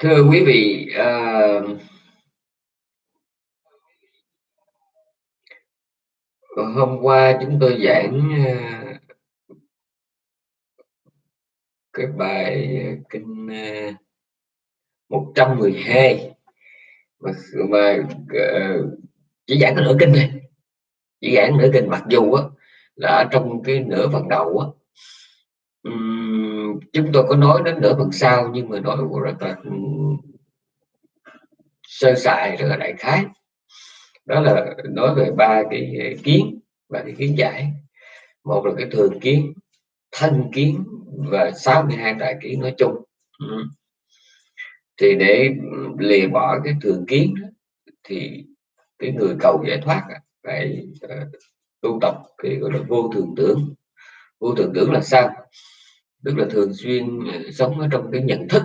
thưa quý vị uh, hôm qua chúng tôi giảng uh, cái bài ờ, kinh uh, 112 mà, mà uh, chỉ giảng cái nửa kinh này chỉ giảng nửa kinh mặc dù á, là ở trong cái nửa phần đầu á, chúng tôi có nói đến nửa phần sau, nhưng mà nói rất là sơ sài rất là đại khái. Đó là nói về ba cái ờ, kiến và cái kiến giải. Một là cái thường kiến, thân kiến và 62 đại kiến nói chung. Ừ. thì để lìa bỏ cái thường kiến thì cái người cầu giải thoát phải ờ, tu tập cái gọi là vô thường tưởng vô thường tưởng là sao? Tức là thường xuyên ờ, sống ở trong cái nhận thức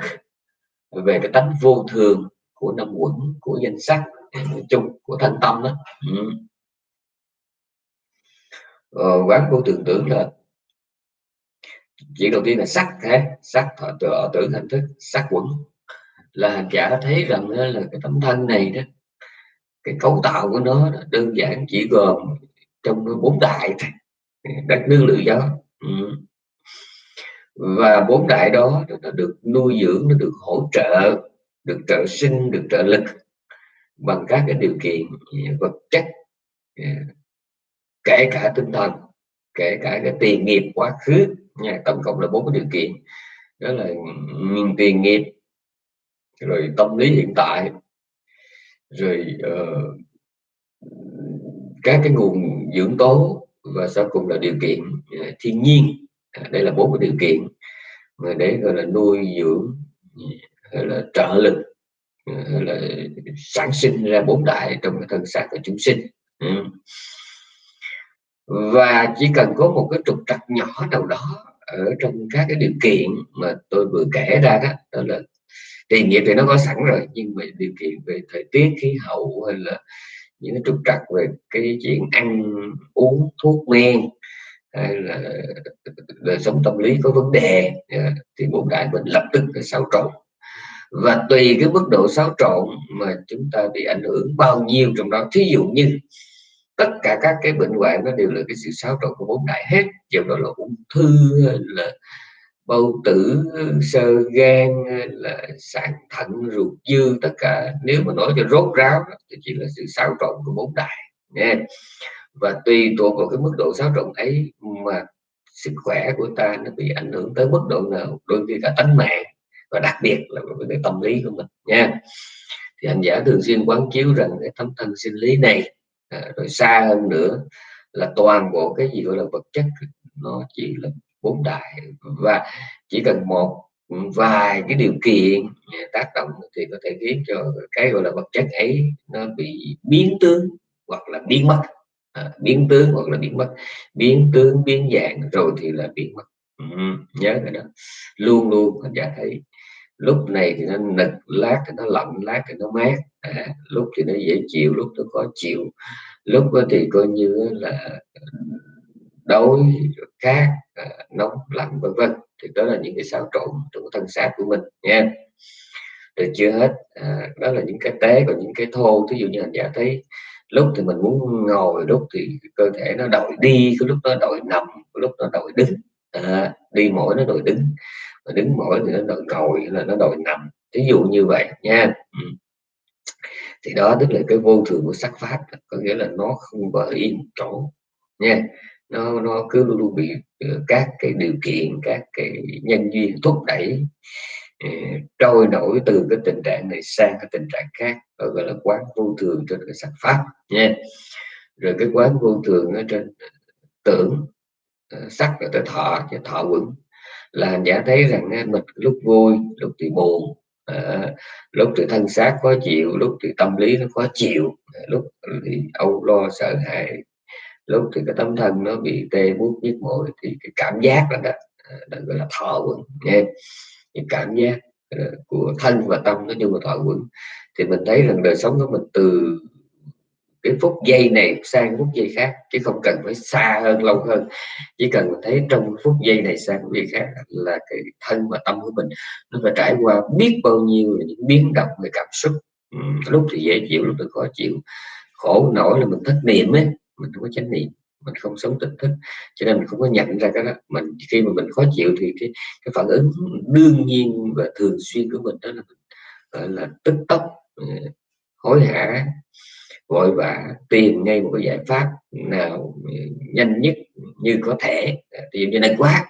về cái tánh vô thường của năm quẩn của danh sắc à, nói chung của thanh tâm đó. Ừ. ờ, quán vô thường tưởng là chuyện đầu tiên là sắc thế sắc thọ ờ, tưởng hình thức sắc quẩn. Là hành giả thấy rằng là cái tấm thân này đó cái cấu tạo của nó đơn giản chỉ gồm trong bốn đại đất nước lửa gió ừ. và bốn đại đó nó được nuôi dưỡng nó được hỗ trợ được trợ sinh được trợ lực bằng các cái điều kiện à, vật chất à, kể cả tinh thần kể cả cái tiền nghiệp quá khứ. Nha tổng cộng là bốn cái điều kiện. Đó là tiền nghiệp rồi tâm lý hiện tại rồi uh, các cái nguồn dưỡng tố và sau cùng là điều kiện. Ờ, thiên nhiên. Ờ, đây là bốn cái điều kiện. Mà để gọi là nuôi dưỡng, gọi là trợ lực ờ, gọi là sản sinh ra bốn đại trong cái thân xác của chúng sinh. Ừ. và chỉ cần có một cái trục trặc nhỏ nào đó ở trong các cái điều kiện mà tôi vừa kể ra đó đó là tiền nghiệp thì nó có sẵn rồi, nhưng mà điều kiện về thời tiết, khí hậu hay là những cái trục trặc về cái chuyện ăn uống, thuốc men hay là đời sống tâm lý có vấn đề. Dạ, thì bốn đại mình lập tức phải xáo trộn. Và tùy cái mức độ xáo trộn mà chúng ta bị ảnh hưởng bao nhiêu trong đó. Thí dụ như tất cả các cái bệnh hoạn nó đều là cái sự xáo trộn của bốn đại hết. Dù đó là ung thư là bầu tử, sơ gan là sản thận, ruột dư, tất cả. Nếu mà nói cho rốt ráo thì chỉ là sự xáo trộn của bốn đại. Nha và tùy thuộc vào cái mức độ xáo trộn ấy mà sức khỏe của ta nó bị ảnh hưởng tới mức độ nào đôi khi cả tính mạng và đặc biệt là với cái tâm lý của mình nha. Thì anh giả thường xuyên quán chiếu rằng cái tấm thân sinh lý này à, rồi xa hơn nữa là toàn bộ cái gì gọi là vật chất nó chỉ là bốn đại. Và chỉ cần một ừ, vài cái điều kiện à, tác động thì có thể khiến cho cái gọi là vật chất ấy nó bị biến tướng hoặc là biến mất à, biến tướng hoặc là biến mất. Biến tướng biến dạng rồi thì là biến mất. Ừ, nhớ cái đó. Luôn luôn anh giả thấy. Lúc này thì nó nực lát thì nó lạnh lát thì nó mát. À, lúc thì nó dễ chịu lúc nó khó chịu. Lúc thì coi như là đối khác à, nóng lạnh vân vân. Thì đó là những cái xáo trộn trong thân xác của mình nha rồi chưa hết à, đó là những cái tế và những cái thô. Ví dụ như hành giả thấy lúc thì mình muốn ngồi lúc thì cơ thể nó đổi đi cái lúc nó đổi nằm cái lúc nó đổi đứng. À, đi mỗi nó đổi đứng. Mà đứng mỗi thì nó đổi ngồi là nó đổi nằm. Ví dụ như vậy nha. Ừ. thì đó tức là cái vô thường của sắc pháp có nghĩa là nó không có yên chỗ nha. Nó nó cứ luôn luôn bị ờ, các cái điều kiện các cái nhân duyên thúc đẩy. Ờ, trôi nổi từ cái tình trạng này sang cái tình trạng khác gọi là quán vô thường trên cái sắc pháp nha. Rồi cái quán vô thường ở trên ờ, tưởng ờ, sắc là tới thọ cho thọ vững là giả thấy rằng mình lúc vui lúc thì buồn à, lúc thì thân xác khó chịu lúc thì tâm lý nó khó chịu lúc thì âu lo sợ hãi lúc thì cái tâm thân nó bị tê buốt nhức mỏi thì cái cảm giác là đó, đó gọi là thọ quẩn yeah những cảm giác ờ, của thân và tâm nói chung là thọ quẩn thì mình thấy rằng đời sống của mình từ cái phút giây này sang phút giây khác, chứ không cần phải xa hơn, lâu hơn. Chỉ cần thấy trong phút giây này sang phút giây khác là cái thân và tâm của mình nó phải trải qua biết bao nhiêu là những biến động về cảm xúc. Lúc thì dễ chịu, lúc thì khó chịu. Khổ nổi là mình thất niệm ấy, mình không có chánh niệm mình không sống tỉnh thức. Cho nên mình không có nhận ra cái đó. Mình khi mà mình khó chịu thì cái, cái phản ứng đương nhiên và thường xuyên của mình đó là mình gọi là tức tốc ừ, hối hả vội vã tìm ngay một cái giải pháp nào ừ, nhanh nhất như có thể. À, thì như này quá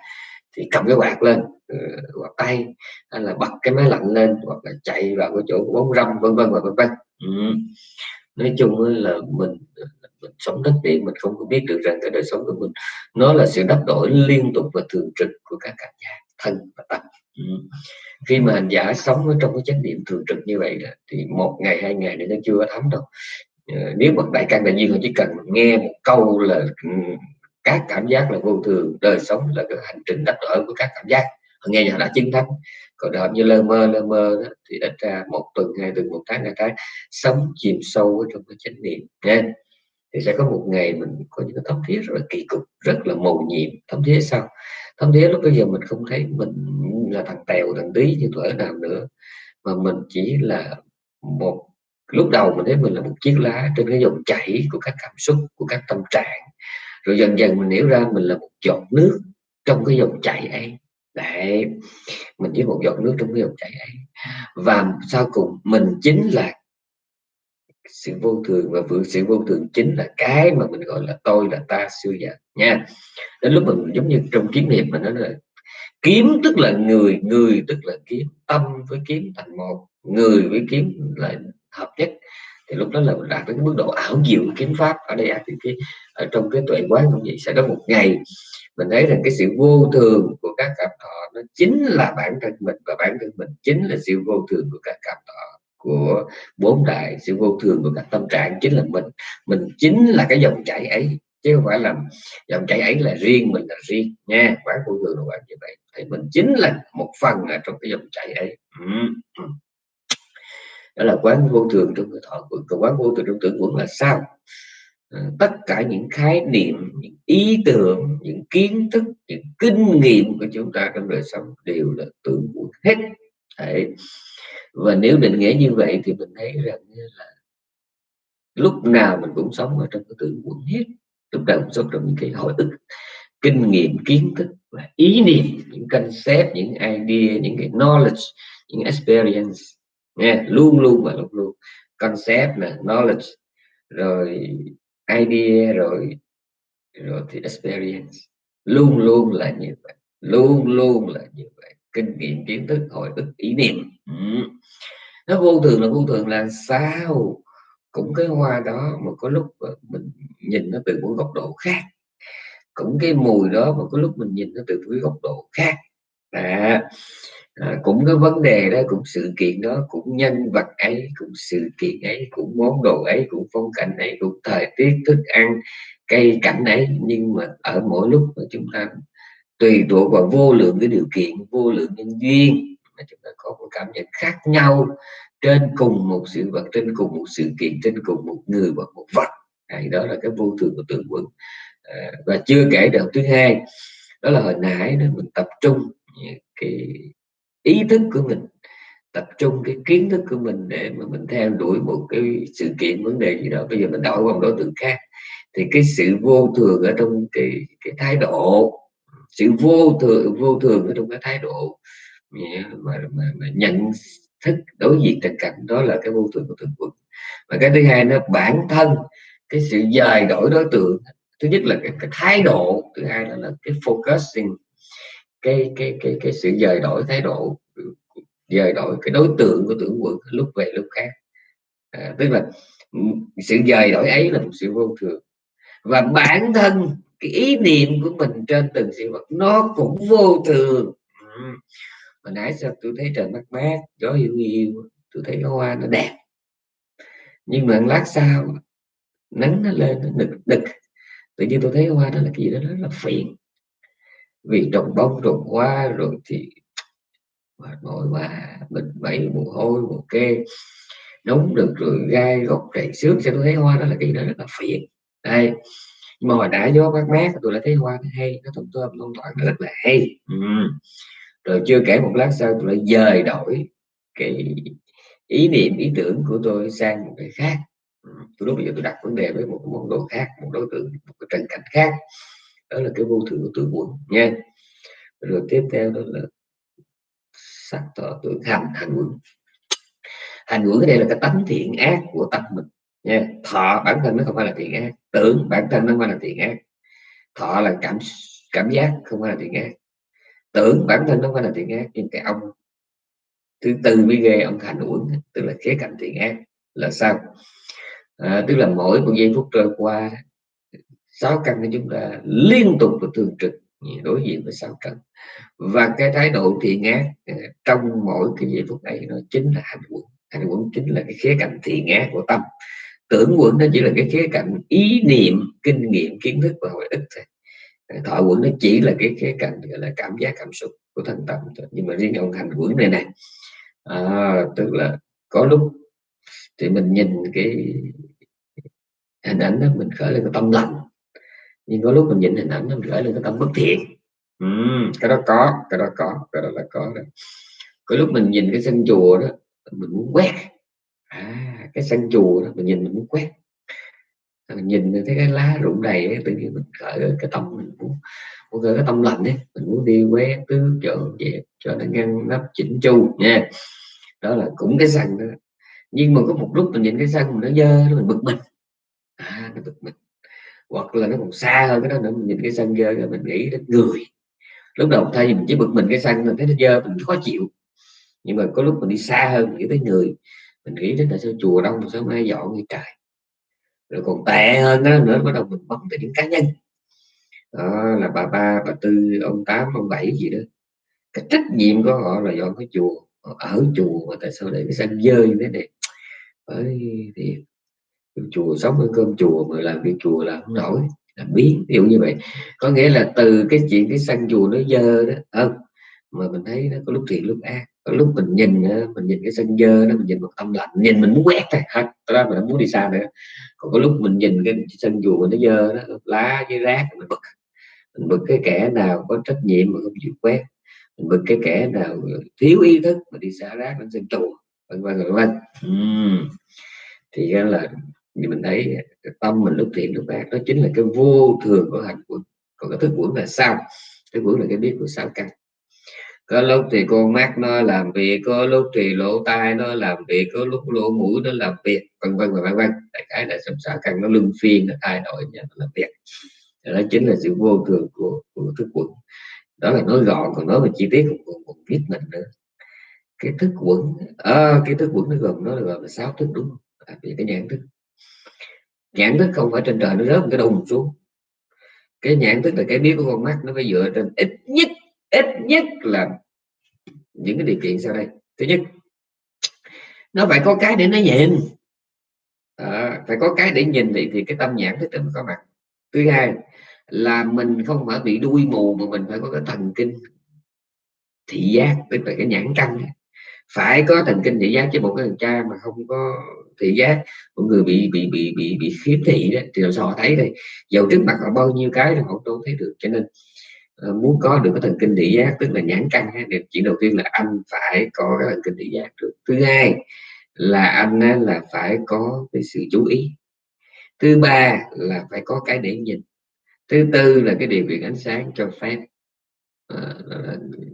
thì cầm cái quạt lên ừ, quạt tay hay là bật cái máy lạnh lên hoặc là chạy vào cái chỗ bóng râm vân vân và vân vân. Ừ. nói chung là mình mình sống đất điện mình không có biết được rằng cái đời sống của mình nó là sự đắp đổi liên tục và thường trực của các cảm giác thân và tâm. Ừ. khi mà hành giả sống ở trong cái chánh niệm thường trực như vậy thì một ngày hai ngày thì nó chưa có thấm đâu. Ờ, nếu bậc đại căn đại duyên họ chỉ cần nghe một câu là ừ, các cảm giác là vô thường đời sống là cái hành trình đắp đổi của các cảm giác. Họ nghe họ đã chứng thánh. Còn hợp như lơ mơ lơ mơ đó, thì đã ra một tuần hai tuần một tháng hai tháng sống chìm sâu ở trong cái chánh niệm. Nha thì sẽ có một ngày mình có những cái thấm thiết rất là kỳ cục, rất là mầu nhiệm. Thấm thiết sao? Thấm thiết lúc bây giờ mình không thấy, mình là thằng tèo, thằng tí như tuổi nào nữa. Mà mình chỉ là một, lúc đầu mình thấy mình là một chiếc lá trên cái dòng chảy của các cảm xúc, của các tâm trạng. Rồi dần dần mình hiểu ra mình là một giọt nước trong cái dòng chảy ấy. Đấy, mình chỉ một giọt nước trong cái dòng chảy ấy. Và sau cùng mình chính là sự vô thường và vượt sự vô thường chính là cái mà mình gọi là tôi là ta xưa giờ, nha. Đến lúc mình giống như trong kiếm hiệp mình nói là kiếm tức là người người tức là kiếm, tâm với kiếm thành một, người với kiếm là hợp nhất. Thì lúc đó là mình đạt đến mức độ ảo diệu kiếm pháp. Ở đây thì cái, ở trong cái tuệ quán cũng vậy, sẽ có một ngày mình thấy rằng cái sự vô thường của các cảm thọ nó chính là bản thân mình và bản thân mình chính là sự vô thường của các cảm thọ của bốn đại sự vô thường của các tâm trạng chính là mình. Mình chính là cái dòng chảy ấy, chứ không phải là dòng chảy ấy là riêng mình là riêng nha. Quán vô thường là quán như vậy. Thì mình chính là một phần ở trong cái dòng chảy ấy. Đó là quán vô thường trong cái thọ quận còn quán vô thường trong tưởng quẩn là sao? À, tất cả những khái niệm, những ý tưởng, những kiến thức, những kinh nghiệm của chúng ta trong đời sống đều là tưởng quẩn hết. Đấy. và nếu định nghĩa như vậy thì mình thấy rằng là lúc nào mình cũng sống ở trong cái tưởng quẩn hết. Lúc nào cũng sống trong những cái hồi ức, kinh nghiệm, kiến thức và ý niệm, những concept, những idea, những cái knowledge, những experience. Nghe, luôn luôn và luôn luôn. Concept là knowledge, rồi idea, rồi rồi thì experience. Luôn luôn là như vậy, luôn luôn là như vậy kinh nghiệm kiến thức hồi ức ý niệm. Ừ. nó vô thường là vô thường là sao? Cũng cái hoa đó mà có lúc mình nhìn nó từ một góc độ khác. Cũng cái mùi đó mà có lúc mình nhìn nó từ cái góc độ khác. À, à, cũng cái vấn đề đó cũng sự kiện đó cũng nhân vật ấy cũng sự kiện ấy cũng món đồ ấy cũng phong cảnh ấy cũng thời tiết thức ăn cây cảnh ấy. Nhưng mà ở mỗi lúc mà chúng ta tùy thuộc vào vô lượng cái điều kiện vô lượng nhân duyên mà chúng ta có một cảm nhận khác nhau trên cùng một sự vật trên cùng một sự kiện trên cùng một người và một vật. Này đó là cái vô thường của tượng quận à, và chưa kể được thứ hai đó là hồi nãy đó mình tập trung cái ý thức của mình tập trung cái kiến thức của mình để mà mình theo đuổi một cái sự kiện vấn đề gì đó. Bây giờ mình đổi qua một đối tượng khác thì cái sự vô thường ở trong cái cái thái độ sự vô thường vô thường ở trong cái thái độ. Mà, mà, mà nhận thức đối diện tình cảnh đó là cái vô thường của thường quật và cái thứ hai nó bản thân cái sự dời đổi đối tượng. Thứ nhất là cái, cái thái độ thứ hai là, là cái focusing cái cái cái cái sự dời đổi thái độ dời đổi cái đối tượng của tưởng quận lúc về lúc khác. À, tức là ừ, sự dời đổi ấy là một sự vô thường. Và bản thân cái ý niệm của mình trên từng sự vật, nó cũng vô thường. Ừ. hồi nãy sao tôi thấy trời mát mát, gió hiu hiu, tôi thấy cái hoa nó đẹp. Nhưng mà lát sau, nắng nó lên, nó đực đực. tự nhiên tôi thấy hoa đó là cái gì đó rất là phiền. Vì trồng bông, trồng hoa rồi thì mệt mỏi quá, mình bậy mồ hôi, mồ kê. Đúng được rồi gai góc rầy xước cho tôi thấy hoa đó là cái đó rất là phiền. Đây nhưng mà hồi đã gió mát mát tôi đã thấy hoa hay, nó thơm tôm luôn toàn rất là hay. Ừ. rồi chưa kể một lát sau tôi lại dời đổi cái ý niệm, ý tưởng của tôi sang một cái khác. Ừ. tôi lúc bây giờ tôi đặt vấn đề với một món đồ khác, một đối tượng, một cái trần cảnh khác. Đó là cái vô thường của tuổi buồn nha. Rồi tiếp theo đó là sắc thọ tưởng hành hành quẩn. Hành quẩn ở đây là cái tánh thiện ác của tâm mình nha thọ bản thân nó không phải là thiện ác tưởng bản thân nó không phải là thiện ác. Thọ là cảm cảm giác không phải là thiện ác. Tưởng bản thân nó không phải là thiện ác nhưng cái ông thứ tư mới ghê ông thành uẩn tức là khía cạnh thiện ác là sao? À, tức là mỗi một giây phút trôi qua sáu căn của chúng ta liên tục và thường trực đối diện với sáu căn. Và cái thái độ thiện ác à, trong mỗi cái giây phút này nó chính là hành quẩn hành quẩn chính là cái khía cạnh thiện ác của tâm tưởng quẩn nó chỉ là cái khía cạnh ý niệm kinh nghiệm kiến thức và hồi ức thôi. Thọ quẩn nó chỉ là cái khía cạnh gọi là cảm giác cảm xúc của thân tâm thôi. nhưng mà riêng ông hành quẩn này này à, tức là có lúc thì mình nhìn cái hình ảnh đó mình khởi lên cái tâm lành. Nhưng có lúc mình nhìn hình ảnh đó mình khởi lên cái tâm bất thiện. Ừ, cái đó có cái đó có cái đó là có đó có lúc mình nhìn cái sân chùa đó mình muốn quét à cái sân chùa đó mình nhìn mình muốn quét. Mình nhìn thấy cái lá rụng đầy ấy, tự nhiên mình khởi cái tâm mình muốn muốn cái tâm lành ấy. Mình muốn đi quét tứ chỗ dẹp cho nó ngăn nắp chỉnh chu nha. Đó là cũng cái sân đó. Nhưng mà có một lúc mình nhìn cái sân mình nó dơ nó mình bực mình. À nó bực mình. Hoặc là nó còn xa hơn cái đó nữa mình nhìn cái sân dơ rồi mình nghĩ đến người lúc đầu thay vì mình chỉ bực mình cái sân mình thấy nó dơ mình khó chịu. Nhưng mà có lúc mình đi xa hơn mình nghĩ tới người mình nghĩ đến là sao chùa đông sớm mai dọn như trời rồi còn tệ hơn đó nữa bắt đầu mình bấm tới những cá nhân. Đó, là bà ba, bà tư, ông tám, ông bảy gì đó. Cái trách nhiệm của họ là dọn cái chùa. Ở chùa mà tại sao để cái sân dơ như thế này? Bởi thì chùa sống ở cơm chùa mà làm việc chùa là không nổi, là biến. Ví dụ như vậy. Có nghĩa là từ cái chuyện cái sân chùa nó dơ đó, không, mà mình thấy nó có lúc thiện lúc ác lúc mình nhìn mình nhìn cái sân dơ đó, mình nhìn một tâm lạnh, nhìn mình muốn quét thôi hết đó mình muốn đi xa nữa. Còn có lúc mình nhìn cái sân chùa nó dơ đó, lá với rác, mình bực. Mình bực cái kẻ nào có trách nhiệm mà không chịu quét. Mình bực cái kẻ nào thiếu ý thức mà đi xả rác đến sân chùa vân vân vân vân. Thì là như mình thấy, tâm mình lúc thiện lúc ác đó chính là cái vô thường của hành quẩn còn cái thức quẩn là sao? Thức quẩn là cái biết của sao căn có lúc thì con mắt nó làm việc có lúc thì lỗ tai nó làm việc có lúc lỗ mũi nó làm việc vân vân và vân vân. Đại khái là sống xã càng nó luân phiên nó thay đổi nó làm việc. Đó chính là sự vô thường của, của thức quẩn. Đó là nói gọn còn nói về chi tiết cũng còn, còn biết mình nữa. Cái thức quẩn à, cái thức quẩn nó gồm nó là gồm là sáu thức đúng à, vì cái nhãn thức. Nhãn thức không phải trên trời nó rớt một cái đùng xuống. Cái nhãn thức là cái biết của con mắt nó phải dựa trên ít nhất ít nhất là những cái điều kiện sau đây. Thứ nhất nó phải có cái để nó nhìn. À, phải có cái để nhìn thì thì cái tâm nhãn thức nó có mặt. Thứ hai là mình không phải bị đuôi mù mà mình phải có cái thần kinh thị giác tức là cái nhãn căn. Phải có thần kinh thị giác chứ một cái thằng cha mà không có thị giác một người bị bị bị bị bị khiếm thị đó thì họ thấy đây dầu trước mặt họ bao nhiêu cái thì họ đâu thấy được. Cho nên Ờ, muốn có được cái thần kinh thị giác tức là nhãn căn thì chuyện đầu tiên là anh phải có cái thần kinh thị giác được. Thứ hai là anh là phải có cái sự chú ý. Thứ ba là phải có cái để nhìn. Thứ tư là cái điều kiện ánh sáng cho phép à,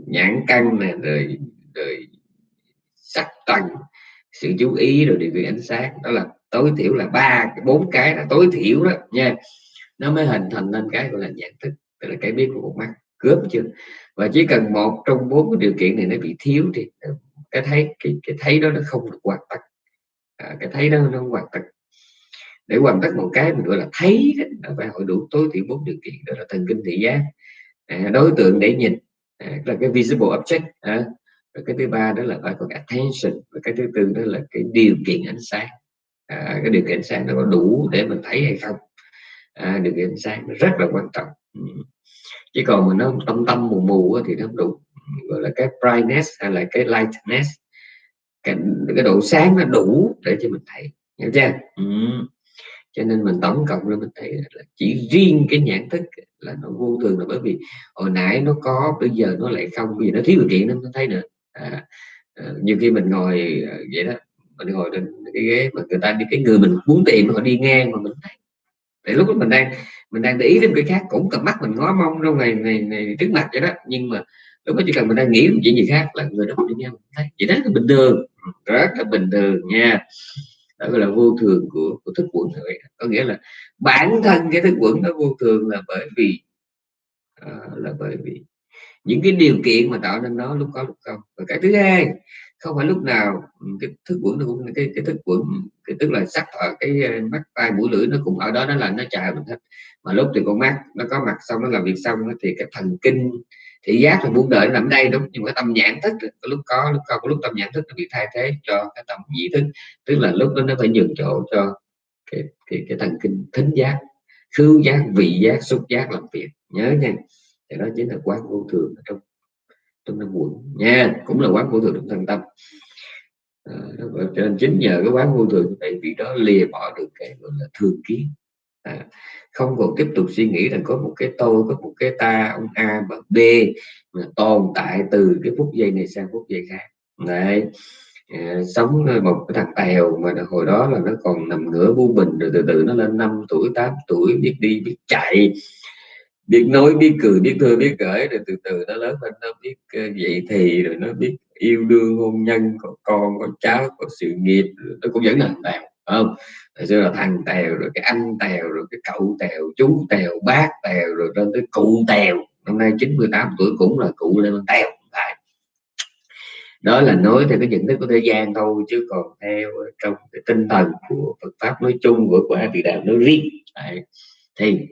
nhãn căn này rồi rồi sắc tầng sự chú ý rồi điều kiện ánh sáng. Đó là tối thiểu là ba bốn cái là tối thiểu đó nha. Nó mới hình thành nên cái gọi là nhận thức tức là cái biết của một mắt cướp chưa và chỉ cần một trong bốn cái điều kiện này nó bị thiếu thì cái thấy cái, cái thấy đó nó không được hoàn tất. À, cái thấy đó nó không hoàn tất. Để hoàn tất một cái mình gọi là thấy đó, phải hội đủ tối thiểu bốn điều kiện đó là thần kinh thị giác à, đối tượng để nhìn à, là cái visible object à, và cái thứ ba đó là phải có attention và cái thứ tư đó là cái điều kiện ánh sáng. À, cái điều kiện ánh sáng nó có đủ để mình thấy hay không? À, điều kiện ánh sáng nó rất là quan trọng chứ còn mà nó tâm tâm mù mù thì nó không đủ gọi là cái brightness hay là cái lightness. Cái, cái độ sáng nó đủ để cho mình thấy hiểu chưa? Ừ. cho nên mình tổng cộng rồi mình thấy là chỉ riêng cái nhãn thức là nó vô thường là bởi vì hồi nãy nó có bây giờ nó lại không vì nó thiếu điều kiện nên nó thấy nữa. À, à, nhiều khi mình ngồi à, vậy đó mình ngồi trên cái ghế mà người ta đi cái người mình muốn tìm họ đi ngang mà mình thấy để lúc đó mình đang mình đang để ý đến cái khác cũng cầm mắt mình ngó mong trong ngày ngày ngày trước mặt vậy đó. Nhưng mà lúc đó chỉ cần mình đang nghĩ chuyện gì khác là người đó đi ngang thấy chỉ đó là bình thường. Ừ, rất là bình thường nha. Đó gọi là vô thường của, của thức quẩn vậy có nghĩa là bản thân cái thức quẩn nó vô thường là bởi vì uh, là bởi vì những cái điều kiện mà tạo nên nó lúc có lúc không. Và cái thứ hai không phải lúc nào ừ, cái thức quẩn nó cũng cái cái thức quẩn cái tức là sắc ở cái ờ, mắt tai mũi lưỡi nó cũng ở đó nó là nó chào mình hết. Mà lúc thì con mắt nó có mặt xong nó làm việc xong thì cái thần kinh thị giác là muốn đợi nằm đây đúng. Nhưng mà tâm nhãn thức có lúc có lúc không có lúc tâm nhãn thức nó bị thay thế cho cái tâm nhĩ thức. Tức là lúc đó nó phải nhường chỗ cho cái cái, cái thần kinh thính giác khứu giác vị giác xúc giác làm việc. Nhớ nha thì đó chính là quán vô thường ở trong trong năm quận nha cũng là quán vô thường trong thân tâm. À, cho nên chính nhờ cái quán vô thường vậy vì đó lìa bỏ được cái gọi là thường kiến à, không còn tiếp tục suy nghĩ rằng có một cái tôi có một cái ta ông A và B mà tồn tại từ cái phút giây này sang phút giây khác. Đấy. À, sống một cái thằng tèo mà hồi đó là nó còn nằm ngửa bu bình rồi từ từ nó lên 5 tuổi 8 tuổi biết đi biết chạy biết nói, biết cười, biết thơ, biết gửi rồi từ từ nó lớn lên, nó biết ờ, dạy thì, rồi nó biết yêu đương, hôn nhân, có con, có cháu, có sự nghiệp nó cũng vẫn là tèo không? Rồi xưa là thằng tèo, rồi cái anh tèo, rồi cái cậu tèo, chú tèo, bác tèo, rồi lên tới cụ tèo. Năm nay 98 tuổi cũng là cụ lên tèo lại đó là nói theo cái nhận thức của thế gian thôi, chứ còn theo trong cái tinh thần của Phật pháp nói chung, của quả vị đạo nói riêng Đấy. thì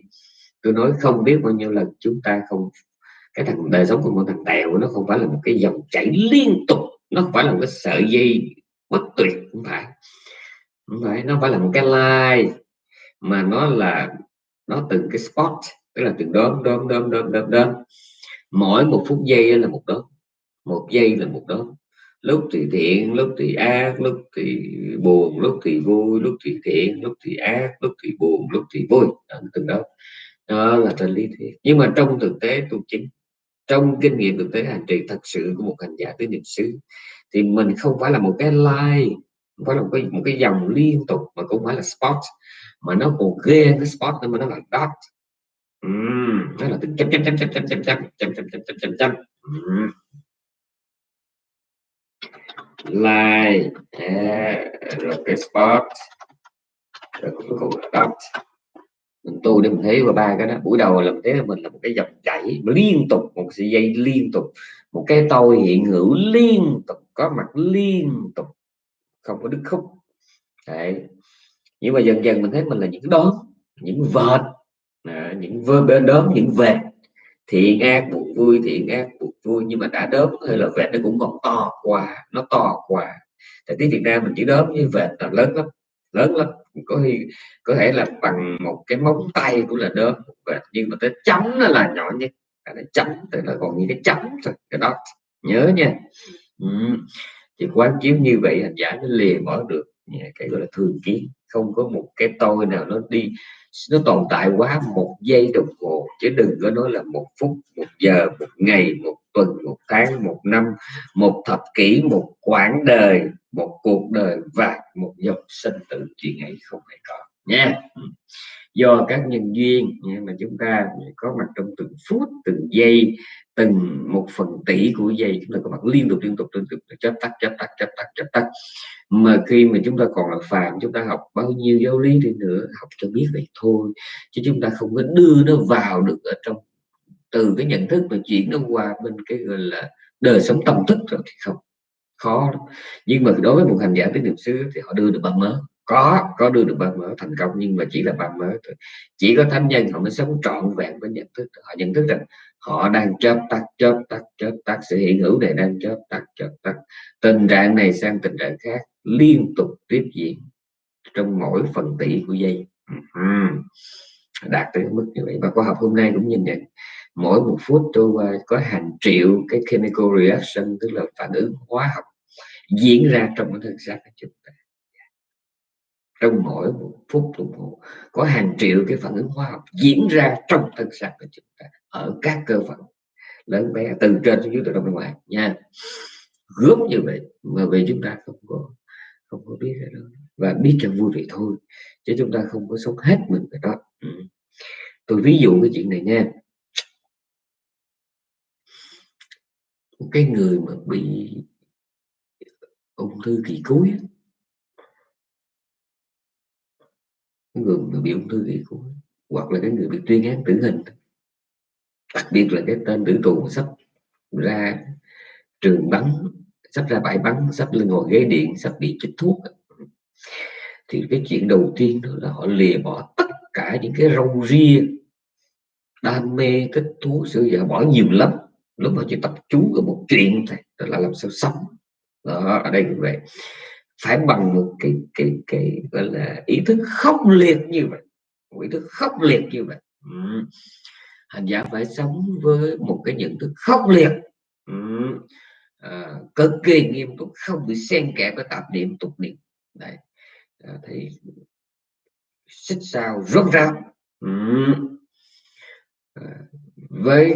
tôi nói không biết bao nhiêu lần chúng ta không, cái thằng, đời sống của một thằng tèo nó không phải là một cái dòng chảy liên tục, nó không phải là một cái sợi dây bất tuyệt, không phải. Không phải, nó phải là một cái line, mà nó là, nó từng cái spot, tức là từng đốm đốm đốm đốm đốm đốm. Mỗi một phút giây là một đốm, một giây là một đốm. Lúc thì thiện, lúc thì ác, lúc thì buồn, lúc thì vui, lúc thì thiện, lúc thì ác, lúc thì buồn, lúc thì vui. Từng đó đó là trên lý thuyết nhưng mà trong thực tế tu chính trong kinh nghiệm thực tế hành trì thật sự của một hành giả tứ niệm xứ thì mình không phải là một cái like không phải là một cái, một cái dòng liên tục mà cũng phải là spot mà nó còn ghê cái spot nữa mà nó là dot uhm, nó là từng chấm chấm chấm chấm chấm chấm chấm chấm chấm chấm chấm chấm chấm line rồi cái spot rồi cuối cùng là dot mình tu để mình thấy qua ba cái đó. Buổi đầu là mình thấy là mình là một cái dòng chảy liên tục một sợi dây liên tục. Một cái tôi hiện hữu liên tục có mặt liên tục không có đứt khúc. Đấy. nhưng mà dần dần mình thấy mình là những đốm những vệt à, những vơ bên đốm những vệt. Thiện ác buồn vui thiện ác buồn vui. Nhưng mà đã đốm hay là vệt nó cũng còn to quá nó to quá. Tại tiếng Việt Nam mình chỉ đốm như vệt là lớn lắm lớn lắm. Có khi có thể là bằng một cái móng tay cũng là đốm nhưng mà tới chấm nó là nhỏ nhất. À, cái chấm, tức là còn như cái chấm thôi, cái đó. Nhớ nha. Ừ. Thì quán chiếu như vậy hành giả nó lìa bỏ được cái gọi là thường kiến không có một cái tôi nào nó đi, nó tồn tại quá một giây đồng hồ, chứ đừng có nói là một phút, một giờ, một ngày, một tuần, một tháng, một năm, một thập kỷ, một quãng đời, một cuộc đời và một dòng sinh tử chuyện ấy không hề có nha do các nhân duyên mà chúng ta có mặt trong từng phút, từng giây từng một phần tỷ của giây chúng ta có mặt liên tục liên tục liên tục chấp tắt chấp tắt chấp tắt chấp tắt. Mà khi mà chúng ta còn là phàm, chúng ta học bao nhiêu giáo lý đi nữa, học cho biết vậy thôi. Chứ chúng ta không có đưa nó vào được ở trong, từ cái nhận thức mà chuyển nó qua bên cái gọi là đời sống tâm thức rồi thì không, khó nhưng mà đối với một hành giả tới niệm xứ thì họ đưa được bằng mớ có có đưa được ba mớ thành công, nhưng mà chỉ là ba mớ thôi. Chỉ có thánh nhân họ mới sống trọn vẹn với nhận thức. Họ nhận thức rằng họ đang chớp tắt chớp tắt chớp tắt. Sự hiện hữu này đang chớp tắt chớp tắt. Tình trạng này sang tình trạng khác, liên tục tiếp diễn trong mỗi phần tỷ của giây đạt tới mức như vậy. Và khoa học hôm nay cũng nhìn nhận, mỗi một phút trôi qua có hàng triệu cái chemical reaction, tức là phản ứng hóa học diễn ra trong cái thân xác của chúng ta trong mỗi một phút đồng hồ, có hàng triệu cái phản ứng hóa học diễn ra trong thân xác của chúng ta, ở các cơ phận lớn bé, từ trên xuống dưới, từ trong ra ngoài, nha. Gớm như vậy mà về chúng ta không có không có biết đâu đó. Và biết cho vui vậy thôi, chứ chúng ta không có sống hết mình cái đó. Ừ. tôi ví dụ cái chuyện này nha. Một cái người mà bị ung thư kỳ cuối người mà bị ung thư gây cuối hoặc là cái người bị tuyên án tử hình, đặc biệt là cái tên tử tù sắp ra trường bắn, sắp ra bãi bắn, sắp lên ngồi ghế điện, sắp bị chích thuốc. Thì cái chuyện đầu tiên đó là họ lìa bỏ tất cả những cái râu ria, đam mê, thích thú sự giờ bỏ nhiều lắm. Lúc mà chỉ tập trung ở một chuyện thôi đó là làm sao sống. Đó, ở đây cũng vậy phải bằng một cái cái cái gọi là ý thức khốc liệt như vậy. Một ý thức khốc liệt như vậy. Ừ. hành giả phải sống với một cái nhận thức khốc liệt. Ừ. à, cực kỳ nghiêm túc không bị xen kẽ với tạp niệm tục niệm. Đấy. À, thì xích sao rốt ráo. Ừ. à, với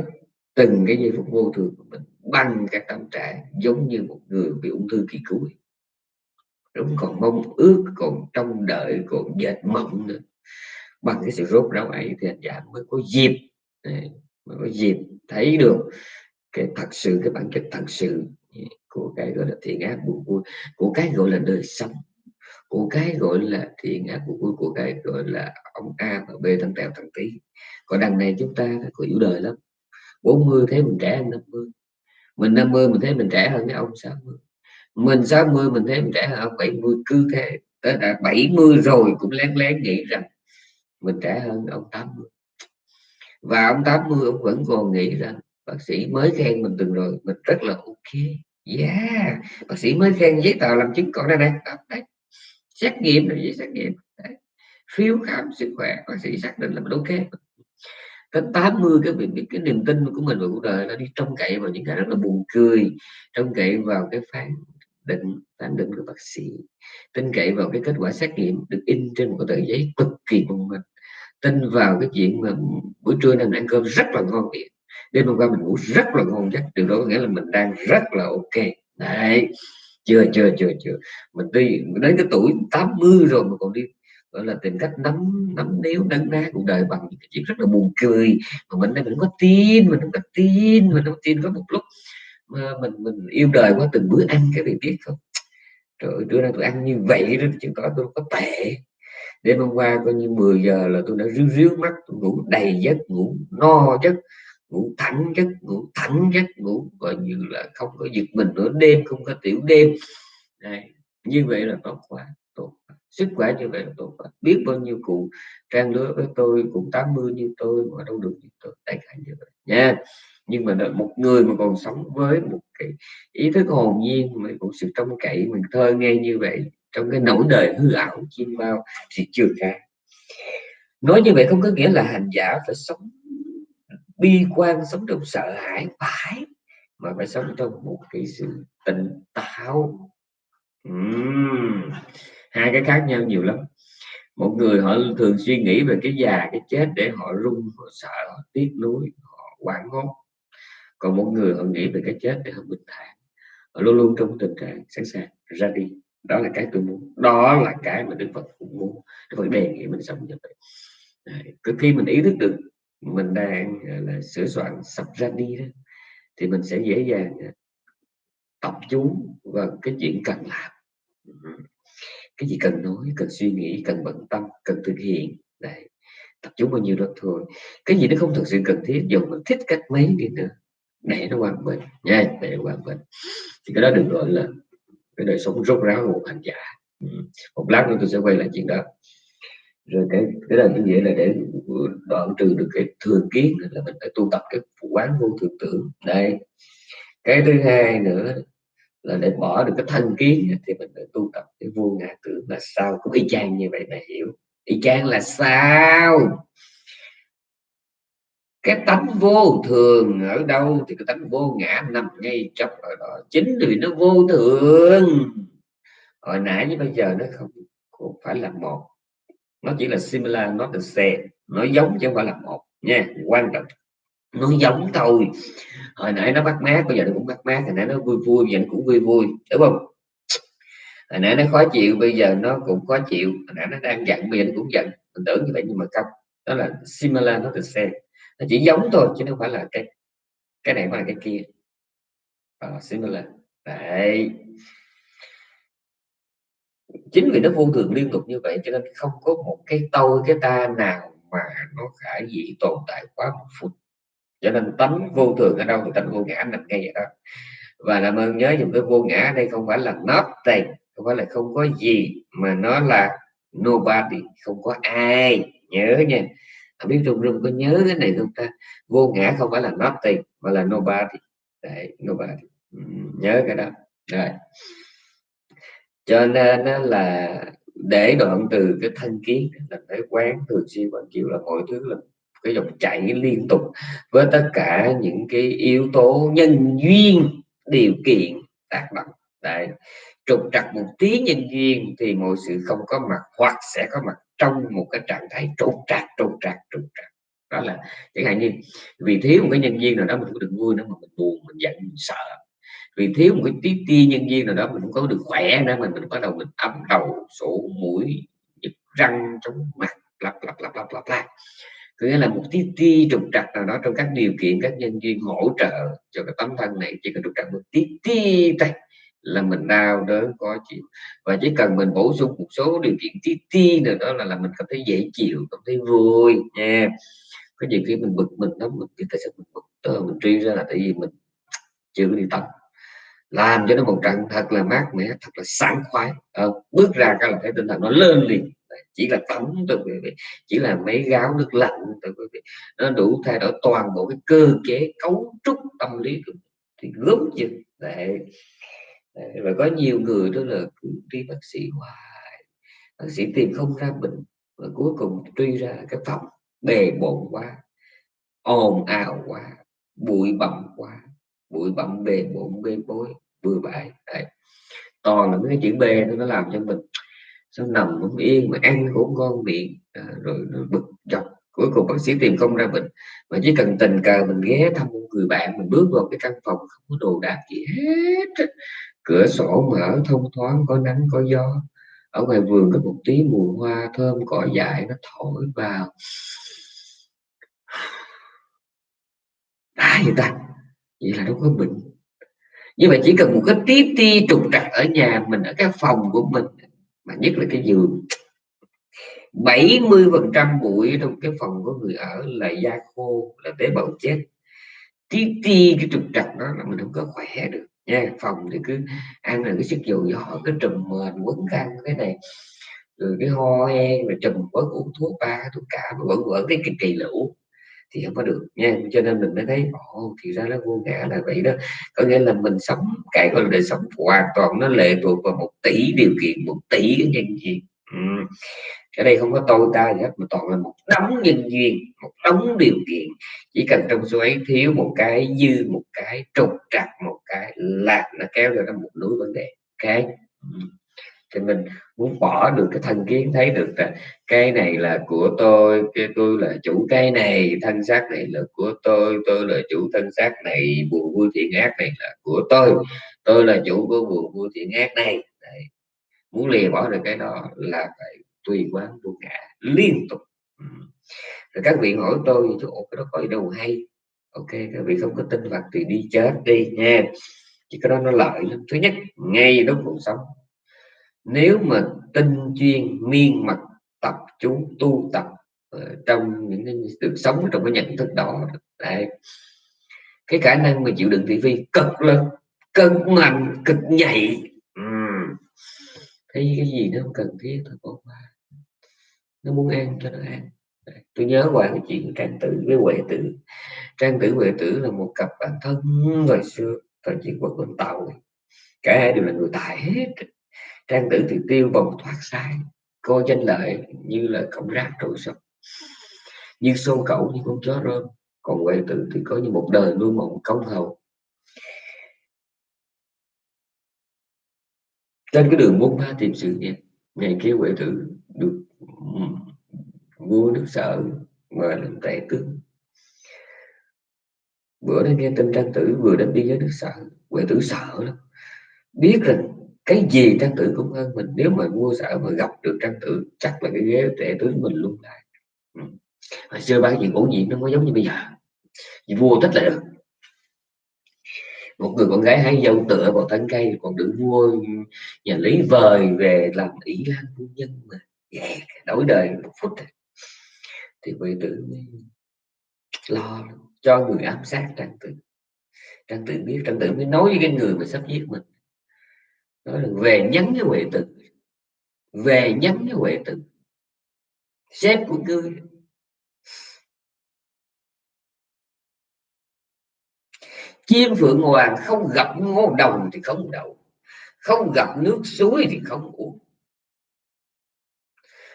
từng cái giây phút vô thường của mình bằng cái tâm trạng giống như một người bị ung thư kỳ cuối đúng, còn mong ước, còn trông đợi, còn dệt mộng nữa. Bằng cái sự rốt ráo ấy thì anh giả mới có dịp à, mới có dịp thấy được cái thật sự, cái bản chất thật sự của cái gọi là thiện ác buồn vui của cái gọi là đời sống, của cái gọi là thiện ác buồn vui của cái gọi là ông A và B thằng tèo thằng tí còn đằng này chúng ta có yếu đời lắm. 40 thấy mình trẻ hơn 50 mình 50 mình thấy mình trẻ hơn cái ông 60 mình 60 mình thấy mình trẻ hơn ông 70 cứ thế. Tới đã 70 rồi cũng lén lén nghĩ rằng mình trẻ hơn ông 80 và ông 80 ông vẫn còn nghĩ rằng bác sĩ mới khen mình từng rồi, mình rất là ok. Yeah, bác sĩ mới khen giấy tờ làm chứng còn đây này. Đấy. Xét nghiệm rồi, giấy xét nghiệm. Đấy. phiếu khám sức khỏe, bác sĩ xác định là mình ok. Tới 80 cái việc, cái niềm tin của mình vào cuộc đời nó đi trông cậy vào những cái rất là buồn cười, trông cậy vào cái phán định phán định của bác sĩ. Tin cậy vào cái kết quả xét nghiệm được in trên một cái tờ giấy cực kỳ mong mình tin vào cái chuyện mà buổi trưa nên ăn cơm rất là ngon miệng, đêm hôm qua mình ngủ rất là ngon giấc, điều đó có nghĩa là mình đang rất là ok. Đấy, chưa chưa chưa chưa. Mình đi đến cái tuổi 80 rồi mà còn đi, gọi là, tìm cách nắm nắm níu, nâng ná cuộc đời bằng những cái chuyện rất là buồn cười. Mà mình đây mình có tin, mình không có tin, mình không tin có một lúc mình mình yêu đời quá, từng bữa ăn cái vị biết không? Trời ơi trưa nay tôi ăn như vậy đó chứ có tôi có tệ. Đêm hôm qua coi như 10 giờ là tôi đã ríu ríu mắt tôi ngủ đầy giấc, ngủ no giấc, ngủ thẳng giấc, ngủ thẳng giấc, ngủ coi như là không có giật mình nữa, đêm không có tiểu đêm. Này, như vậy là tốt quá, tốt sức khỏe như vậy là tốt quá. Biết bao nhiêu cụ trang lứa với tôi cũng 80 như tôi mà đâu được như tôi. Đại khái như vậy. Nha nhưng mà một người mà còn sống với một cái ý thức hồn nhiên, mà một sự trông cậy, mình thơ nghe như vậy, trong cái nỗi đời hư ảo chim bao thì chưa khác nói như vậy không có nghĩa là hành giả phải sống, bi quan sống trong sợ hãi phải, mà phải sống trong một cái sự tỉnh táo. Uhm. hai cái khác nhau nhiều lắm. Một người họ thường suy nghĩ về cái già, cái chết để họ run, họ sợ, họ tiếc nuối, họ quảng hốt còn một người họ nghĩ về cái chết để họ bình thản. Họ luôn luôn trong tình trạng sẵn sàng ra đi. Đó là cái tôi muốn. Đó là cái mà đức phật cũng muốn. Đức phật đề nghị mình sống như vậy. Đấy. khi mình ý thức được mình đang là, sửa soạn sắp ra đi đó, thì mình sẽ dễ dàng à, tập chú vào cái chuyện cần làm. Cái gì cần nói, cần suy nghĩ, cần bận tâm, cần thực hiện. Đấy. tập chú bao nhiêu đó thôi. Cái gì nó không thực sự cần thiết, dù mình thích cách mấy đi nữa để nó quan bình. Nha, để nó quan bình. Thì cái đó được gọi là cái đời sống rốt ráo của một hành giả ừ. một lát nữa tôi sẽ quay lại chuyện đó. Rồi cái cái là như vậy là để đoạn trừ được cái thường kiến là mình phải tu tập cái quán vô thường tưởng. Đây. Cái thứ hai nữa là để bỏ được cái thân kiến thì mình phải tu tập cái vô ngã tưởng là sao. Cũng y chang như vậy mà hiểu. Y chang là sao? Cái tánh vô thường ở đâu thì cái tánh vô ngã nằm ngay trong ở đó. Chính vì nó vô thường. Hồi nãy với bây giờ nó không, không phải là một. Nó chỉ là similar not the same. Nó giống chứ không phải là một. Nha quan trọng. Nó giống thôi. Hồi nãy nó bắt mát bây giờ nó cũng bắt mát. Hồi nãy nó vui vui bây giờ nó cũng vui vui. Đúng không? Hồi nãy nó khó chịu bây giờ nó cũng khó chịu. Hồi nãy nó đang giận bây giờ nó cũng giận. Mình tưởng như vậy nhưng mà không. Đó là similar not the same nó chỉ giống thôi chứ không phải là cái cái này mà là cái kia. Ờ, uh, similar đấy. Chính vì nó vô thường liên tục như vậy cho nên không có một cái tôi cái ta nào mà nó khả dĩ tồn tại quá một phút. Cho nên tánh vô thường ở đâu thì tánh vô ngã nằm ngay ở đó. Và làm ơn nhớ dùng cái vô ngã ở đây không phải là nothing không phải là không có gì mà nó là nobody không có ai. Nhớ nha không biết trung rung có nhớ cái này không ta? Vô ngã không phải là nothing mà là nobody. Đấy, nobody. Nhớ cái đó. Rồi. Cho nên là để đoạn từ cái thân kiến là cái quán thường xuyên và kiểu là mọi thứ là cái dòng chảy liên tục với tất cả những cái yếu tố nhân duyên điều kiện tác động. Đấy trục trặc một tí nhân duyên thì mọi sự không có mặt, hoặc sẽ có mặt trong một cái trạng thái trục trặc trục trặc trục trặc. Đó là chẳng hạn như, vì thiếu một cái nhân duyên nào đó mình cũng đừng vui nữa mà mình buồn, mình giận, mình sợ. Vì thiếu một cái tí ti nhân duyên nào đó mình không có được khỏe nữa mình mình bắt đầu mình ấm đầu, sổ mũi răng trong mặt lặp lặp lặp lặp lặp lại có nghĩa là một tí ti trục trặc nào đó trong các điều kiện, các nhân duyên hỗ trợ cho cái tấm thân này, chỉ cần trục trặc một tí ti thôi là mình đau đớn có chịu. Và chỉ cần mình bổ sung một số điều kiện tí ti nữa đó là là mình cảm thấy dễ chịu cảm thấy vui nha. Có nhiều khi mình bực mình lắm mình tại sao mình bực tơ mình truy ra là tại vì mình chưa có đi tập. Làm cho nó một trận thật là mát mẻ thật là sảng khoái. À, bước ra cái là thấy tinh thần nó lên liền. Chỉ là tắm từ quý vị chỉ là mấy gáo nước lạnh từ quý vị. Nó đủ thay đổi toàn bộ cái cơ chế cấu trúc tâm lý thì gớm chừng. Để và có nhiều người đó là cứ đi bác sĩ hoài. Bác sĩ tìm không ra bệnh và cuối cùng truy ra cái phòng bề bộn quá ồn ào quá bụi bặm quá bụi bặm bề bộn bê bối bừa bãi. Đấy. toàn là cái chữ B nó làm cho mình sao nằm không yên mà ăn cũng ngon miệng à, rồi nó bực dọc. Cuối cùng bác sĩ tìm không ra bệnh mà chỉ cần tình cờ mình ghé thăm một người bạn mình bước vào cái căn phòng không có đồ đạc gì hết cửa sổ mở thông thoáng, có nắng, có gió. Ở ngoài vườn có một tí mùi hoa thơm cỏ dại, nó thổi vào. Đã vậy ta, vậy là nó có bệnh. Như vậy chỉ cần một cái tí ti trục trặc ở nhà mình, ở cái phòng của mình, mà nhất là cái giường 70 phần trăm bụi trong cái phòng của người ở là da khô, là tế bào chết. Tí ti cái trục trặc đó là mình không có khỏe được nha, phòng thì cứ ăn rồi cái sức dầu dò cái trùm mền, quấn khăn cái này. Rồi cái ho hen, rồi trùm quấn uống thuốc ba, thuốc cả mà vẫn vẫn cái kỳ kỳ lũ thì không có được. Nha, cho nên mình mới thấy, ồ, thì ra nó vô ngã là vậy đó. Có nghĩa là mình sống, cái gọi là đời sống hoàn toàn nó lệ thuộc vào một tỷ điều kiện, một tỷ cái nhân gì ừ cái đây không có tôi ta gì hết mà toàn là một đống nhân duyên một đống điều kiện. Chỉ cần trong số ấy thiếu một cái dư một cái trục trặc một cái là nó kéo ra một núi vấn đề. Cái ừ. Thì mình muốn bỏ được cái thân kiến thấy được là cái này là của tôi cái tôi là chủ cái này thân xác này là của tôi tôi là chủ thân xác này buồn vui thiện ác này là của tôi tôi là chủ của buồn vui thiện ác này. Đấy. muốn lìa bỏ được cái đó là phải tùy quán vô ngã liên tục. Ừ. Rồi các vị hỏi tôi chỗ cái đó có đâu hay. Ok, các vị không có tin Phật thì đi chết đi nha. Chỉ có đó nó lợi lắm. Thứ nhất, ngay lúc cuộc sống. Nếu mà tinh chuyên, miên mật tập chú, tu tập ờ, trong những cái được sống trong cái nhận thức đó, đấy. Cái khả năng mà chịu đựng thị phi cực lớn cực mạnh cực nhạy. Ừ. thấy cái gì nó không cần thiết, thôi bỏ qua nó muốn ăn cho nó ăn tôi nhớ qua cái chuyện trang tử với huệ tử. Trang tử, huệ tử là một cặp bạn thân thời xưa, thời chiến quốc con tàu. Cả hai đều là người tài hết. Trang tử thì tiêu vòng thoát sai. Coi danh lợi như là cọng rác trội sập. Như sâu cẩu như con chó rơm. Còn huệ tử thì có như một đời nuôi mộng công hầu. Trên cái đường bốn ba tìm sự nghiệp, ngày kia huệ tử được vua nước sở mời làm tể tướng bữa đó nghe tin trang tử vừa đến đi với nước sở. Huệ tử sợ lắm. Biết rằng cái gì trang tử cũng hơn mình. Nếu mà vua sở mà gặp được trang tử, chắc là cái ghế tể tướng mình luôn lại. Hồi xưa ba chuyện bổ nhiệm nó có giống như bây giờ. Vì vua thích là được. Một người con gái hái dâu tựa vào thân cây, còn được vua nhà lý vời về làm ý lan phu nhân mà yeah, đổi đời một phút à. thì vị tử lo cho người ám sát trang tử. Trang tử biết trang tử mới nói với cái người mà sắp giết mình. Nói là về nhắn với huệ tử. Về nhắn với huệ tử. Sếp của ngươi. Chim phượng hoàng không gặp ngô đồng thì không đậu. Không gặp nước suối thì không uống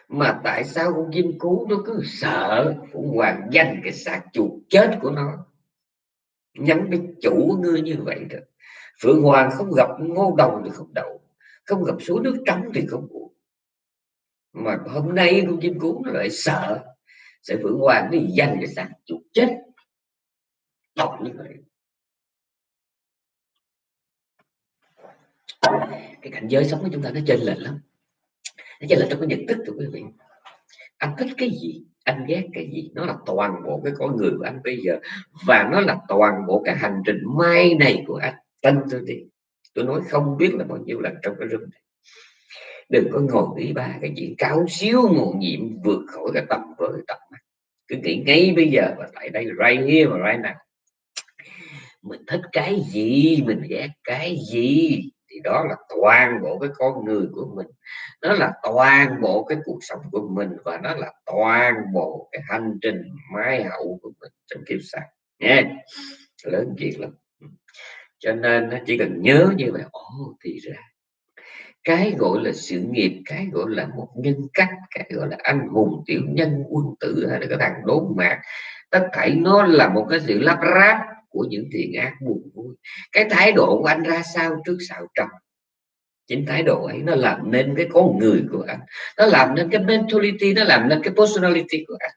mà tại sao con chim cú nó cứ sợ phượng hoàng danh cái xác chuột chết của nó? Nhắn đến chủ ngươi như vậy rồi phượng hoàng không gặp ngô đồng thì không đậu, không gặp suối nước trắng thì không uống mà hôm nay con chim cú nó lại sợ sẽ phượng hoàng nó danh cái xác chuột chết. Đọc như vậy. Cái cảnh giới sống của chúng ta nó chênh lệch lắm nó là trong cái nhận thức của quý vị. Anh thích cái gì, anh ghét cái gì. Nó là toàn bộ cái con người của anh bây giờ. Và nó là toàn bộ cái hành trình mai này của anh. Tin tôi đi. Tôi nói không biết là bao nhiêu lần trong cái rừng này. Đừng có ngồi nghĩ ba cái chuyện cao siêu mồ nhiệm vượt khỏi cái tầm với tầm mắt. Cứ nghĩ ngay bây giờ và tại đây right here và right now. Mình thích cái gì, mình ghét cái gì? Thì đó là toàn bộ cái con người của mình. Nó là toàn bộ cái cuộc sống của mình và nó là toàn bộ cái hành trình mai hậu của mình trong kiếp sau. Nha lớn chuyện lắm. Cho nên nó chỉ cần nhớ như vậy, ồ, thì ra. Cái gọi là sự nghiệp, cái gọi là một nhân cách, cái gọi là anh hùng, tiểu nhân, quân tử hay là cái thằng đốn mạc, tất thảy nó là một cái sự lắp ráp của những thiện ác buồn vui. Cái thái độ của anh ra sao trước sau trầm? Chính thái độ ấy nó làm nên cái con người của anh. Nó làm nên cái mentality nó làm nên cái personality của anh.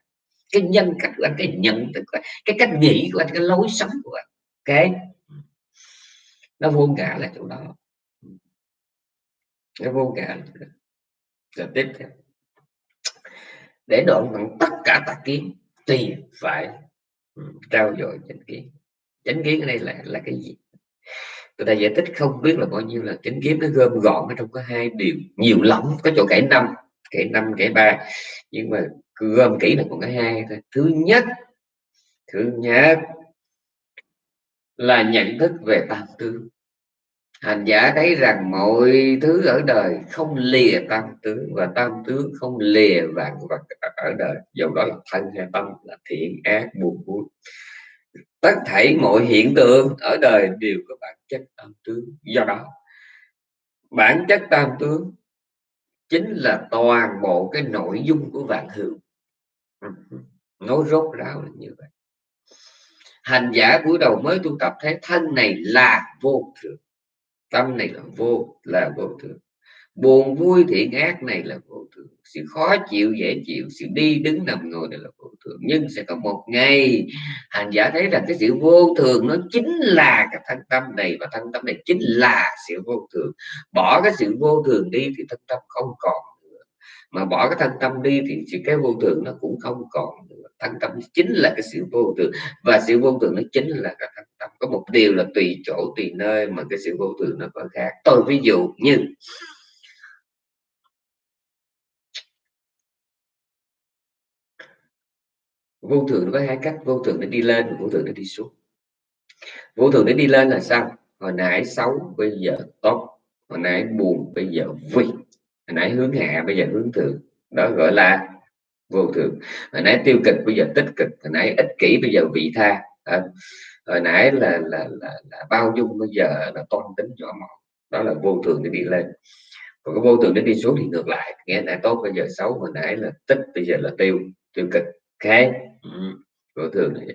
Cái nhân cách của anh cái nhận thức của anh, cái cách nghĩ của anh cái lối sống của anh. Cái nó vô cả là chỗ đó. Nó vô cả rồi tiếp theo. Để đoạn bằng tất cả tà kiến thì phải ừ, trao dồi chánh kiến chánh kiến ở đây là là cái gì? Người ta giải thích không biết là bao nhiêu là chánh kiến, nó gom gọn ở trong có hai điều. Nhiều lắm, có chỗ kể năm kể năm, kể ba. Nhưng mà gom kỹ là còn cái hai thôi. Thứ nhất thứ nhất là nhận thức về tam tướng hành giả thấy rằng mọi thứ ở đời không lìa tam tướng và tam tướng không lìa vạn vật ở đời. Dầu đó là thân hay tâm, là thiện, ác, buồn vui tất thảy mọi hiện tượng ở đời đều có bản chất tam tướng. Do đó, bản chất tam tướng chính là toàn bộ cái nội dung của vạn hữu ừ, nói rốt ráo là như vậy. Hành giả buổi đầu mới tu tập thấy thân này là vô thường tâm này là vô là vô thường buồn, vui, thiện, ác này là vô thường. Sự khó chịu, dễ chịu, sự đi đứng nằm ngồi này là vô thường. Nhưng sẽ có một ngày, hành giả thấy rằng cái sự vô thường nó chính là cái thân tâm này và thân tâm này chính là sự vô thường. Bỏ cái sự vô thường đi thì thân tâm không còn nữa. Mà bỏ cái thân tâm đi thì sự cái vô thường nó cũng không còn nữa. Thân tâm chính là cái sự vô thường và sự vô thường nó chính là cái thân tâm. Có một điều là tùy chỗ, tùy nơi mà cái sự vô thường nó có khác. Tôi ví dụ như vô thường nó có hai cách vô thường nó đi lên và vô thường nó đi xuống. Vô thường nó đi lên là sao? Hồi nãy xấu bây giờ tốt. Hồi nãy buồn bây giờ vui. Hồi nãy hướng hạ bây giờ hướng thượng. Đó gọi là vô thường. Hồi nãy tiêu cực bây giờ tích cực. Hồi nãy ích kỷ bây giờ vị tha. À, hồi nãy là là, là là bao dung bây giờ là toan tính nhỏ mọn. Đó là vô thường để đi lên. Còn cái vô thường để đi xuống thì ngược lại. Nghe nãy tốt bây giờ xấu. Hồi nãy là tích bây giờ là tiêu. Tiêu cực. Ok? Vô thường này.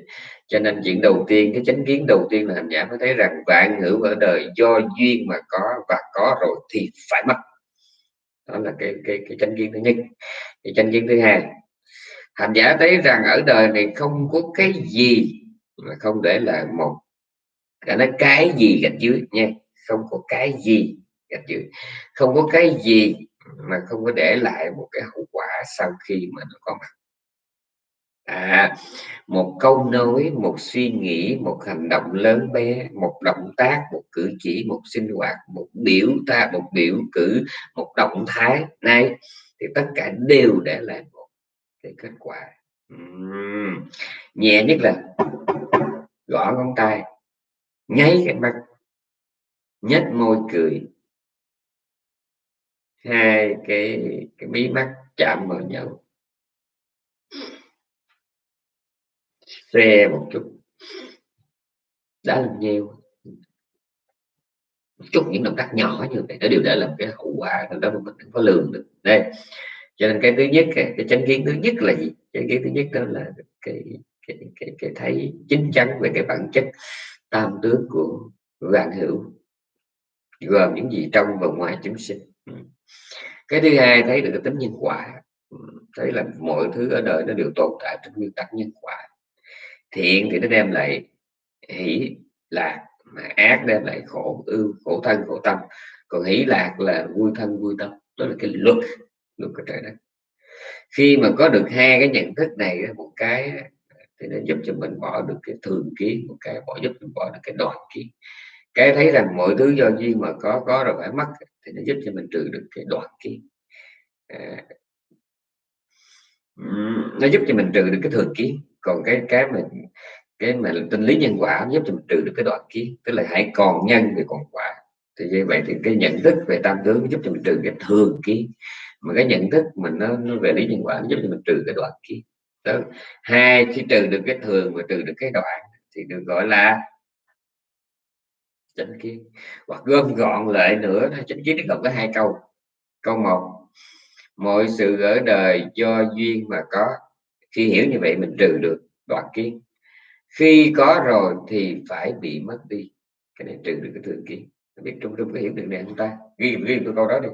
cho nên chuyện đầu tiên, cái chánh kiến đầu tiên là hành giả mới thấy rằng vạn hữu ở đời do duyên mà có và có rồi thì phải mất. Đó là cái cái cái chánh kiến thứ nhất. Cái chánh kiến thứ hai, hành giả thấy rằng ở đời này không có cái gì mà không để là một. Cái nói cái gì gạch dưới, nha, không có cái gì gạch dưới. Không có cái gì mà không có để lại một cái hậu quả sau khi mà nó có mặt à một câu nói, một suy nghĩ, một hành động lớn bé, một động tác, một cử chỉ, một sinh hoạt, một biểu ta, một biểu cử, một động thái này, thì tất cả đều để lại một cái kết quả uhm. nhẹ nhất là gõ ngón tay, nháy cái mắt, nhếch môi cười hai cái cái mí mắt chạm vào nhau xe một chút. Đã làm nhiều. Một chút những động tác nhỏ như vậy nó đều đã làm cái hậu quả đó mà mình không có lường được. Đây. Cho nên cái thứ nhất cái, chánh kiến thứ nhất là gì? Cái kiến thứ nhất đó là cái cái cái, cái thấy chính chắn về cái bản chất tam tướng của vạn hữu gồm những gì trong và ngoài chúng sinh. Cái thứ hai thấy được cái tính nhân quả. Thấy là mọi thứ ở đời nó đều tồn tại trong nguyên tắc nhân quả thiện thì nó đem lại hỷ lạc mà ác đem lại khổ ưu khổ thân khổ tâm. Còn hỷ lạc là vui thân vui tâm đó là cái luật luật của trời đất. Khi mà có được hai cái nhận thức này một cái thì nó giúp cho mình bỏ được cái thường kiến một cái bỏ giúp mình bỏ được cái đoạn kiến. Cái thấy rằng mọi thứ do duyên mà có có rồi phải mất thì nó giúp cho mình trừ được cái đoạn kiến. À, nó giúp cho mình trừ được cái thường kiến còn cái cái mà cái mà tinh lý nhân quả giúp cho mình trừ được cái đoạn kiến tức là hãy còn nhân thì còn quả. Thì như vậy thì cái nhận thức về tam tướng giúp cho mình trừ cái thường kiến mà cái nhận thức mình nó, nó về lý nhân quả nó giúp cho mình trừ cái đoạn kiến. Đó. hai khi trừ được cái thường và trừ được cái đoạn thì được gọi là chánh kiến hoặc gom gọn lại nữa chánh kiến nó gồm có hai câu. Câu một mọi sự ở đời do duyên mà có khi hiểu như vậy mình trừ được đoạn kiến. Khi có rồi thì phải bị mất đi. Cái này trừ được cái thường kiến. Biết trung trung có hiểu được này không ta? Ghi ghi câu đó đi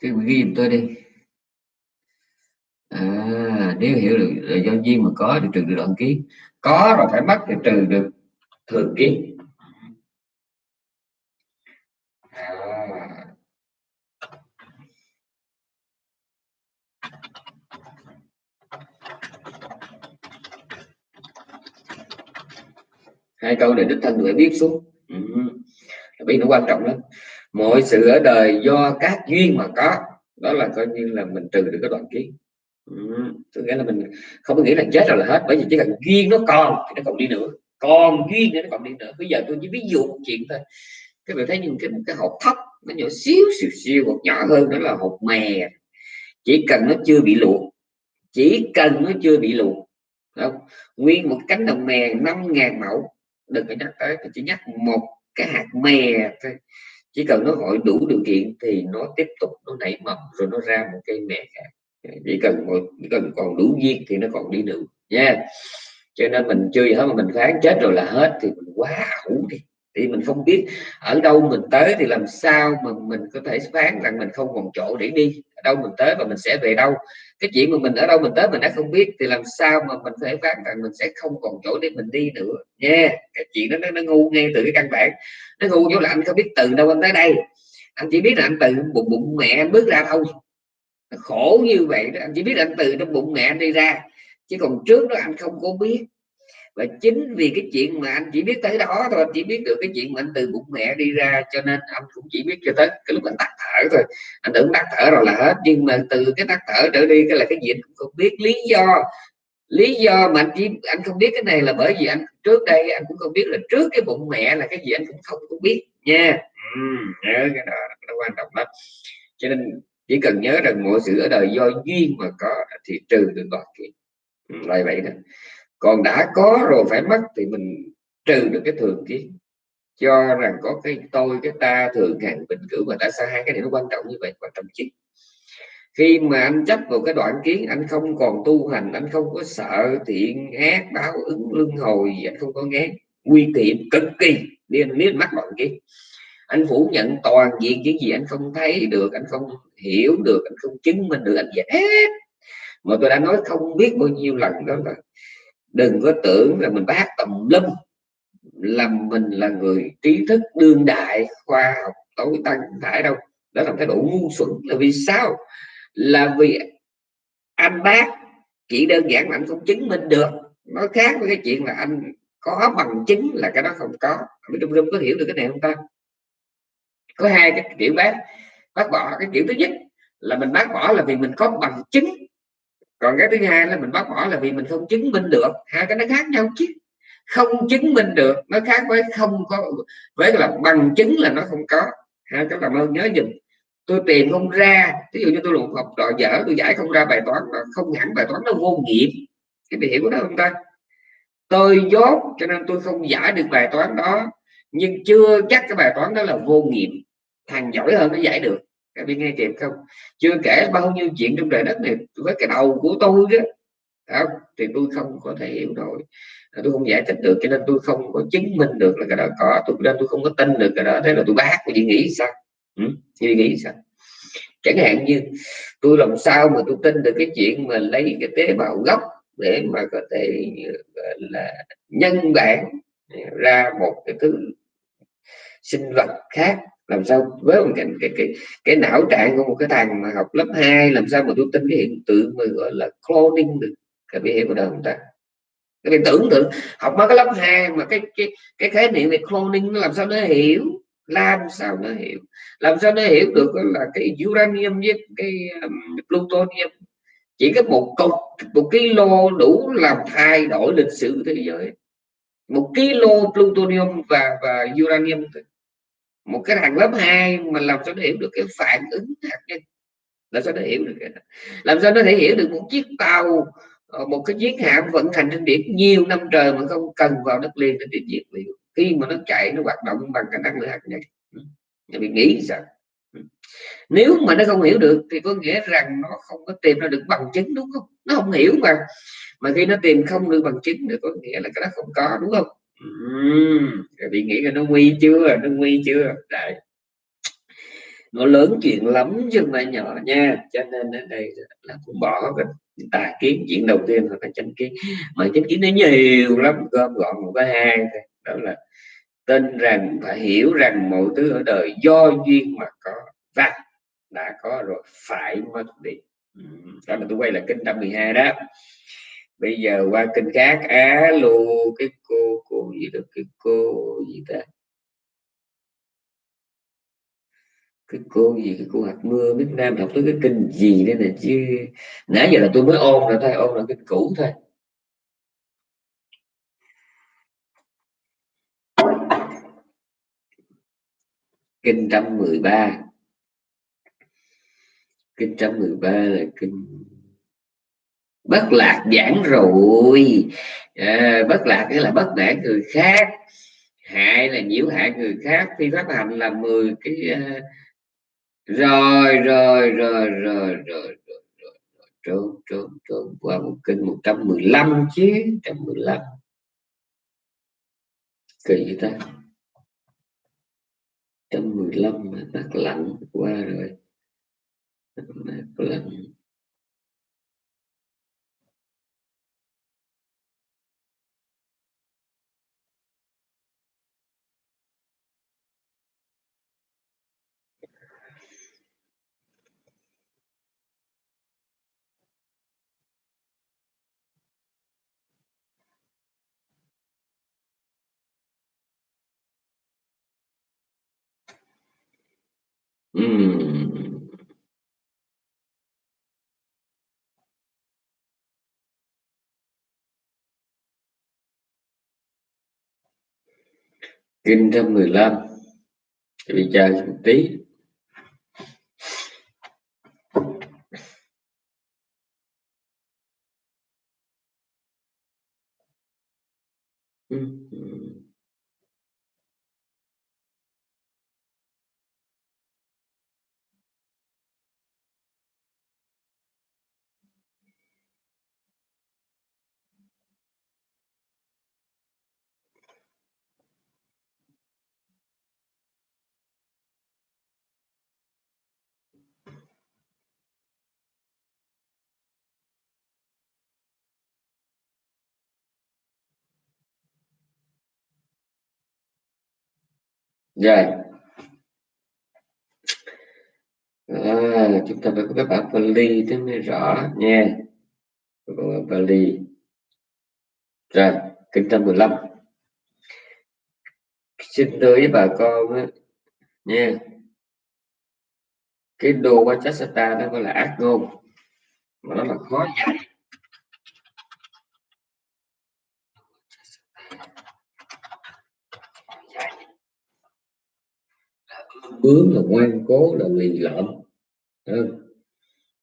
cái ghi giùm tôi đi. À, nếu hiểu được là do duyên mà có thì trừ được đoạn ký. Có rồi phải mất thì trừ được thường kiến à. hai câu này đích thân phải biết xuống. Ừ. biết nó quan trọng lắm. Mọi sự ở đời do các duyên mà có đó là coi như là mình trừ được cái đoạn kiến ừ, nghĩa là mình không có nghĩ là chết rồi là hết bởi vì chỉ cần duyên nó còn thì nó còn đi nữa. Còn duyên thì nó còn đi nữa. Bây giờ tôi chỉ ví dụ một chuyện thôi. Các bạn thấy những cái một cái hộp thấp nó nhỏ xíu xíu xíu một nhỏ hơn đó là hộp mè. Chỉ cần nó chưa bị luộc. Chỉ cần nó chưa bị luộc. Không? nguyên một cánh đồng mè 5.000 mẫu. Đừng có nhắc tới chỉ nhắc một cái hạt mè thôi chỉ cần nó hội đủ điều kiện thì nó tiếp tục, nó nảy mầm, rồi nó ra một cây mẹ khác. Chỉ cần một, chỉ cần còn đủ duyên thì nó còn đi được, nha. Cho nên mình chưa gì hết, mà mình phán chết rồi là hết, thì mình quá ủ đi. Thì mình không biết ở đâu mình tới thì làm sao mà mình có thể phán rằng mình không còn chỗ để đi. Ở đâu mình tới và mình sẽ về đâu cái chuyện mà mình ở đâu mình tới mình đã không biết thì làm sao mà mình phải thể phán rằng mình sẽ không còn chỗ để mình đi nữa. Nha cái chuyện đó nó, nó ngu ngay từ cái căn bản. Nó ngu chỗ là anh không biết từ đâu anh tới đây. Anh chỉ biết là anh từ bụng bụng mẹ anh bước ra thôi. Khổ như vậy đó. Anh chỉ biết là anh từ trong bụng mẹ anh đi ra. Chứ còn trước đó anh không có biết và chính vì cái chuyện mà anh chỉ biết tới đó thôi anh chỉ biết được cái chuyện mà anh từ bụng mẹ đi ra cho nên anh cũng chỉ biết cho tới cái lúc anh tắt thở thôi. Anh tưởng tắt thở rồi là hết nhưng mà từ cái tắt thở trở đi cái là cái gì anh cũng không biết. Lý do lý do mà anh chỉ anh không biết cái này là bởi vì anh trước đây anh cũng không biết là trước cái bụng mẹ là cái gì anh cũng không cũng biết nha. Ừ, nhớ cái đó nó quan trọng lắm. Cho nên chỉ cần nhớ rằng mọi sự ở đời do duyên mà có thì trừ được mọi kiện là lại vậy đó còn đã có rồi phải mất thì mình trừ được cái thường kiến. Cho rằng có cái tôi, cái ta thường hàng bình cử và đã xa hai cái này nó quan trọng như vậy, quan trọng chứ khi mà anh chấp vào cái đoạn kiến, anh không còn tu hành, anh không có sợ thiện ác, báo ứng, luân hồi anh không có nghe nguy tiệm cực kỳ nên nếu mắc đoạn kiến. Anh phủ nhận toàn diện những gì anh không thấy được, anh không hiểu được, anh không chứng minh được, anh gì hết mà tôi đã nói không biết bao nhiêu lần đó là đừng có tưởng là mình bác tầm lâm làm mình là người trí thức đương đại, khoa học, tối tăng phải đâu. Đó là thái độ ngu xuẩn. Là vì sao? Là vì anh bác chỉ đơn giản là anh không chứng minh được. Nó khác với cái chuyện là anh có bằng chứng là cái đó không có. Ở trung trung có hiểu được cái này không ta? Có hai cái kiểu bác. Bác bỏ cái kiểu thứ nhất là mình bác bỏ là vì mình có bằng chứng còn cái thứ hai là mình bác bỏ là vì mình không chứng minh được. Hai cái nó khác nhau chứ. Không chứng minh được, nó khác với không có, với là bằng chứng là nó không có. Hai cái làm ơn nhớ dùm. Tôi tìm không ra ví dụ như tôi luận học trò dở, tôi giải không ra bài toán mà không hẳn bài toán nó vô nghiệm. Cái bị hiểu của nó không ta? Tôi dốt, cho nên tôi không giải được bài toán đó, nhưng chưa chắc cái bài toán đó là vô nghiệm. Thằng giỏi hơn nó giải được các biết nghe kịp không? Chưa kể bao nhiêu chuyện trong đời đất này, với cái đầu của tôi đó không? thì tôi không có thể hiểu nổi. À, tôi không giải thích được, cho nên tôi không có chứng minh được là cái đó có. Tôi nên tôi không có tin được cái đó. Thế là tôi bác tôi chỉ nghĩ sao? Ừ? chị nghĩ sao? Chẳng hạn như, tôi làm sao mà tôi tin được cái chuyện mà lấy cái tế bào gốc để mà có thể là, nhân bản ra một cái thứ sinh vật khác làm sao với một cái, cái cái cái não trạng của một cái thằng mà học lớp 2 làm sao mà tôi tin cái hiện tượng mà gọi là cloning được các bạn hiểu đâu không ta? Các bạn tưởng tượng học mấy cái lớp 2 mà cái cái cái khái niệm về cloning nó làm sao nó hiểu? Làm sao nó hiểu? Làm sao nó hiểu được là cái uranium với cái um, plutonium? Chỉ có một cục một kilo đủ làm thay đổi lịch sử thế giới. Một kilo plutonium và và uranium một cái thằng lớp 2 mà làm sao nó hiểu được cái phản ứng hạt nhân? Làm sao nó hiểu được cái làm sao nó thể hiểu được một chiếc tàu ờ, một cái chiến hạm vận hành trên biển nhiều năm trời mà không cần vào đất liền để diệt liệu khi mà nó chạy, nó hoạt động bằng cái năng lượng hạt nhân. Ừ. Nhà bị nghĩ sao? Ừ. Nếu mà nó không hiểu được thì có nghĩa rằng nó không có tìm ra được bằng chứng, đúng không? Nó không hiểu mà. Mà khi nó tìm không được bằng chứng thì có nghĩa là cái đó không có, đúng không? Uhm, bị nghĩ là nó nguy chưa nó nguy chưa? Đấy. Nó lớn chuyện lắm chứ mà nhỏ nha cho nên ở đây là cũng bỏ cái tà kiến chuyện đầu tiên là cái chánh kiến. Mà chánh kiến nó nhiều lắm gom gọn một cái hai đó là tin rằng phải hiểu rằng mọi thứ ở đời do duyên mà có và đã có rồi phải mất đi. Đó là tôi quay lại kinh 112 đó bây giờ qua kinh khác, á, lô, cái cô cô gì được cái cô gì ta? Cái cô gì, cái cô hạt mưa, Việt Nam đọc tới cái kinh gì đây nè, chứ nãy giờ là tôi mới ôn rồi, thôi ôn là kinh cũ thôi. Kinh 113 kinh 113 là kinh bất lạc giảng rồi. À, bất lạc nghĩa là bất để người khác. Hại là nhiễu hại người khác. Phi pháp hành là 10 cái uh, rồi rồi rồi rồi rồi trốn trốn trốn qua một kinh 115 chứ 115 kỳ vậy ta? 115 mà tắt lạnh qua rồi. Lạnh. Uhm. kinh 115 bị chờ một tí Mm-hmm. Rồi. À, chúng ta phải có cái bản Pali thế mới rõ nha. Bản Pali rồi kinh trăm mười lăm. Xin tới với bà con á, nha. Cái đồ Vajrasata nó gọi là ác ngôn. Mà nó là khó dạy bướng là ngoan cố là lì lợm.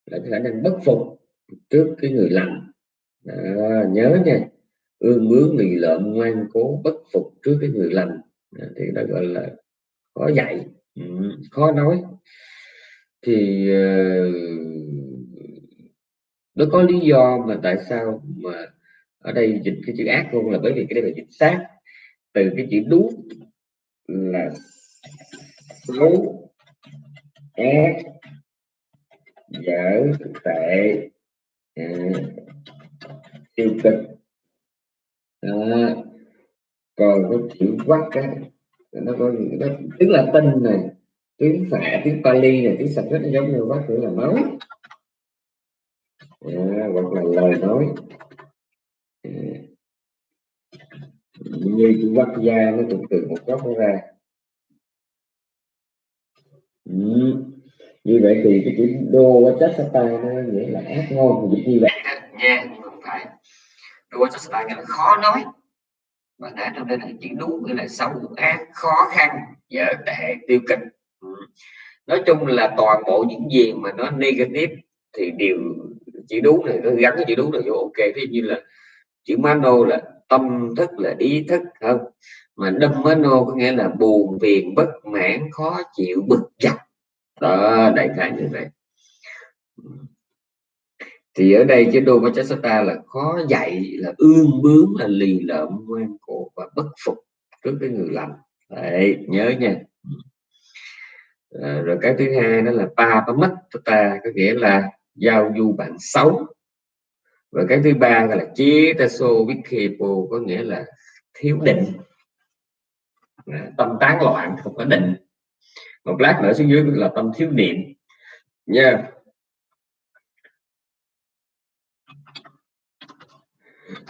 Là khả năng bất phục trước cái người lành. À, nhớ nha. Ương bướng lì lợm ngoan cố bất phục trước cái người lành. À, thì đó gọi là khó dạy. Ừ, khó nói. Thì uh, nó có lý do mà tại sao mà ở đây dịch cái chữ ác luôn là bởi vì cái đây là dịch sát. Từ cái chữ đú là xấu ác dở tệ à, tiêu cực. À, còn cái chữ quắc á nó có nó tiếng tinh này tiếng phạ tiếng Pali này tiếng sạch nó giống như quắc nghĩa là máu, à, hoặc là lời nói. À, như chữ quắc da nó cũng từ một góc nó ra ừ. như vậy thì cái chữ đô quá chất tay nó nghĩa là ác ngôn dịch như vậy. Nha không phải. Đô quá chất tay nghĩa là khó nói. Và đã trong đây là chữ đúng nghĩa là xấu, ác, khó khăn, dở tệ, tiêu cực. Ừ. nói chung là toàn bộ những gì mà nó negative thì đều chữ đúng này, nó gắn cái chữ đúng này vô, ok. Thế như là chữ mano là tâm thức, là ý thức, không? Mà đâm mano có nghĩa là buồn, phiền, bất mãn, khó chịu, bực dọc đó đại khái như vậy. Thì ở đây chế đô Machasata là khó dạy là ương bướng là lì lợm ngoan cổ và bất phục trước cái người lành. đấy nhớ nha. À, rồi cái thứ hai đó là pa pa mất ta có nghĩa là giao du bạn xấu. Và cái thứ ba là chia taso vikhepo có nghĩa là thiếu định. À, tâm tán loạn không có định một lát nữa xuống dưới là tâm thiếu niệm. Nha.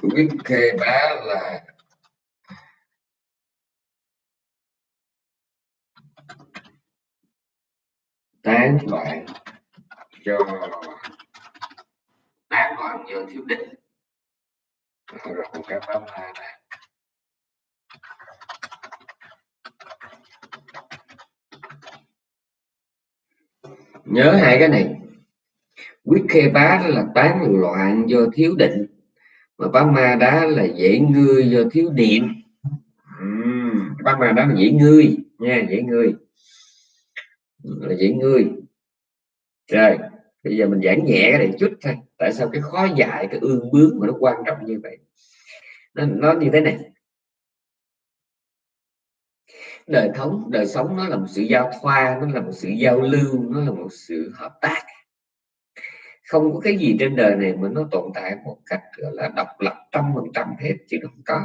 Biết khê bá là tán loạn cho tán loạn do thiếu định rồi một cái hai này nhớ hai cái này. Quyết khê bá là tán loạn do thiếu định mà bá ma đá là dễ ngươi do thiếu điện. Uhm, bá ma đá là dễ ngươi nha dễ ngươi là dễ ngươi rồi bây giờ mình giảng nhẹ cái này chút thôi. Tại sao cái khó dạy cái ương bướng mà nó quan trọng như vậy? Nó, nó như thế này đời thống đời sống nó là một sự giao thoa, nó là một sự giao lưu, nó là một sự hợp tác. Không có cái gì trên đời này mà nó tồn tại một cách, gọi là, độc lập trăm phần trăm hết, chứ không có.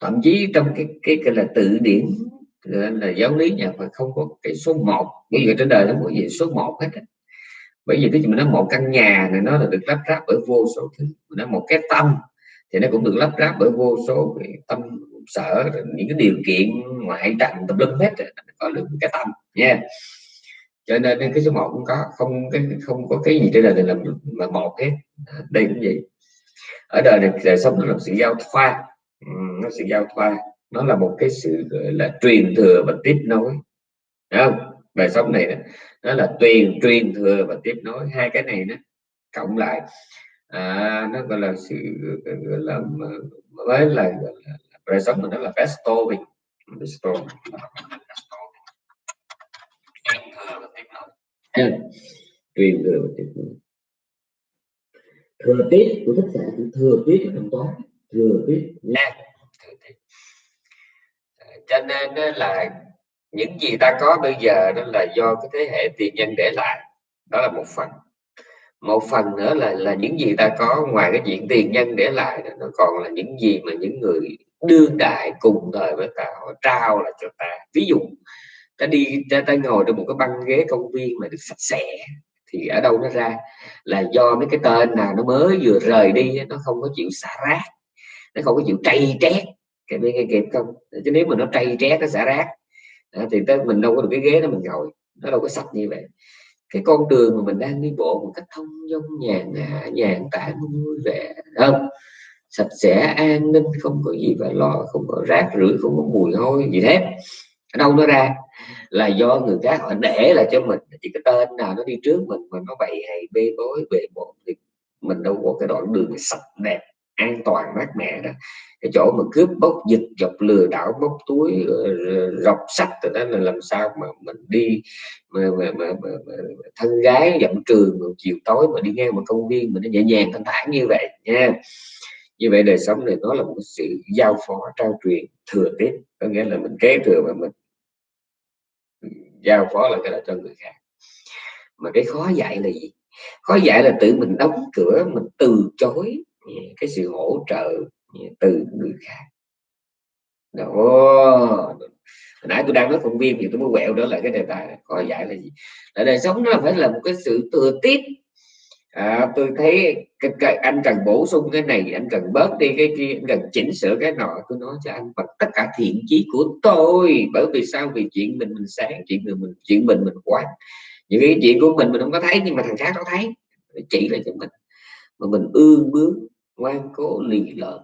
Thậm chí trong cái cái cái là tự điển là giáo lý nhà Phật không có cái số 1 bây giờ trên đời nó có gì số 1 hết bởi vì cái gì mình nói một căn nhà này nó là được lắp ráp bởi vô số thứ. Nó một cái tâm thì nó cũng được lắp ráp bởi vô số cái tâm sở những cái điều kiện ngoại cảnh tập lưng hết có được cái tâm nha. Cho nên cái số một cũng có không cái không có cái gì trên đời này là mà một hết. À, đây cũng vậy. Ở đời này đời sống nó là sự giao thoa. Ừ, nó sự giao thoa. Nó là một cái sự gọi là truyền thừa và tiếp nối. Đấy không? Đời sống này nó là truyền truyền thừa và tiếp nối. Hai cái này nó cộng lại à, nó gọi là sự gọi là với là, đời sống mình nó là bestowing bestowing truyền thừa và tiếp nối thừa tiết của thích giả thừa tiết trong toán thừa tiết. Nha. Cho nên là những gì ta có bây giờ đó là do cái thế hệ tiền nhân để lại. Đó là một phần. Một phần nữa là là những gì ta có ngoài cái chuyện tiền nhân để lại nó còn là những gì mà những người đương đại cùng thời với ta họ trao lại cho ta. Ví dụ ta đi ta, ta ngồi trên một cái băng ghế công viên mà được sạch sẽ thì ở đâu nó ra? Là do mấy cái tên nào nó mới vừa rời đi nó không có chịu xả rác nó không có chịu trầy trét. Cái bên nghe kịp không? Chứ nếu mà nó trầy trét nó xả rác thì tới mình đâu có được cái ghế đó mình ngồi nó đâu có sạch như vậy. Cái con đường mà mình đang đi bộ một cách thông dong nhàn hạ nhàn tản vui vẻ không? Sạch sẽ an ninh không có gì phải lo không có rác rưởi không có mùi hôi gì hết. Ở đâu nó ra? Là do người khác họ để là cho mình. Chỉ cái tên nào nó đi trước mình mà nó bày hay bê bối bề bộn thì mình đâu có cái đoạn đường sạch đẹp an toàn mát mẻ đó. Cái chỗ mà cướp bóc giật dọc lừa đảo bóc túi ờ, rọc sách rồi đó là làm sao mà mình đi mà, mà, mà, mà, mà thân gái dặm trường chiều tối mà đi ngang một công viên mình nó nhẹ nhàng thanh thản như vậy nha như vậy đời sống này nó là một sự giao phó, trao truyền, thừa tiếp có nghĩa là mình kế thừa và mình giao phó là cái đó cho người khác. Mà cái khó dạy là gì? Khó dạy là tự mình đóng cửa, mình từ chối cái sự hỗ trợ từ người khác. Đó. Nãy tôi đang nói công viên thì tôi mới quẹo đó là cái đề tài khó dạy là gì? Là đời sống nó phải là một cái sự thừa tiếp à, tôi thấy cái, cái, anh cần bổ sung cái này anh cần bớt đi cái kia anh cần chỉnh sửa cái nọ. Tôi nói cho anh bằng tất cả thiện chí của tôi bởi vì sao? Vì chuyện mình mình sáng chuyện mình mình chuyện mình mình quán những cái chuyện của mình mình không có thấy nhưng mà thằng khác nó thấy. Chỉ là cho mình. Mà mình ương bướng ngoan cố lì lợm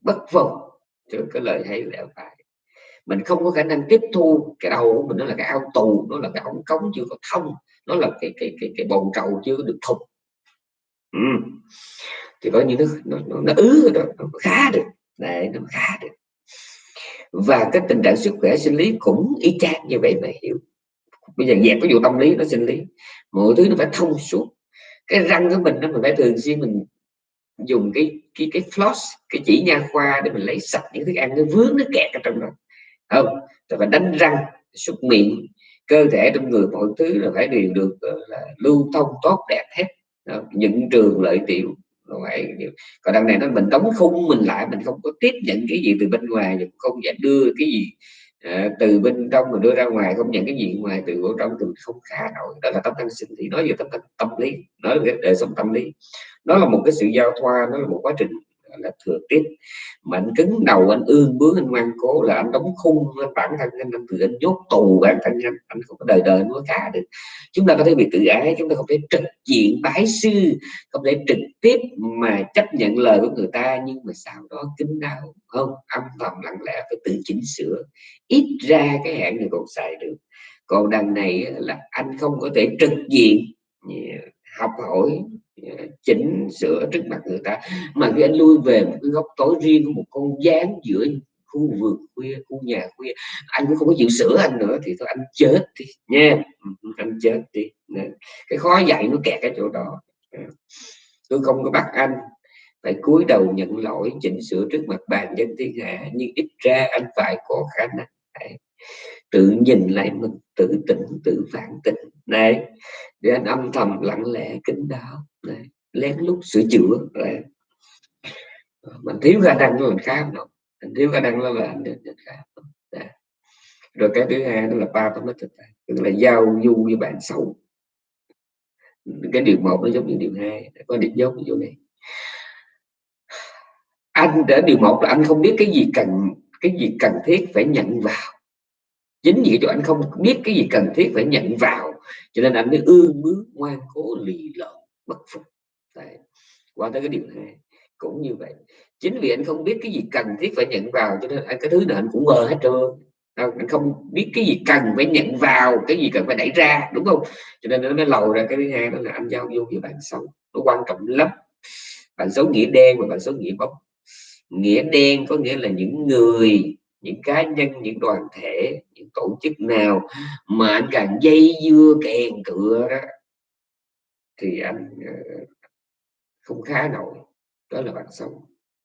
bất vọng trước cái lời hay lẽ phải. Mình không có khả năng tiếp thu cái đầu của mình. Nó là cái ao tù nó là cái ống cống chưa có thông nó là cái cái cái cái bồn trầu chưa được thục ừ. thì có như nó nó, nó, nó ứ rồi nó khá được. Đấy nó khá được. Và cái tình trạng sức khỏe sinh lý cũng y chang như vậy mà hiểu. Bây giờ dẹp cái vụ tâm lý nó sinh lý. Mọi thứ nó phải thông suốt. Cái răng của mình nó mình phải thường xuyên mình dùng cái cái cái floss cái chỉ nha khoa để mình lấy sạch những thức ăn nó vướng nó kẹt ở trong đó. Không rồi phải đánh răng súc miệng cơ thể trong người mọi thứ là phải đều được là lưu thông tốt đẹp hết những trường lợi tiểu còn đằng này nó mình đóng khung mình lại mình không có tiếp nhận cái gì từ bên ngoài mình không phải đưa cái gì à, từ bên trong mình đưa ra ngoài không nhận cái gì ngoài từ bên trong từ mình không khá nổi. Đó là tâm thân sinh thì nói về tâm, tâm, tâm lý nói về đời sống tâm lý. Nó là một cái sự giao thoa nó là một quá trình là thừa tiếp mà anh cứng đầu, anh ương bướng, anh ngoan cố là anh đóng khung bản thân anh anh tự anh nhốt tù bản thân anh. Anh không có đời đời anh có cả được. Chúng ta có thể bị tự ái, chúng ta không thể trực diện bái sư, không thể trực tiếp mà chấp nhận lời của người ta, nhưng mà sau đó kính đau không, âm thầm lặng lẽ phải tự chỉnh sửa, ít ra cái hạn này còn xài được. Còn đằng này là anh không có thể trực diện học hỏi Ờ, chỉnh sửa trước mặt người ta. Mà khi anh lui về một cái góc tối riêng của một con gián giữa khu vườn khuya, khu nhà khuya, anh cũng không có chịu sửa anh nữa thì thôi, anh chết đi nha. Ừ, ừ, anh chết đi. Cái khó dạy nó kẹt cái chỗ đó. Ờ, tôi không có bắt anh phải cúi đầu nhận lỗi, chỉnh sửa trước mặt bàn dân thiên hạ, nhưng ít ra anh phải có khả năng tự nhìn lại mình, tự tỉnh, tự phản tỉnh. Này, để anh âm thầm lặng lẽ kính đáo. Này, lén lút sửa chữa. Này. mình thiếu khả năng nó mình khác đâu. Mình thiếu khả năng nó là anh khác rồi cái thứ hai đó là ba tâm tích tức là giao du với bạn xấu. Cái điều một nó giống như điều hai có điểm giống như chỗ này anh đã, điều một là anh không biết cái gì cần, cái gì cần thiết phải nhận vào chính vì cho anh không biết cái gì cần thiết phải nhận vào, cho nên anh mới ương bướng ngoan cố, lì lợm, bất phục. Đấy. qua tới cái điều này, cũng như vậy. Chính vì anh không biết cái gì cần thiết phải nhận vào, cho nên anh, cái thứ nào anh cũng mơ hết trơn. Anh không biết cái gì cần phải nhận vào, cái gì cần phải đẩy ra, đúng không? Cho nên nó mới lầu ra cái thứ hai, đó là anh giao vô với bạn xấu. Nó quan trọng lắm. Bạn xấu nghĩa đen và bạn xấu nghĩa bóng. Nghĩa đen có nghĩa là những người những cá nhân, những đoàn thể, những tổ chức nào mà anh càng dây dưa kèn cựa đó, thì anh ờ, không khá nổi. Đó là bạn sống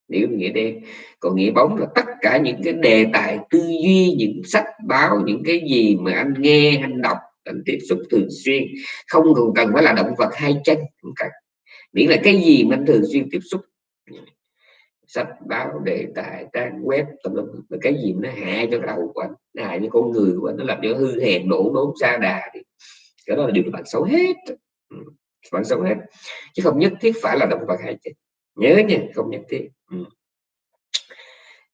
nếu nghĩa đen, còn nghĩa bóng là tất cả những cái đề tài tư duy, những sách báo, những cái gì mà anh nghe, anh đọc, anh tiếp xúc thường xuyên, không còn cần phải là động vật hai chân không cần. Miễn là cái gì mà anh thường xuyên tiếp xúc sách báo đề tài, trang web tùm lum cái gì nó hại cho đầu của anh, nó hại cho con người của anh, nó làm cho hư hèn, đổ đốn xa đà thì cái đó là điều bạn xấu hết. Ừ, bạn xấu hết. Chứ không nhất thiết phải là động vật hay chết. Nhớ nha, không nhất thiết. Ừ.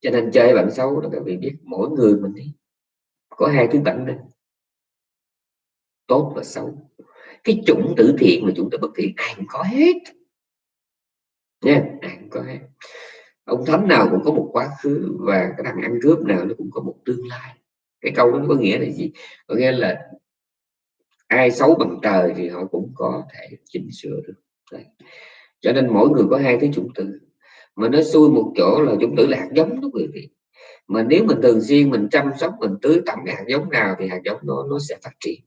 cho nên chơi bạn xấu đó, các vị biết, mỗi người mình đi. Có hai thứ bệnh đó tốt và xấu. Cái chủng tử thiện mà chúng ta bất thiện, ai cũng có hết. Nha, ai cũng có hết ông thánh nào cũng có một quá khứ và cái thằng ăn cướp nào nó cũng có một tương lai. Cái câu đó có nghĩa là gì? Có nghĩa là ai xấu bằng trời thì họ cũng có thể chỉnh sửa được. Đấy. cho nên mỗi người có hai cái chủng tử mà nó xui một chỗ là chủng tử là hạt giống đó quý vị. Mà nếu mình thường xuyên mình chăm sóc, mình tưới tẩm hạt giống nào thì hạt giống nó nó sẽ phát triển.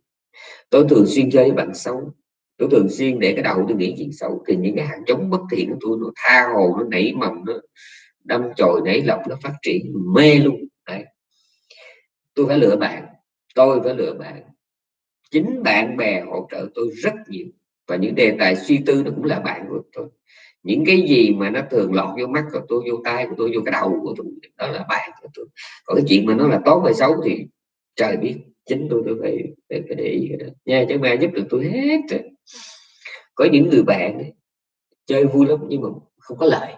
Tôi thường xuyên chơi với bạn xấu tôi thường xuyên để cái đầu tôi nghĩ chuyện xấu thì những cái hạt giống bất thiện của tôi nó tha hồ nó nảy mầm nó đâm chồi nảy lọc nó phát triển mê luôn. Đấy. tôi phải lựa bạn tôi phải lựa bạn. Chính bạn bè hỗ trợ tôi rất nhiều. Và những đề tài suy tư nó cũng là bạn của tôi. Những cái gì mà nó thường lọt vô mắt của tôi vô tay của tôi vô cái đầu của tôi đó là bạn của tôi. Còn cái chuyện mà nó là tốt hay xấu thì trời biết chính tôi tôi phải phải, phải để ý cái đó. Nha chứ mà giúp được tôi hết rồi có những người bạn ấy, chơi vui lắm nhưng mà không có lợi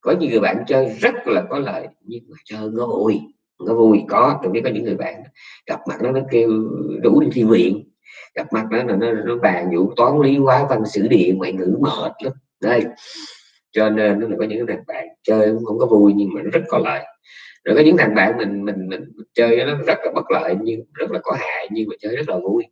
có những người bạn chơi rất là có lợi nhưng mà chơi nó vui nó vui có tôi biết có những người bạn gặp mặt nó nó kêu đủ đi thi viện. Gặp mặt nó là nó, nó bàn vụ toán lý hóa văn sử địa ngoại ngữ mệt lắm. Đây. Cho nên nó là có những thằng bạn chơi không có vui nhưng mà nó rất có lợi rồi có những thằng bạn mình mình mình chơi nó rất là bất lợi nhưng rất là có hại nhưng mà chơi rất là vui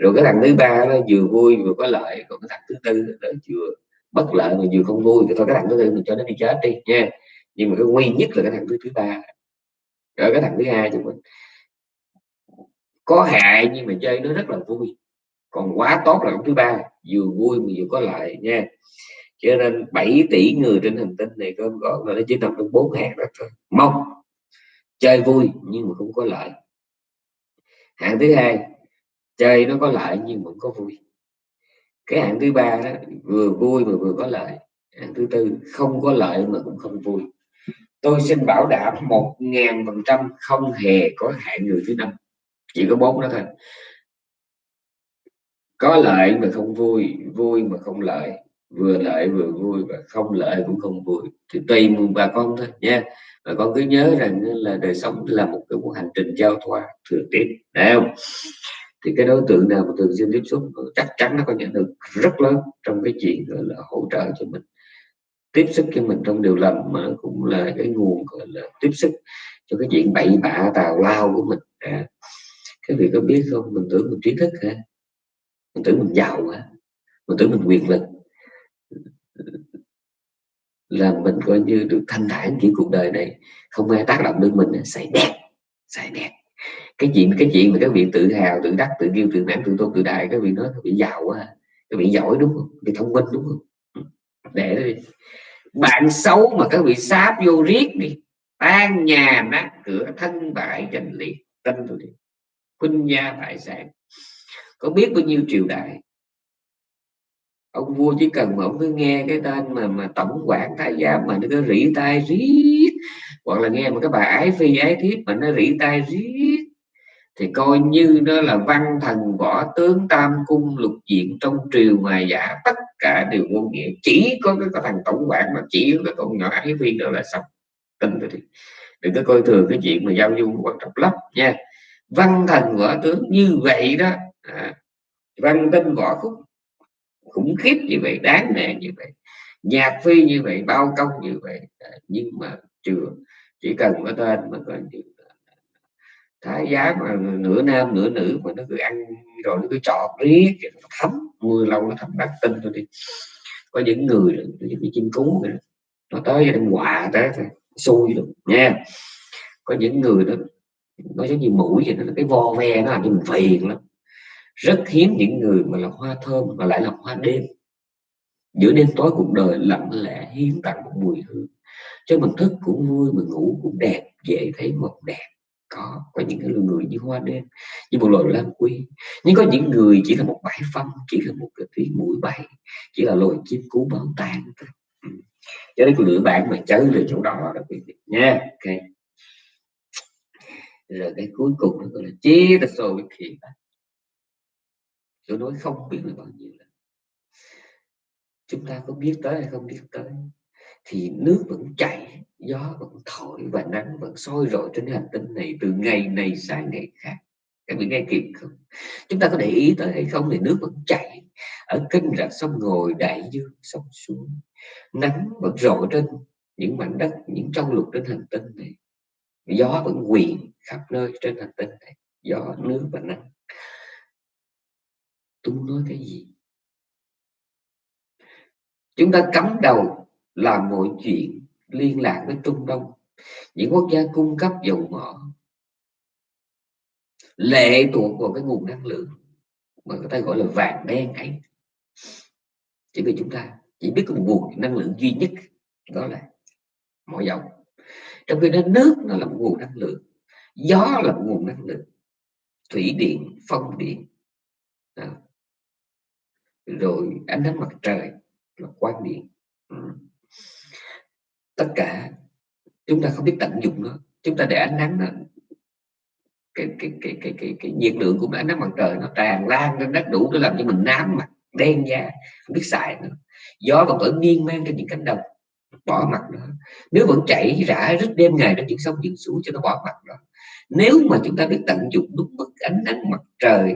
rồi cái thằng thứ ba nó vừa vui vừa có lợi, còn cái thằng thứ tư nó vừa bất lợi mà vừa không vui thì thôi, cái thằng thứ tư mình cho nó đi chết đi, nha. Nhưng mà cái nguy nhất là cái thằng thứ thứ ba. Rồi cái thằng thứ hai chúng mình có hại nhưng mà chơi nó rất là vui. Còn quá tốt là cái thứ ba, vừa vui mà vừa có lợi, nha. Cho nên 7 tỷ người trên hành tinh này có gọi là nó chỉ nằm trong bốn hạng đó thôi. Mong, chơi vui nhưng mà không có lợi. Hạng thứ hai chơi nó có lợi nhưng vẫn có vui. Cái hạng thứ ba đó, vừa vui mà vừa có lợi. Hạng thứ tư, không có lợi mà cũng không vui. Tôi xin bảo đảm một ngàn phần trăm không hề có hạng người thứ năm. Chỉ có bốn đó thôi. Có lợi mà không vui vui mà không lợi. Vừa lợi vừa vui và không lợi cũng không vui. Thì tùy mừng bà con thôi, nha. Bà con cứ nhớ rằng là đời sống là một cái cuộc hành trình giao thoa thừa tiếp đấy không? Thì cái đối tượng nào mà thường xuyên tiếp xúc ừ, chắc chắn nó có nhận được rất lớn trong cái chuyện gọi là hỗ trợ cho mình. Tiếp xúc cho mình trong điều lành mà cũng là cái nguồn gọi là tiếp xúc cho cái chuyện bậy bạ tào lao của mình. À, cái việc có biết không? Mình tưởng mình trí thức hả? Mình tưởng mình giàu hả? Mình tưởng mình quyền lực. Là mình coi như được thanh thản chỉ cuộc đời này không ai tác động đến mình à, xài đẹp xài đẹp cái chuyện cái chuyện mà các vị tự hào, tự đắc, tự kiêu, tự mãn tự tôn, tự đại các vị nói các vị giàu quá à. các vị giỏi đúng không? Bị thông minh đúng không? Ừ. Để đi. Bạn xấu mà các vị sáp vô riết đi. Tan nhà nát cửa, thân bại trần liệt tin tôi đi. Khuynh gia bại sản. Có biết bao nhiêu triều đại? Ông vua chỉ cần mà ông cứ nghe cái tên mà mà tổng quản thái giám mà nó cứ rỉ tai riết hoặc là nghe mà cái bà ái phi ái thiếp mà nó rỉ tai riết thì coi như nó là văn thần võ tướng tam cung lục diện trong triều ngoài giả. Tất cả đều vô nghĩa. Chỉ có cái, cái thằng tổng quản mà chỉ cái con nhỏ ái viên đó là xong. Tin rồi thì đừng có coi thường cái chuyện mà giao du quan trọng lắm nha. Văn thần võ tướng như vậy đó à, văn tinh võ khúc khủng khiếp như vậy đáng nể như vậy nhạc phi như vậy bao công như vậy. À, nhưng mà chưa chỉ cần có tên mà coi như thái giá mà nửa nam nửa nữ mà nó cứ ăn rồi nó cứ chọt riết nó thấm mưa lâu nó thấm đắc tinh thôi đi. Có những người những cái chim cú này, nó tới cho đem quạ tới xui được nha. Có những người đó nó giống như mũi vậy nó cái vo ve nó làm cho mình phiền lắm. Rất hiếm những người mà là hoa thơm mà lại là hoa đêm. Giữa đêm tối cuộc đời lặng lẽ hiếm tặng một mùi hương. Cho mình thức cũng vui mình ngủ cũng đẹp dễ thấy một đẹp có có những người như hoa đêm, như một loài lam quy. Nhưng có những người chỉ là một bãi phân chỉ là một cái tiếng mũi bay, chỉ là loài chim cú báo tan thôi. Ừ. Cho nên lựa bạn mà chớ lựa chỗ đó đó quý vị nha. Ok. Rồi cái cuối cùng nó gọi là chế ta sâu với khi tôi nói không biết là bao nhiêu lần. Chúng ta có biết tới hay không biết tới, thì nước vẫn chảy gió vẫn thổi và nắng vẫn soi rọi trên hành tinh này từ ngày này sang ngày khác. Các vị nghe kịp không? Chúng ta có để ý tới hay không thì nước vẫn chảy ở kênh rạch sông ngồi đại dương sông suối. Nắng vẫn rọi trên những mảnh đất, những trong lục trên hành tinh này. Gió vẫn quyền khắp nơi trên hành tinh này. Gió, nước và nắng. Tôi muốn nói cái gì? Chúng ta cắm đầu làm mọi chuyện liên lạc với Trung Đông. Những quốc gia cung cấp dầu mỏ lệ thuộc vào cái nguồn năng lượng mà người ta gọi là vàng đen ấy. Chỉ vì chúng ta chỉ biết một nguồn năng lượng duy nhất, đó là mỏ dầu. Trong khi đó, nước nó là một nguồn năng lượng, gió là một nguồn năng lượng, thủy điện, phong điện à. rồi ánh nắng mặt trời là quan điện ừ tất cả. Chúng ta không biết tận dụng nó. Chúng ta để ánh nắng nó cái cái cái cái cái, cái nhiệt lượng của ánh nắng mặt trời nó tràn lan lên đất đủ để làm cho mình nám mặt đen da không biết xài nữa gió còn vẫn miên man trên những cánh đồng bỏ mặt nó. Nếu vẫn chảy rã rít đêm ngày trên những sông những suối cho nó bỏ mặt đó nếu mà chúng ta biết tận dụng đúng mức ánh nắng mặt trời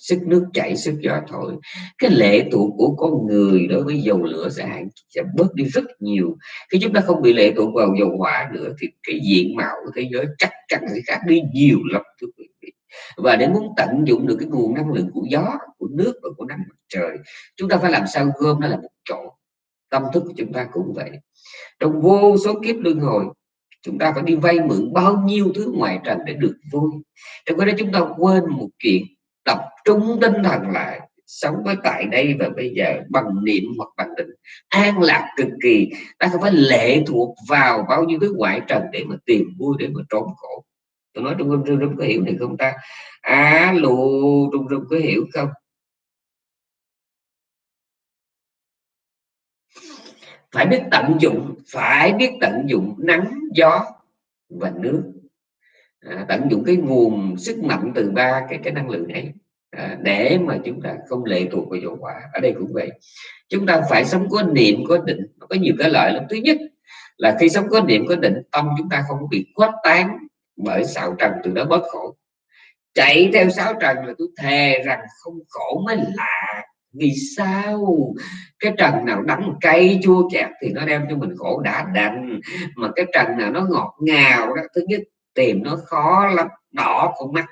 sức nước chảy, sức gió thổi. Cái lệ thuộc của con người đối với dầu lửa sẽ hạn, sẽ bớt đi rất nhiều. Khi chúng ta không bị lệ thuộc vào dầu hỏa nữa thì cái diện mạo của thế giới chắc chắn sẽ khác đi nhiều lắm, thưa quý vị. Và để muốn tận dụng được cái nguồn năng lượng của gió, của nước và của nắng mặt trời, chúng ta phải làm sao gom nó là một chỗ. Tâm thức của chúng ta cũng vậy. Trong vô số kiếp luân hồi, chúng ta phải đi vay mượn bao nhiêu thứ ngoài trần để được vui. Trong cái đó chúng ta quên một chuyện tập trung tinh thần lại, sống với tại đây và bây giờ bằng niệm hoặc bằng định. An lạc cực kỳ, ta không phải lệ thuộc vào bao nhiêu thứ ngoại trần để mà tìm vui, để mà trốn khổ. Tôi nói trung trung trung có hiểu này không ta? Alo trung trung có hiểu không? Phải biết tận dụng, phải biết tận dụng nắng, gió và nước à, tận dụng cái nguồn sức mạnh từ ba cái cái năng lượng này à, để mà chúng ta không lệ thuộc vào dầu quả ở đây cũng vậy. Chúng ta phải sống có niệm có định. Nó có nhiều cái lợi lắm. Thứ nhất là khi sống có niệm có định tâm chúng ta không bị khuếch tán bởi xạo trần từ đó bớt khổ. Chạy theo sáu trần là tôi thề rằng không khổ mới lạ. Vì sao? Cái trần nào đắng cay chua chát thì nó đem cho mình khổ đã đành. Mà cái trần nào nó ngọt ngào đó thứ nhất tìm nó khó lắm đỏ con mắt.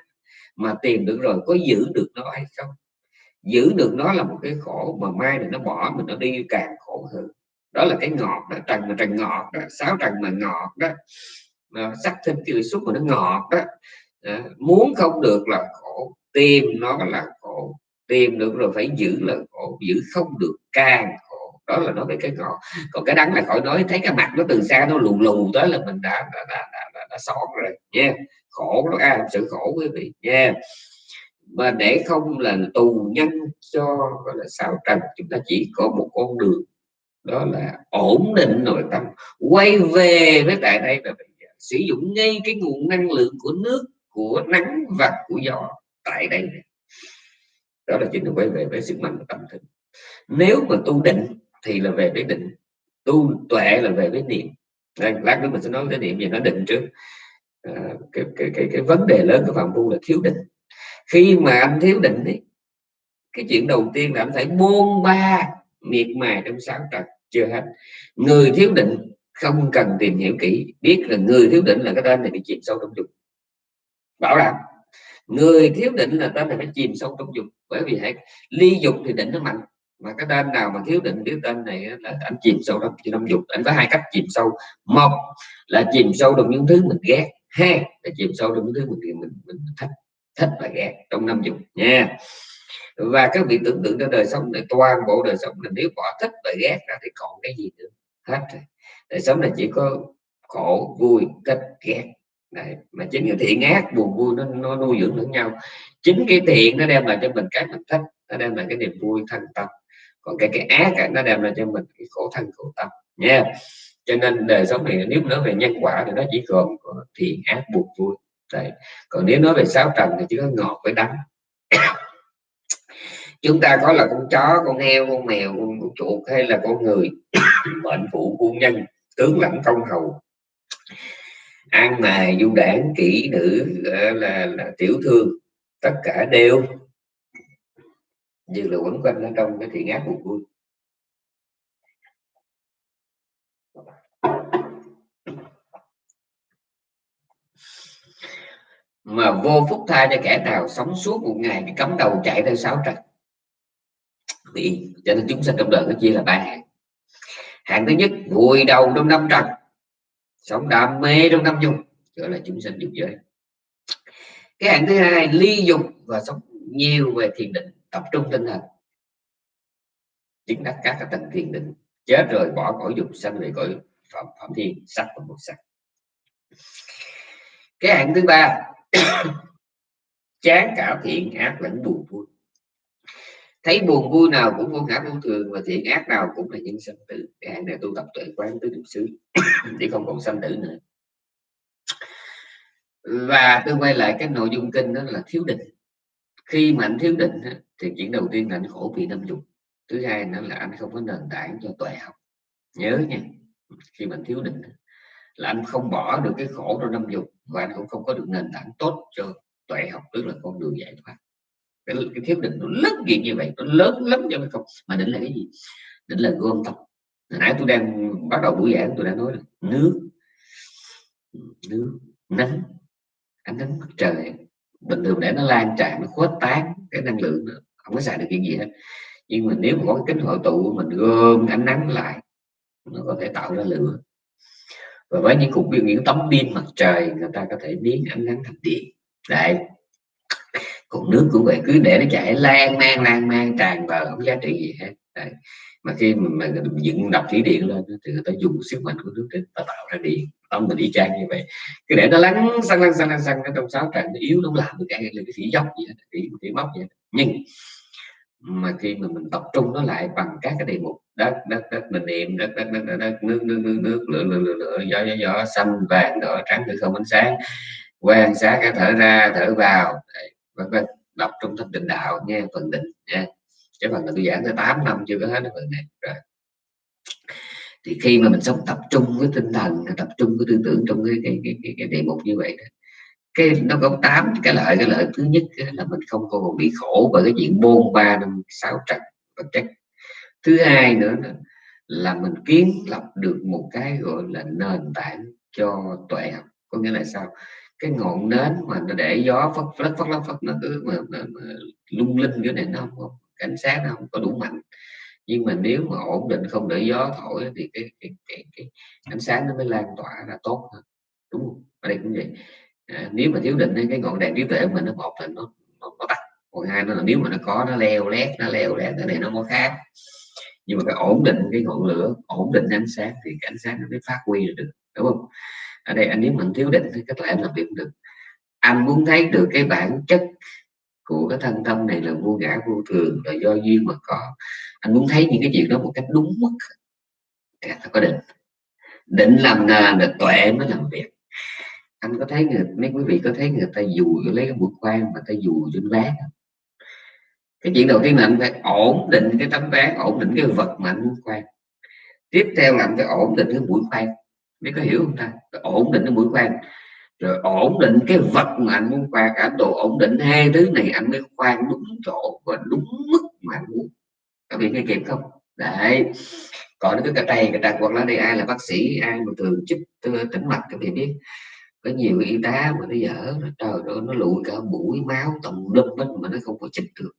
Mà tìm được rồi có giữ được nó hay không? Giữ được nó là một cái khổ mà mai này nó bỏ mình nó đi càng khổ hơn. Đó là cái ngọt đó trần mà trần ngọt đó sáu trần mà ngọt đó. Mà sắc thêm cái xúc mà nó ngọt đó. À, muốn không được là khổ tìm nó là khổ. Tìm được rồi phải giữ là khổ giữ không được càng đó là nói về cái ngọt. Còn cái đắng là khỏi nói thấy cái mặt nó từ xa nó lù lù tới là mình đã đã, đã, đã, đã, đã xót rồi nha. Yeah khổ nó a sự khổ quý vị nha. Mà để không là tù nhân cho gọi là sao trần chúng ta chỉ có một con đường. Đó là ổn định nội tâm quay về với tại đây và sử dụng ngay cái nguồn năng lượng của nước của nắng và của gió tại đây đó là chính là quay về với sức mạnh của tâm thức nếu mà tu định thì là về với định tu tuệ là về với niệm. Đây, lát nữa mình sẽ nói cái niệm gì nó định trước. À, cái, cái, cái, cái vấn đề lớn của phạm phu là thiếu định. Khi mà anh thiếu định ấy, cái chuyện đầu tiên là anh phải buông ba miệt mài trong sáng trật chưa hết. Người thiếu định không cần tìm hiểu kỹ biết là người thiếu định là cái tên này bị chìm sâu trong dục. Bảo đảm người thiếu định là tên này phải chìm sâu trong dục. Bởi vì hãy ly dục thì định nó mạnh mà cái tên nào mà thiếu định thiếu tên này là anh chìm sâu trong năm dục. Anh có hai cách chìm sâu. Một là chìm sâu trong những thứ mình ghét. Hai là chìm sâu trong những thứ mình mình, mình thích thích và ghét trong năm dục nha. Và các vị tưởng tượng cho đời sống này toàn bộ đời sống mình nếu bỏ thích và ghét ra thì còn cái gì nữa? Hết rồi. Đời sống này chỉ có khổ vui thích ghét. Đấy. mà chính cái thiện ác buồn vui nó, nó nuôi dưỡng lẫn nhau. Chính cái thiện nó đem lại cho mình cái mình thích nó đem lại cái niềm vui thân tâm còn cái cái ác nó đem ra cho mình cái khổ thân khổ tâm nha. Cho nên đời sống này nếu nói về nhân quả thì nó chỉ gồm có thiện ác buộc vui. Đấy. còn nếu nói về sáu trần thì chỉ có ngọt với đắng. Chúng ta có là con chó con heo con mèo con, con chuột hay là con người mệnh phụ quân nhân tướng lãnh công hầu. Ăn mài du đảng kỹ nữ là, là, là tiểu thương tất cả đều như là quấn quanh ở trong cái thiện ác buồn vui. Mà vô phúc tha cho kẻ nào sống suốt một ngày thì cấm đầu chạy theo sáu trần. Bị cho nên chúng sinh trong đời nó chia là ba hạng. Hạng thứ nhất, vùi đầu trong năm trần, sống đam mê trong năm dục gọi là chúng sinh dục giới. Cái hạng thứ hai, ly dục và sống nhiều về thiền định tập trung tinh thần. Chứng đắc các cái tầng thiền định. Chết rồi bỏ cõi dục sanh về cõi phạm, phạm thiên sắc và một sắc. Cái hạng thứ ba chán cả thiện ác lẫn buồn vui. Thấy buồn vui nào cũng vô ngã vô thường và thiện ác nào cũng là nhân sanh tử. Cái hạng này tu tập tuệ quán tứ niệm xứ để không còn sanh tử nữa. Và tôi quay lại cái nội dung kinh đó là thiếu định khi mà anh thiếu định thì chuyện đầu tiên là anh khổ vì năm dục. Thứ hai nữa là anh không có nền tảng cho tuệ học. Nhớ nha khi mình thiếu định là anh không bỏ được cái khổ trong năm dục và anh cũng không có được nền tảng tốt cho tuệ học tức là con đường giải thoát. Cái, cái thiếu định nó lớn việc như vậy nó lớn lắm cho không. Mà định là cái gì? Định là gom tập. Hồi nãy tôi đang bắt đầu buổi giảng tôi đã nói là nước nước nắng ánh nắng mặt trời bình thường để nó lan tràn nó khuếch tán cái năng lượng đó, không có xài được chuyện gì hết. Nhưng mà nếu mà có cái kính hội tụ mình gom ánh nắng lại nó có thể tạo ra lửa. Và với những cục những tấm pin mặt trời người ta có thể biến ánh nắng thành điện. Đấy. Còn nước cũng vậy cứ để nó chảy lan man lan man tràn vào không giá trị gì hết. Đấy. mà khi mà, mà dựng đập thủy điện lên thì người ta dùng sức mạnh của nước để tạo ra điện tâm mình đi trang như vậy. Cứ để nó lắng xăng lăn, xăng lăn, xăng trong sáu trận nó yếu nó làm được cái là cái thủy dốc vậy cái cái móc vậy nhưng mà khi mà mình tập trung nó lại bằng các cái đề mục đất đất đất mình niệm đất đất đất, đất, đất nước nước nước nước lửa lửa lửa, lửa gió gió gió xanh vàng đỏ trắng từ không ánh sáng quan sát cái thở ra thở vào vân vân. Đọc trung tâm định đạo nghe phần định nha. Cái phần là tôi giảng tới 8 năm chưa có hết cái phần này rồi thì khi mà mình sống tập trung với tinh thần tập trung với tư tưởng trong cái cái cái, cái, cái đề mục như vậy cái nó có tám cái lợi. Cái lợi thứ nhất là mình không còn bị khổ bởi cái chuyện bôn ba năm sáu trận vật chất thứ hai nữa là mình kiến lập được một cái gọi là nền tảng cho tuệ học. Có nghĩa là sao? Cái ngọn nến mà nó để gió phất phất phất phất, phất nó cứ mà, mà, mà lung linh cái này nó không có cảnh sát nó không có đủ mạnh nhưng mà nếu mà ổn định không để gió thổi thì cái cái, cái, cái ánh sáng nó mới lan tỏa ra tốt hơn. Đúng không? Ở đây cũng vậy. À, nếu mà thiếu định thì cái ngọn đèn trí tuệ của mình nó một là nó, nó, nó tắt. Còn hai nó là nếu mà nó có nó leo lét nó leo lét cái này nó có khác. Nhưng mà cái ổn định cái ngọn lửa ổn định ánh sáng thì cái ánh sáng nó mới phát huy được đúng không? Ở đây anh nếu mình thiếu định thì cách lại em làm việc được. Anh muốn thấy được cái bản chất của cái thân tâm này là vô ngã vô thường, là do duyên mà có. Anh muốn thấy những cái chuyện đó một cách đúng mức. Dạ, Thì anh phải có định. Định làm nền là tuệ mới làm việc. Anh có thấy người, mấy quý vị có thấy người ta dù lấy cái mũi khoan mà ta dù trên ván cái chuyện đầu tiên là anh phải ổn định cái tấm ván, ổn định cái vật mà anh muốn khoan. Tiếp theo là anh phải ổn định cái mũi khoan. Biết có hiểu không ta? Ổn định cái mũi khoan rồi ổn định cái vật mà anh muốn qua, cả độ ổn định, hai thứ này anh mới khoan đúng chỗ và đúng mức mà muốn. Có bị nghe kịp không? Đấy. Còn cái cà tay cà tay hoặc là đây ai là bác sĩ, ai mà thường chích tĩnh mạch các vị biết. Có nhiều y tá mà nó dở trời ơi, nó lụi cả mũi máu tầm lum hết mà nó không có chích được.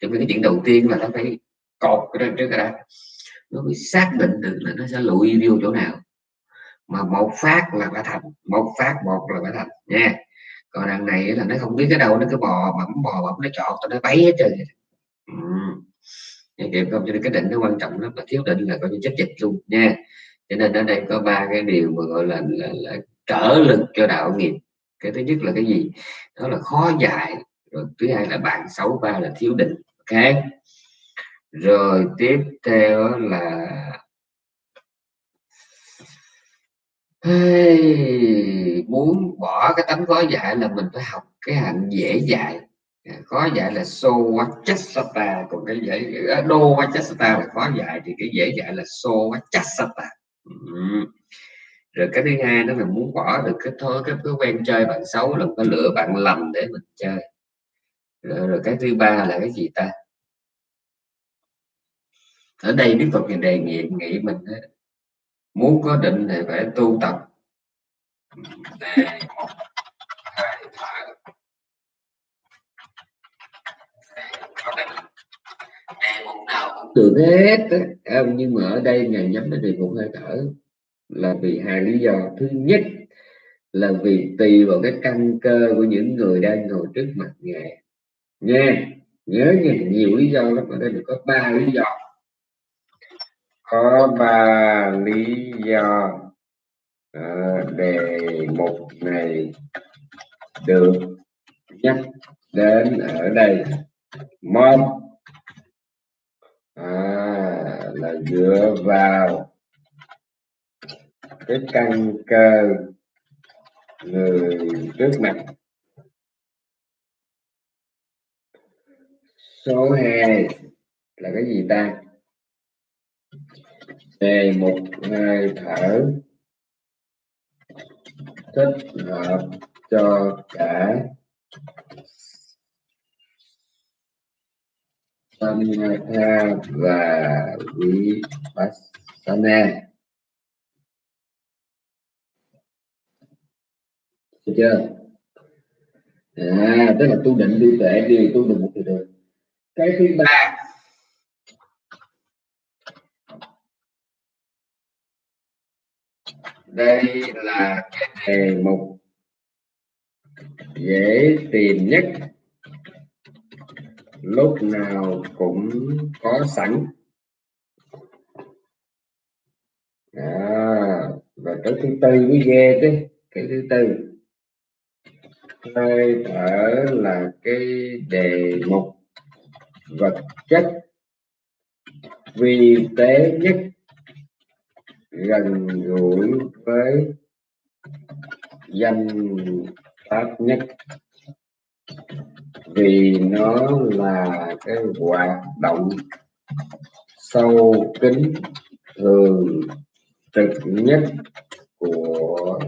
Cho nên cái chuyện đầu tiên là nó phải cột cái trước cái nó mới xác định được là nó sẽ lụi vô chỗ nào mà một phát là phải thành một phát một là phải thành nha. Còn đằng này là nó không biết cái đâu nó cứ bò bẩm bò bẩm nó chọn tao nó bấy hết trơn ừ. kịp không cho nên cái định nó quan trọng lắm mà thiếu định là coi như chết dịch luôn nha. Cho nên ở đây có ba cái điều mà gọi là, là, là trở lực cho đạo nghiệp. Cái thứ nhất là cái gì? Đó là khó dạy rồi thứ hai là bạn xấu ba là thiếu định ok? Rồi tiếp theo là hey, muốn bỏ cái tánh khó dạy là mình phải học cái hạnh dễ dạy. À, khó dạy là so vachasata còn cái dễ à, đô vachasata là khó dạy thì cái dễ dạy là so vachasata ừ rồi cái thứ hai đó là muốn bỏ được cái thôi cái thói quen chơi bạn xấu là phải lựa bạn lầm để mình chơi. Rồi, rồi cái thứ ba là cái gì ta? Ở đây đức phật đề nghị nghị mình muốn có định thì phải tu tập. Đề một hai thở có định đề mục nào cũng được hết nhưng mà ở đây ngài nhắm đến đề mục hơi thở. Là vì hai lý do. Thứ nhất là vì tùy vào cái căn cơ của những người đang ngồi trước mặt ngài. Nha, nhớ nha, nhiều lý do lắm. Ở đây có ba lý do có ba lý do. À, đề mục này được nhắc đến ở đây. Một à, là dựa vào cái căn cơ người trước mặt. Số 2 là cái gì ta? Đề một, hai, thở. Thích hợp cho cả Samatha và Vipassana. Được chưa? À tức là tu định đi, tệ đi, tu định một thì được. Cái thứ ba đây là cái đề mục dễ tìm nhất. Lúc nào cũng có sẵn. À, và cái thứ tư mới ghê chứ cái thứ tư. Hơi thở là cái đề mục vật chất vi tế nhất gần gũi với danh pháp nhất. Vì nó là cái hoạt động sâu kín, thường trực nhất của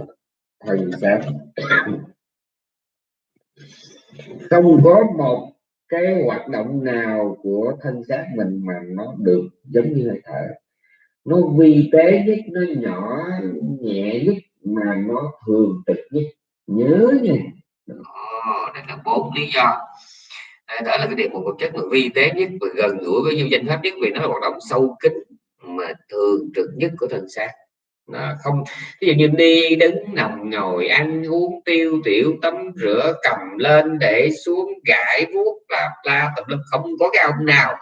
thân xác không có một cái hoạt động nào của thân xác mình mà nó được giống như hơi thở nó vi tế nhất nó nhỏ nhẹ nhất mà nó thường trực nhất. Nhớ nha. Ồ, đây là bốn lý do. Đó là cái điều một vật chất mà vi tế nhất và gần gũi với danh pháp nhất vì nó là hoạt động sâu kín mà thường trực nhất của thân xác à, không. Ví dụ như đi đứng nằm ngồi ăn uống tiêu tiểu tắm rửa cầm lên để xuống gãi vuốt là la tập lực không có cái ông nào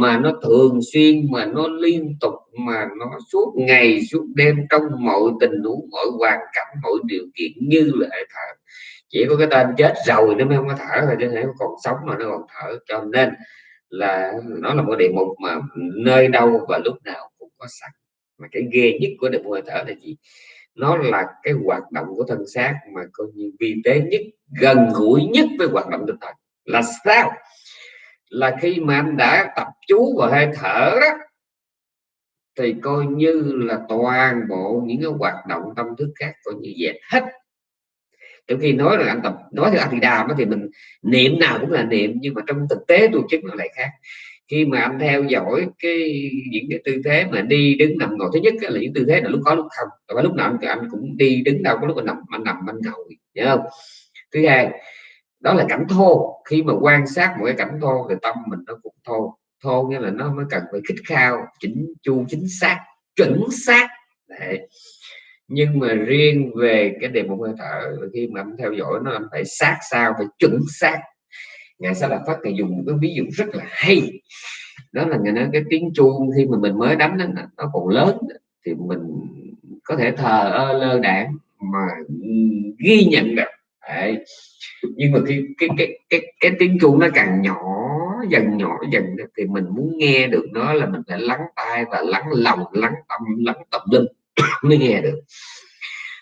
mà nó thường xuyên mà nó liên tục mà nó suốt ngày suốt đêm trong mọi tình huống mọi hoàn cảnh mọi điều kiện như là thở. Chỉ có cái tên chết rồi nó mới không có thở rồi chứ nếu còn sống mà nó còn thở. Cho nên là nó là một địa mục mà nơi đâu và lúc nào cũng có sẵn mà cái ghê nhất của định hơi thở là gì? Nó là cái hoạt động của thân xác mà coi như vi tế nhất, gần gũi nhất với hoạt động tinh thần. Là sao? Là khi mà anh đã tập chú vào hơi thở đó, thì coi như là toàn bộ những cái hoạt động tâm thức khác coi như dẹp hết. Trong khi nói là anh tập, nói theo anh thì đàm thì mình, niệm nào cũng là niệm, nhưng mà trong thực tế tu chứng nó lại khác khi mà anh theo dõi cái những cái tư thế mà đi đứng nằm ngồi thứ nhất là những tư thế là lúc có lúc không và lúc nào anh, anh cũng đi đứng đâu có lúc anh nằm anh nằm anh ngồi nhớ không? Thứ hai đó là cảnh thô. Khi mà quan sát một cái cảnh thô thì tâm mình nó cũng thô. Thô nghĩa là nó mới cần phải khích khao chỉnh chu chính xác chuẩn xác. Đấy. nhưng mà riêng về cái đề mục hơi thở khi mà anh theo dõi nó anh phải sát sao phải chuẩn xác ngài sa là phát ngài dùng một cái ví dụ rất là hay. Đó là ngài nói cái tiếng chuông khi mà mình mới đánh nó, nó còn lớn thì mình có thể thờ ơ lơ đảng mà ghi nhận được. Đấy. nhưng mà khi cái cái cái cái tiếng chuông nó càng nhỏ dần nhỏ dần thì mình muốn nghe được nó là mình phải lắng tai và lắng lòng lắng tâm lắng tâm linh mới nghe được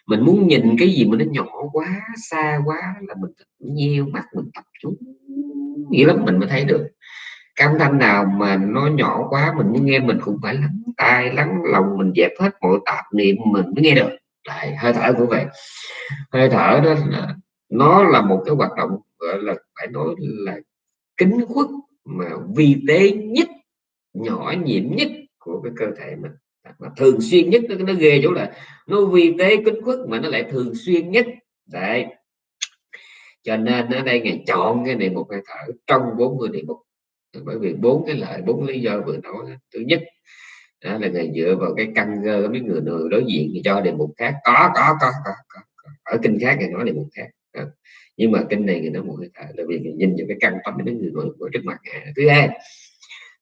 mình muốn nhìn cái gì mà nó nhỏ quá xa quá là mình nhiều mắt mình tập trung. Nghĩa lắm mình mới thấy được. Cái âm thanh nào mà nó nhỏ quá mình muốn nghe mình cũng phải lắng tai lắng lòng mình dẹp hết mọi tạp niệm mình mới nghe được. Đấy, hơi thở cũng vậy. Hơi thở đó là nó là một cái hoạt động gọi là phải nói là kính khuất mà vi tế nhất nhỏ nhiệm nhất của cái cơ thể mình mà thường xuyên nhất nó, nó ghê chỗ là nó vi tế kính khuất mà nó lại thường xuyên nhất. Đấy. Cho nên ở đây ngày chọn cái này một hơi thở trong 40 địa mục bởi vì bốn cái lợi bốn lý do vừa nói thứ nhất đó là người dựa vào cái căn cơ mấy người người đối diện thì cho đề mục khác. Có có có, có, có, có. ở kinh khác ngày nói đề mục khác. Đó. nhưng mà kinh này người nói một hơi thở là vì nhìn vào cái căn tâm mấy người ngồi trước mặt thứ hai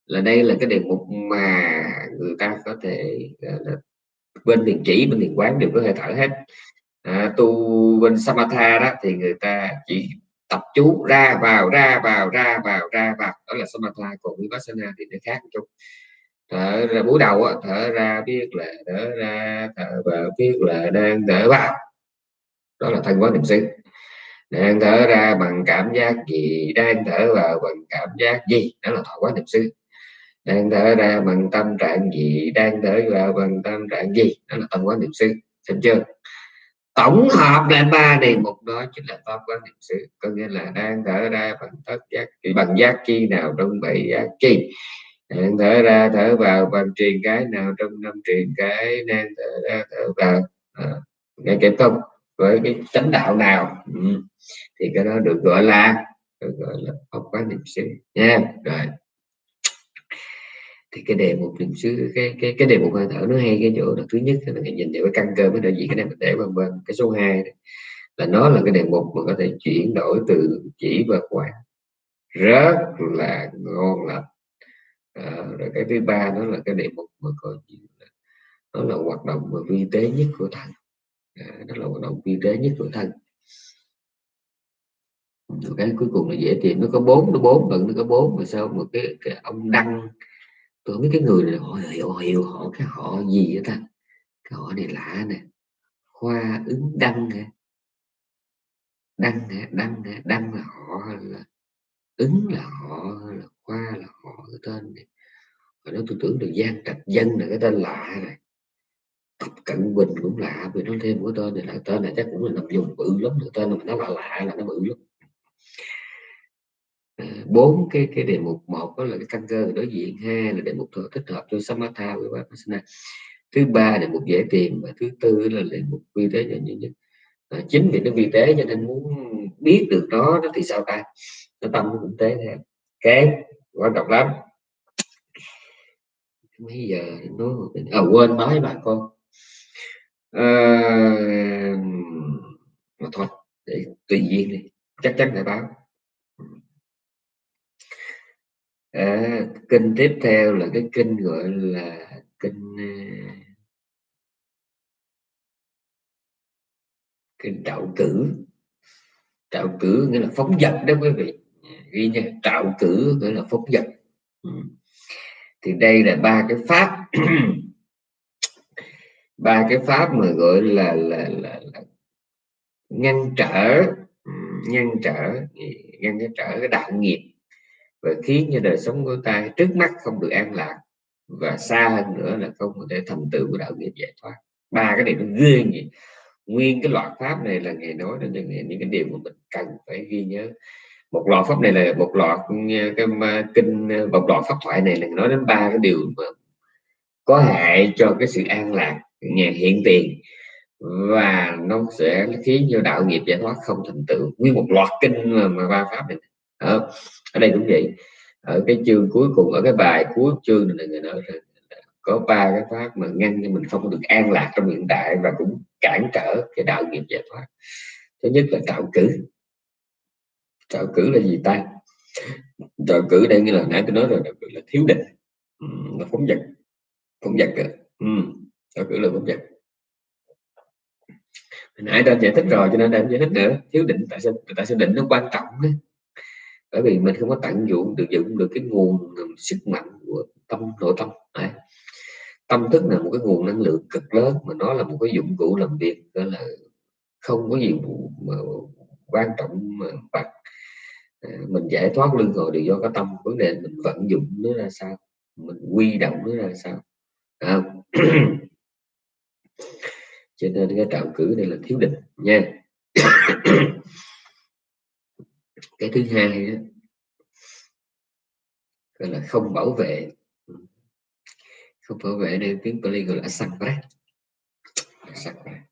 là đây là cái đề mục mà người ta có thể là bên thiền chỉ bên thiền quán đều có thể thở hết. À, tu bên samatha đó thì người ta chỉ tập chú ra vào ra vào ra vào ra vào. Đó là samatha còn vipassana thì nó khác một chút thở ra buổi đầu thở ra biết là thở ra thở vào biết là đang thở vào đó là thân quán niệm xứ. Đang thở ra bằng cảm giác gì đang thở vào bằng cảm giác gì? Đó là thọ quán niệm xứ đang thở ra bằng tâm trạng gì? Đang thở vào bằng tâm trạng gì? Đó là tâm quán niệm xứ. Xem chưa? Tổng hợp lại ba đề mục đó chính là pháp quán niệm xứ. Có nghĩa là đang thở ra bằng tất giác bằng giác chi nào trong bảy giác chi. Đang thở ra thở vào bằng truyền cái nào trong năm truyền cái. Đang thở ra thở vào à, nghe kịp không với cái chánh đạo nào. Ừ. thì cái đó được gọi là được gọi là pháp quán niệm xứ nha. Rồi thì cái đề mục niệm xứ cái cái cái đề mục hơi thở nó hay cái chỗ là thứ nhất là mình nhìn vào cái căn cơ mới đại diện cái này mình để vân vân. Cái số 2 là nó là cái đề mục mà có thể chuyển đổi từ chỉ và quán rất là ngon lành. À, rồi cái thứ ba đó là cái đề mục mà coi như là nó là hoạt động mà vi tế nhất của thân. Ờ, à, đó là hoạt động vi tế nhất của thân. Cái cuối cùng là dễ tìm nó có bốn nó bốn lần nó có bốn mà sao một cái, cái ông đăng tôi biết cái người này họ hiểu họ hiểu họ cái họ gì vậy ta? Cái họ này lạ nè, khoa ứng đăng nè đăng nè đăng nè đăng là họ là ứng là họ là khoa là họ cái tên này? Và nó tôi tưởng được gian trạch dân là cái tên lạ này. Tập cận bình cũng lạ vì nó thêm cái tên này, là tên này chắc cũng là nằm dùng bự lắm cái tên mà nó lạ lạ là nó bự lắm bốn cái cái đề mục một đó là cái căn cơ đối diện hai là đề mục thích hợp cho samatha với vipassana. Thứ ba đề mục dễ tìm và thứ tư là đề mục vi tế cho nhân nhất à, chính vì nó vi tế cho nên muốn biết được nó nó thì sao ta? Nó tâm cũng tế theo cái quan trọng lắm. Mấy giờ nói à, quên nói bà con. À, mà thôi để tùy duyên đi. Chắc chắn phải báo. À, kinh tiếp theo là cái kinh gọi là kinh ờ, kinh trạo cử. Trạo cử nghĩa là phóng dật đó quý vị. Ghi nha trạo cử nghĩa là phóng dật. Ừ. thì đây là ba cái pháp. Ba cái pháp mà gọi là là là, là ngăn trở. Ừ, ngăn trở ngăn trở cái đạo nghiệp và khiến cho đời sống của ta trước mắt không được an lạc và xa hơn nữa là không có thể thành tựu của đạo nghiệp giải thoát. Ba cái này nó ghê gì nguyên cái loại pháp này là ngày nói đến những, những cái điều mà mình cần phải ghi nhớ. Một loại pháp này là một loại cái kinh một loại pháp thoại này là nói đến ba cái điều mà có hại cho cái sự an lạc nhà hiện tiền. Và nó sẽ khiến cho đạo nghiệp giải thoát không thành tựu nguyên một loạt kinh mà ba pháp này ở, ở đây cũng vậy. Ở cái chương cuối cùng ở cái bài cuối chương này người nói là có ba cái pháp mà ngăn cho mình không được an lạc trong hiện tại và cũng cản trở cái đạo nghiệp giải thoát. Thứ nhất là trạo cử. Trạo cử là gì ta? Trạo cử đây như là nãy tôi nói rồi là thiếu định. Là phóng vật. Phóng vật ừ. trạo cử là phóng vật. Nãy đã giải thích rồi cho nên em giải thích nữa. Thiếu định tại sao tại sao định nó quan trọng đấy bởi vì mình không có tận dụng được dụng được cái nguồn sức mạnh của tâm, nội tâm, đấy. tâm thức là một cái nguồn năng lượng cực lớn, mà nó là một cái dụng cụ làm việc, đó là không có gì mà quan trọng mà bằng à, mình giải thoát lưng hồi đều do cái tâm, vấn đề mình vận dụng nó ra sao, mình quy động nó ra sao à. cho nên cái trạm cử này là thiếu định nha cái thứ hai đó, gọi là không bảo vệ. Không bảo vệ đây tiếng Pali gọi là sakra sakra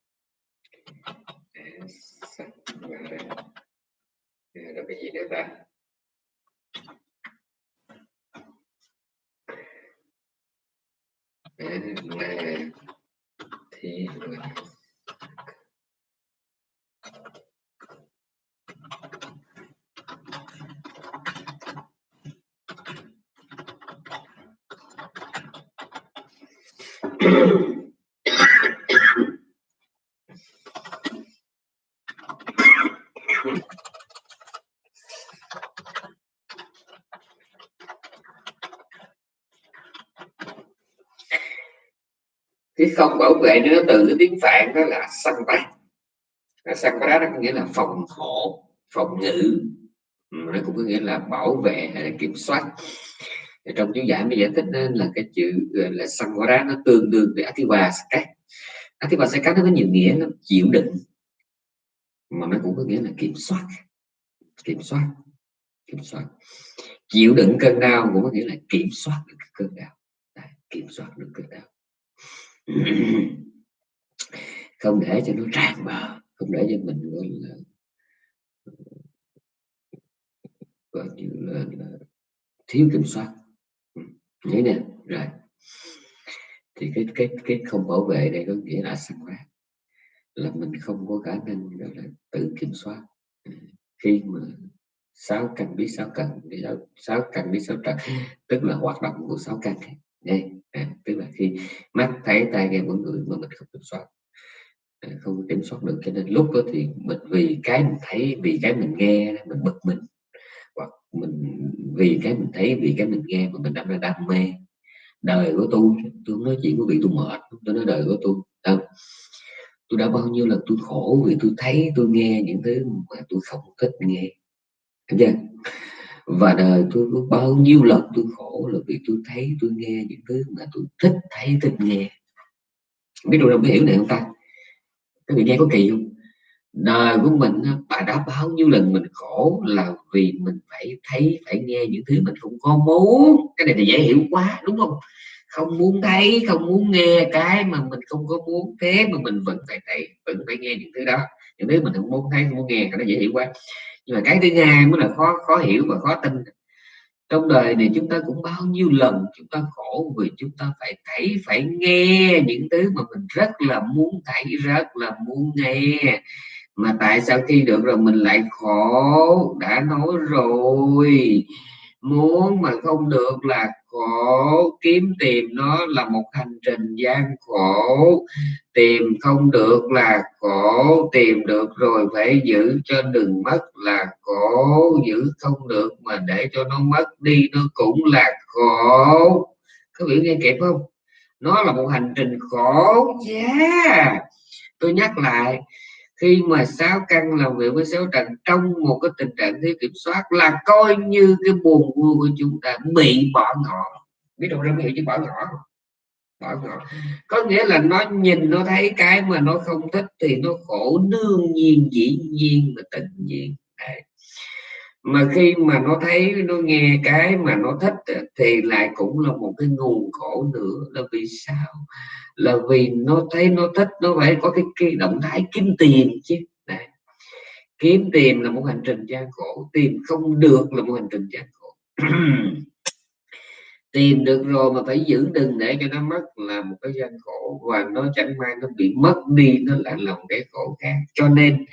là cái gì nữa ta? Thì không bảo vệ nữa từ cái tiếng phạn đó là sanh bát sanh bát đó có nghĩa là phòng hộ phòng ngự. Ừ, nó cũng có nghĩa là bảo vệ hay là kiểm soát. Trong chú giải mới giải thích nên là cái chữ là sanh bát nó tương đương với athiva sakat. Athiva sakat nó có nhiều nghĩa nó chịu đựng. Mà nó cũng có nghĩa là kiểm soát kiểm soát kiểm soát. Chịu đựng cơn đau cũng có nghĩa là kiểm soát được cơn đau. Đấy, kiểm soát được cơn đau. không để cho nó tràn bờ không để cho mình gọi là ờ, gọi như là, là thiếu kiểm soát. Ừ, Nhớ nè rồi. Thì cái cái cái không bảo vệ đây có nghĩa là sẵn quá là mình không có khả năng gọi là tự kiểm soát. Ừ, khi mà sáu căn biết sáu cần đi sáu căn biết sáu trần tức là hoạt động của sáu căn. Đây à, tức là khi mắt thấy tai nghe mỗi người mà mình không kiểm soát. À, không kiểm soát được cho nên lúc đó thì mình vì cái mình thấy vì cái mình nghe mình bực mình. Hoặc mình vì cái mình thấy vì cái mình nghe mà mình đâm ra đam mê. Đời của tôi tôi nói chuyện với vị tôi mệt tôi nói đời của tôi không tôi đã bao nhiêu lần tôi khổ vì tôi thấy tôi nghe những thứ mà tôi không thích nghe. Thấy chưa? Và đời tôi có bao nhiêu lần tôi khổ là vì tôi thấy tôi nghe những thứ mà tôi thích, thấy thích nghe. Biết đâu biết hiểu này không ta? Cái vị nghe có kỳ không? Đời của mình bà đã bao nhiêu lần mình khổ là vì mình phải thấy, phải nghe những thứ mình không có muốn. Cái này thì dễ hiểu quá, đúng không? Không muốn thấy, không muốn nghe cái mà mình không có muốn, thế mà mình vẫn phải thấy, vẫn phải nghe những thứ đó. Những thứ mình không muốn thấy, không muốn nghe nó dễ hiểu quá. Nhưng mà cái thứ hai mới là khó khó hiểu và khó tin. Trong đời này chúng ta cũng bao nhiêu lần chúng ta khổ vì chúng ta phải thấy, phải nghe những thứ mà mình rất là muốn thấy, rất là muốn nghe. Mà tại sao khi được rồi mình lại khổ? Đã nói rồi. Muốn mà không được là khổ. Kiếm tìm nó là một hành trình gian khổ. Tìm không được là khổ. Tìm được rồi phải giữ cho đừng mất là khổ. Giữ không được mà để cho nó mất đi nó cũng là khổ. Có hiểu nghe kịp không? Nó là một hành trình khổ. Yeah. tôi nhắc lại khi mà sáu căn làm việc với sáu trần, trong một cái tình trạng thiếu kiểm soát là coi như cái buồn vui của chúng ta bị bỏ ngỏ. Biết đâu ra hiểu chứ bỏ ngỏ. Bỏ ngỏ. Có nghĩa là nó nhìn, nó thấy cái mà nó không thích thì nó khổ đương nhiên, dĩ nhiên và tự nhiên. Đấy mà khi mà nó thấy nó nghe cái mà nó thích thì lại cũng là một cái nguồn khổ nữa là vì sao? Là vì nó thấy nó thích nó phải có cái, cái động thái kiếm tiền chứ. Đấy. kiếm tiền là một hành trình gian khổ tìm không được là một hành trình gian khổ. Tìm được rồi mà phải giữ đừng để cho nó mất là một cái gian khổ và nó chẳng may nó bị mất đi nó là lòng cái khổ khác. Cho nên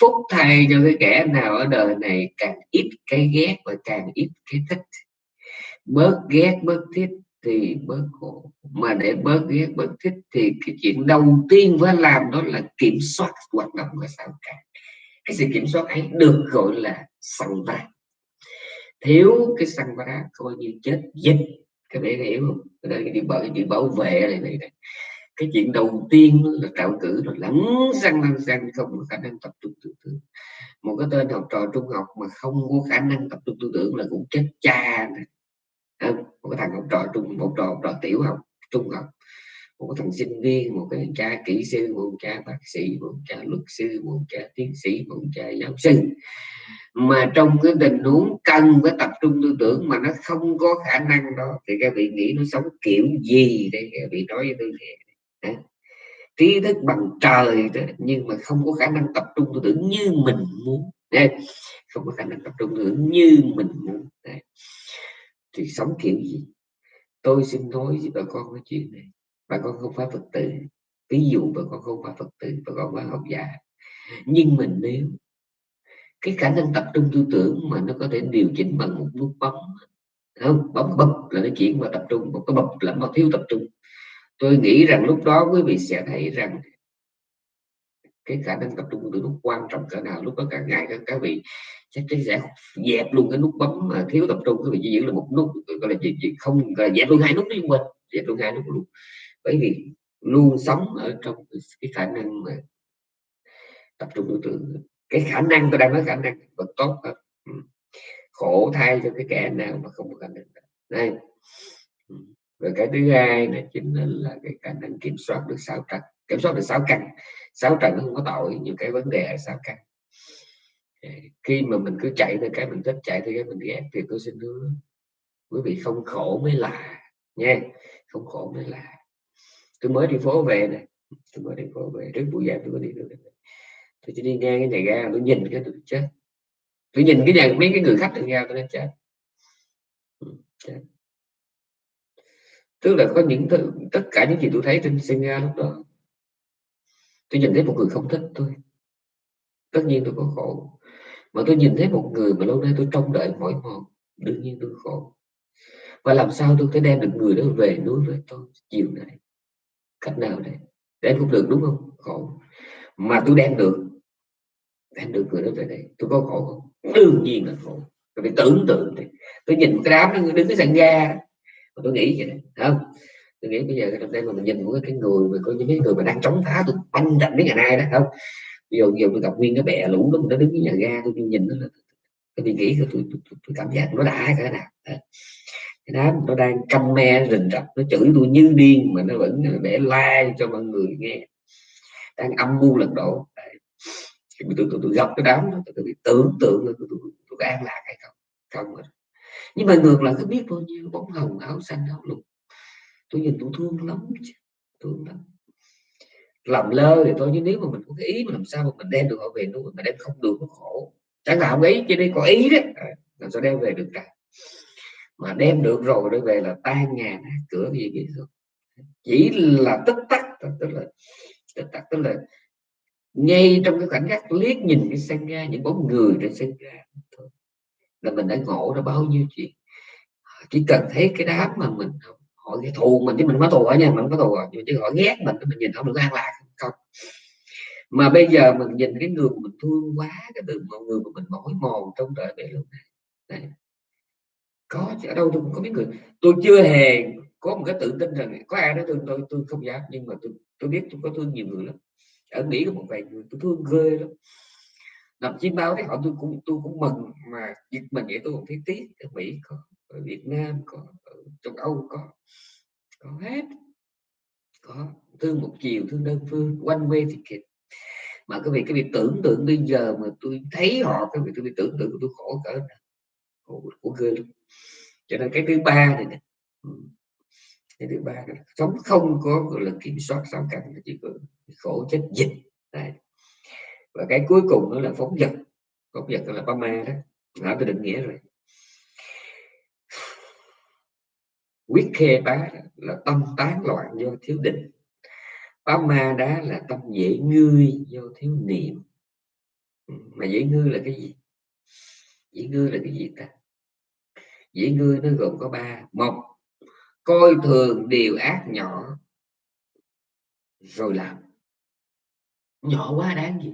phúc thay cho cái kẻ nào ở đời này càng ít cái ghét và càng ít cái thích. Bớt ghét bớt thích thì bớt khổ. Mà để bớt ghét bớt thích thì cái chuyện đầu tiên phải làm đó là kiểm soát hoạt động của sao cả cái sự kiểm soát ấy được gọi là sang ta. thiếu cái sang ta coi như chết dịch. Các bạn hiểu không? Cái đây đi bảo đi bảo vệ này, này, này cái chuyện đầu tiên là trạo cử rồi lắng răng lăng răng, không có khả năng tập trung tư tưởng. Một cái tên học trò trung học mà không có khả năng tập trung tư tưởng là cũng chết cha này. một cái thằng học trò trung, một trò học trò tiểu học, trung học. Một cái thằng sinh viên, một cái cha kỹ sư, một cha bác sĩ, một cha luật sư, một cha tiến sĩ, một cha giáo sư. Mà trong cái tình huống cần với tập trung tư tưởng mà nó không có khả năng đó, thì các vị nghĩ nó sống kiểu gì đây? Các vị nói với tôi thì trí thức bằng trời đó, nhưng mà không có khả năng tập trung tư tưởng như mình muốn. Đây không có khả năng tập trung tư tưởng như mình muốn. Đấy. thì sống kiểu gì? Tôi xin nói với bà con cái chuyện này. Bà con không phải phật tử. Ví dụ bà con không phải phật tử bà con phải học giả. Nhưng mình nếu cái khả năng tập trung tư tưởng mà nó có thể điều chỉnh bằng một nút bấm không? Bấm bấm là nó chuyển vào tập trung một cái bấm là nó thiếu tập trung tôi nghĩ rằng lúc đó quý vị sẽ thấy rằng cái khả năng tập trung của tôi nó quan trọng cỡ nào lúc đó cả ngày các, các vị chắc chắn sẽ dẹp luôn cái nút bấm mà thiếu tập trung. Quý vị chỉ giữ là một nút gọi là gì, gì không là dẹp luôn hai nút đi quên. Dẹp luôn hai nút luôn. Bởi vì luôn sống ở trong cái khả năng mà tập trung tư tưởng cái khả năng tôi đang nói khả năng vẫn tốt hơn ừ. khổ thay cho cái kẻ nào mà không có khả năng. Đây rồi cái thứ hai là chính là cái khả năng kiểm soát được sáu trần kiểm soát được sáu căn sáu trần nó không có tội những cái vấn đề ở sáu căn khi mà mình cứ chạy theo cái mình thích, chạy theo cái mình ghét thì tôi xin hứa, quý vị không khổ mới là, nha. Không khổ mới là. Tôi mới đi phố về này tôi mới đi phố về. Trước buổi giảng tôi mới đi được tôi chỉ đi ngang cái nhà ga, tôi nhìn cái tôi chết. Tôi nhìn cái nhà, mấy cái người khách ở ga tôi đã chết. Ừ, chết tức là có những thứ, tất cả những gì tôi thấy trên xe lúc đó tôi nhìn thấy một người không thích tôi. Tất nhiên tôi có khổ. Mà tôi nhìn thấy một người mà lâu nay tôi trông đợi mỏi mòn đương nhiên tôi khổ. Và làm sao tôi thể đem được người đó về núi với tôi chiều này cách nào đây? Đem không được đúng không? Khổ. Mà tôi đem được đem được người đó về đây. Tôi có khổ không? Đương nhiên là khổ. Tôi phải tưởng tượng đi tôi nhìn cái đám nó đứng cái sàn ga tôi nghĩ vậy này không? Tôi nghĩ bây giờ trong đây mà mình nhìn một cái người mà có những cái người mà đang chống phá tôi banh trận đến ngày nay đó không? Ví dụ giờ tôi gặp nguyên cái bè lũ đó nó đứng cái nhà ga tôi nhìn nó là tôi nghĩ tôi, tôi, tôi, tôi cảm giác nó đã cái nào cái đám nó đang căm me rình rập nó chửi tôi như điên mà nó vẫn để like cho mọi người nghe. Đang âm mưu lật đổ. Tôi, tôi, tôi, tôi gặp cái đám đó tôi, bị tưởng tượng tôi, tôi, tôi, tôi an lạc hay không? Không rồi nhưng mà ngược lại cứ biết bao nhiêu bóng hồng áo xanh áo lục tôi nhìn tôi thương lắm thương lắm. Làm lơ thì tôi chứ nếu mà mình có cái ý mà làm sao mà mình đem được họ về nuôi mà đem không được nó khổ. Chẳng hạn ấy cho nên có ý đấy. À, làm sao đem về được cả mà đem được rồi đưa về là tan nhà nát cửa gì vậy rồi. Chỉ là tức tắc tức là tức tắc tức là ngay trong cái khoảnh khắc liếc nhìn cái sân ga những bóng người trên sân ga thôi là mình đã ngộ ra bao nhiêu chuyện. Ờ, chỉ cần thấy cái đám mà mình ờ, họ thù mình, chứ mình có thù ở nha, mình có thù rồi chứ họ ghét mình mình nhìn không được an lạc không? Mà bây giờ mình nhìn cái người mình thương quá, cái từ mọi người mà mình mỏi mòn trong đời này luôn này. Có ở đâu tôi cũng có biết người. Tôi chưa hề có một cái tự tin rằng có ai đó thương tôi tôi không dám, nhưng mà tôi tôi biết tôi có thương nhiều người lắm. Ở mỹ có một vài người tôi thương ghê lắm làm chim báo thấy họ tôi cũng tôi cũng mừng mà dịch mình vậy tôi cũng thấy tiếc ở mỹ có ở việt nam có ở châu âu có có hết có thương một chiều thương đơn phương quanh quê thì kịp. Mà cái việc cái việc tưởng tượng bây giờ mà tôi thấy họ cái việc tôi tưởng tượng tôi khổ cỡ khổ, của ghê luôn. Cho nên cái thứ ba này nè ừ, cái thứ ba này, sống không có gọi là kiểm soát sao cảnh chỉ có khổ chết dịch này và cái cuối cùng đó là phóng vật. Phóng vật là ba ma đó. Đã tôi định nghĩa rồi. Quyết khê bá là tâm tán loạn do thiếu định. Bá ma đá là tâm dễ ngươi do thiếu niệm. Ừ, mà dễ ngươi là cái gì? Dễ ngươi là cái gì ta? Dễ ngươi nó gồm có ba. Một, coi thường điều ác nhỏ rồi làm. Nhỏ quá đáng gì?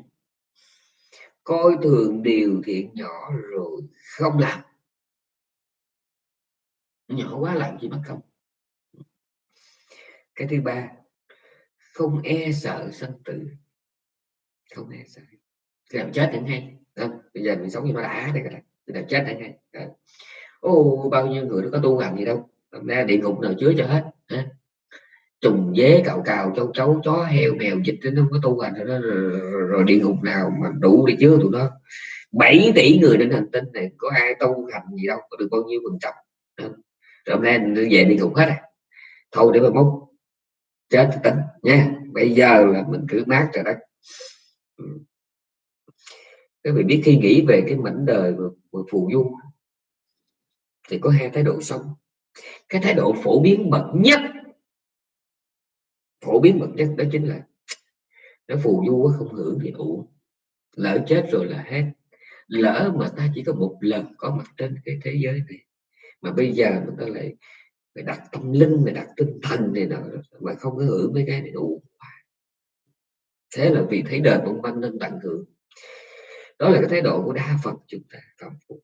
Coi thường điều thiện nhỏ rồi không làm. Nhỏ quá làm gì mất không. Cái thứ ba, không e sợ sanh tử. Không e sợ. Làm chết chẳng hay. Không? bây giờ mình sống như nó đã đây cái làm chết chẳng hay. Ô, bao nhiêu người nó có tu làm gì đâu. Ra địa ngục nào chứa cho hết trùng dế cào cào châu chấu chó heo mèo dịch nó không có tu hành rồi, rồi, rồi địa ngục nào mà đủ để chứa tụi nó. 7 tỷ người trên hành tinh này có ai tu hành gì đâu có được bao nhiêu phần trăm. Rồi hôm nay về đi ngục hết à. Thôi để mà mốt chết tính nha. Bây giờ là mình cứ mát rồi đó. Các vị biết khi nghĩ về cái mảnh đời mà, mà phù du thì có hai thái độ sống. Cái thái độ phổ biến bậc nhất phổ biến bậc nhất đó chính là nó phù du không hưởng thì ủ lỡ chết rồi là hết. Lỡ mà ta chỉ có một lần có mặt trên cái thế giới này, mà bây giờ mình ta lại phải đặt tâm linh, phải đặt tinh thần này nọ, mà không có hưởng mấy cái này đủ. Thế là vì thấy đời mong manh nên tận hưởng. Đó là cái thái độ của đa phần chúng ta không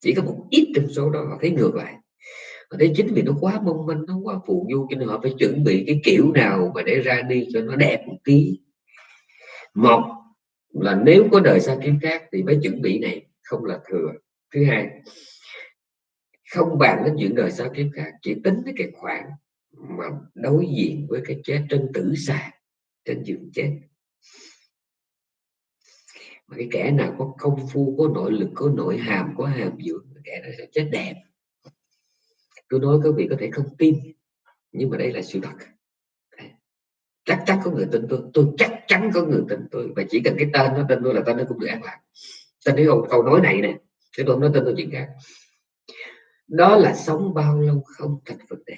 chỉ có một ít trong số đó họ thấy ngược lại và thế chính vì nó quá mong manh, nó quá phù du, cho nên họ phải chuẩn bị cái kiểu nào mà để ra đi cho nó đẹp một tí. Một là nếu có đời sau kiếm khác thì phải chuẩn bị này, không là thừa. Thứ hai, không bàn đến chuyện đời sau kiếp khác, chỉ tính tới cái khoản mà đối diện với cái chết trên tử sàn trên giường chết. Mà cái kẻ nào có công phu, có nội lực, có nội hàm, có hàm dưỡng, kẻ đó sẽ chết đẹp tôi nói các vị có thể không tin nhưng mà đây là sự thật. Chắc chắn có người tin tôi tôi chắc chắn có người tin tôi và chỉ cần cái tên nó tin tôi là tên nó cũng được an lạc tên cái câu, câu nói này nè chứ tôi không nói tên tôi chuyện khác. Đó là sống bao lâu không thành vấn đề.